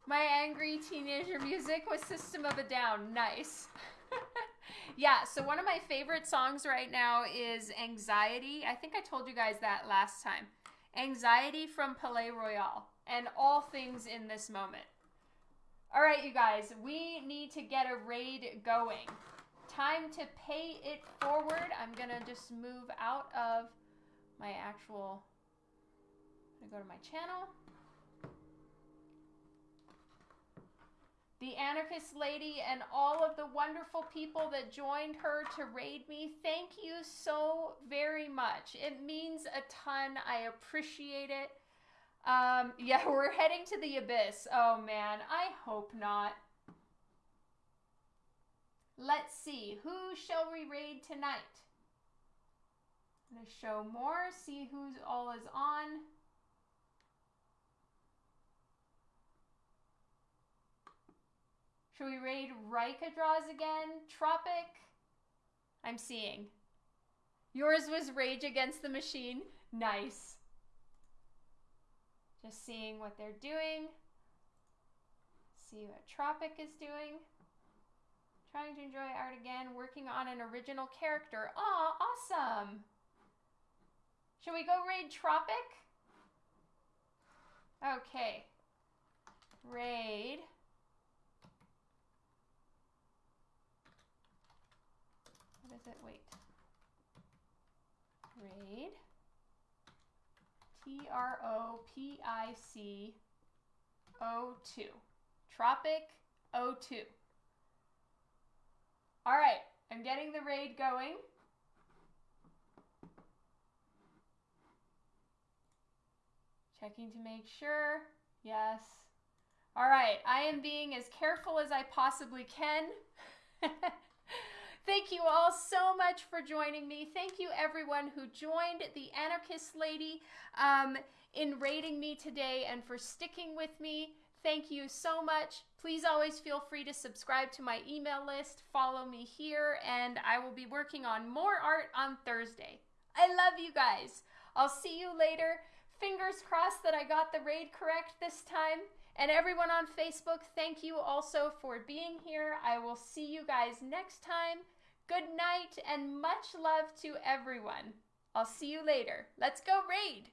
My angry teenager music with System of a Down. Nice. [LAUGHS] yeah, so one of my favorite songs right now is Anxiety. I think I told you guys that last time. Anxiety from Palaye Royale and all things in this moment. All right, you guys, we need to get a raid going. Time to pay it forward. I'm to just move out of my actual, I'm to go to my channel. The anarchist lady and all of the wonderful people that joined her to raid me, thank you so very much. It means a ton. I appreciate it. Um, [LAUGHS] yeah, we're heading to the abyss. Oh man, I hope not. Let's see, who shall we raid tonight? I'm to show more, see who's all is on. Should we raid Rika draws again? Tropic? I'm seeing. Yours was Rage Against the Machine. Nice. Just seeing what they're doing. See what Tropic is doing. Trying to enjoy art again, working on an original character. Aw, awesome. Should we go raid Tropic? Okay. Raid. What is it? Wait. Raid. T R O P I C O 2. Tropic O 2. All right, I'm getting the raid going. Checking to make sure. Yes. All right, I am being as careful as I possibly can. [LAUGHS] Thank you all so much for joining me. Thank you, everyone who joined the Anarchist Lady um, in raiding me today and for sticking with me. Thank you so much. Please always feel free to subscribe to my email list, follow me here, and I will be working on more art on Thursday. I love you guys. I'll see you later. Fingers crossed that I got the raid correct this time. And everyone on Facebook, thank you also for being here. I will see you guys next time. Good night and much love to everyone. I'll see you later. Let's go raid!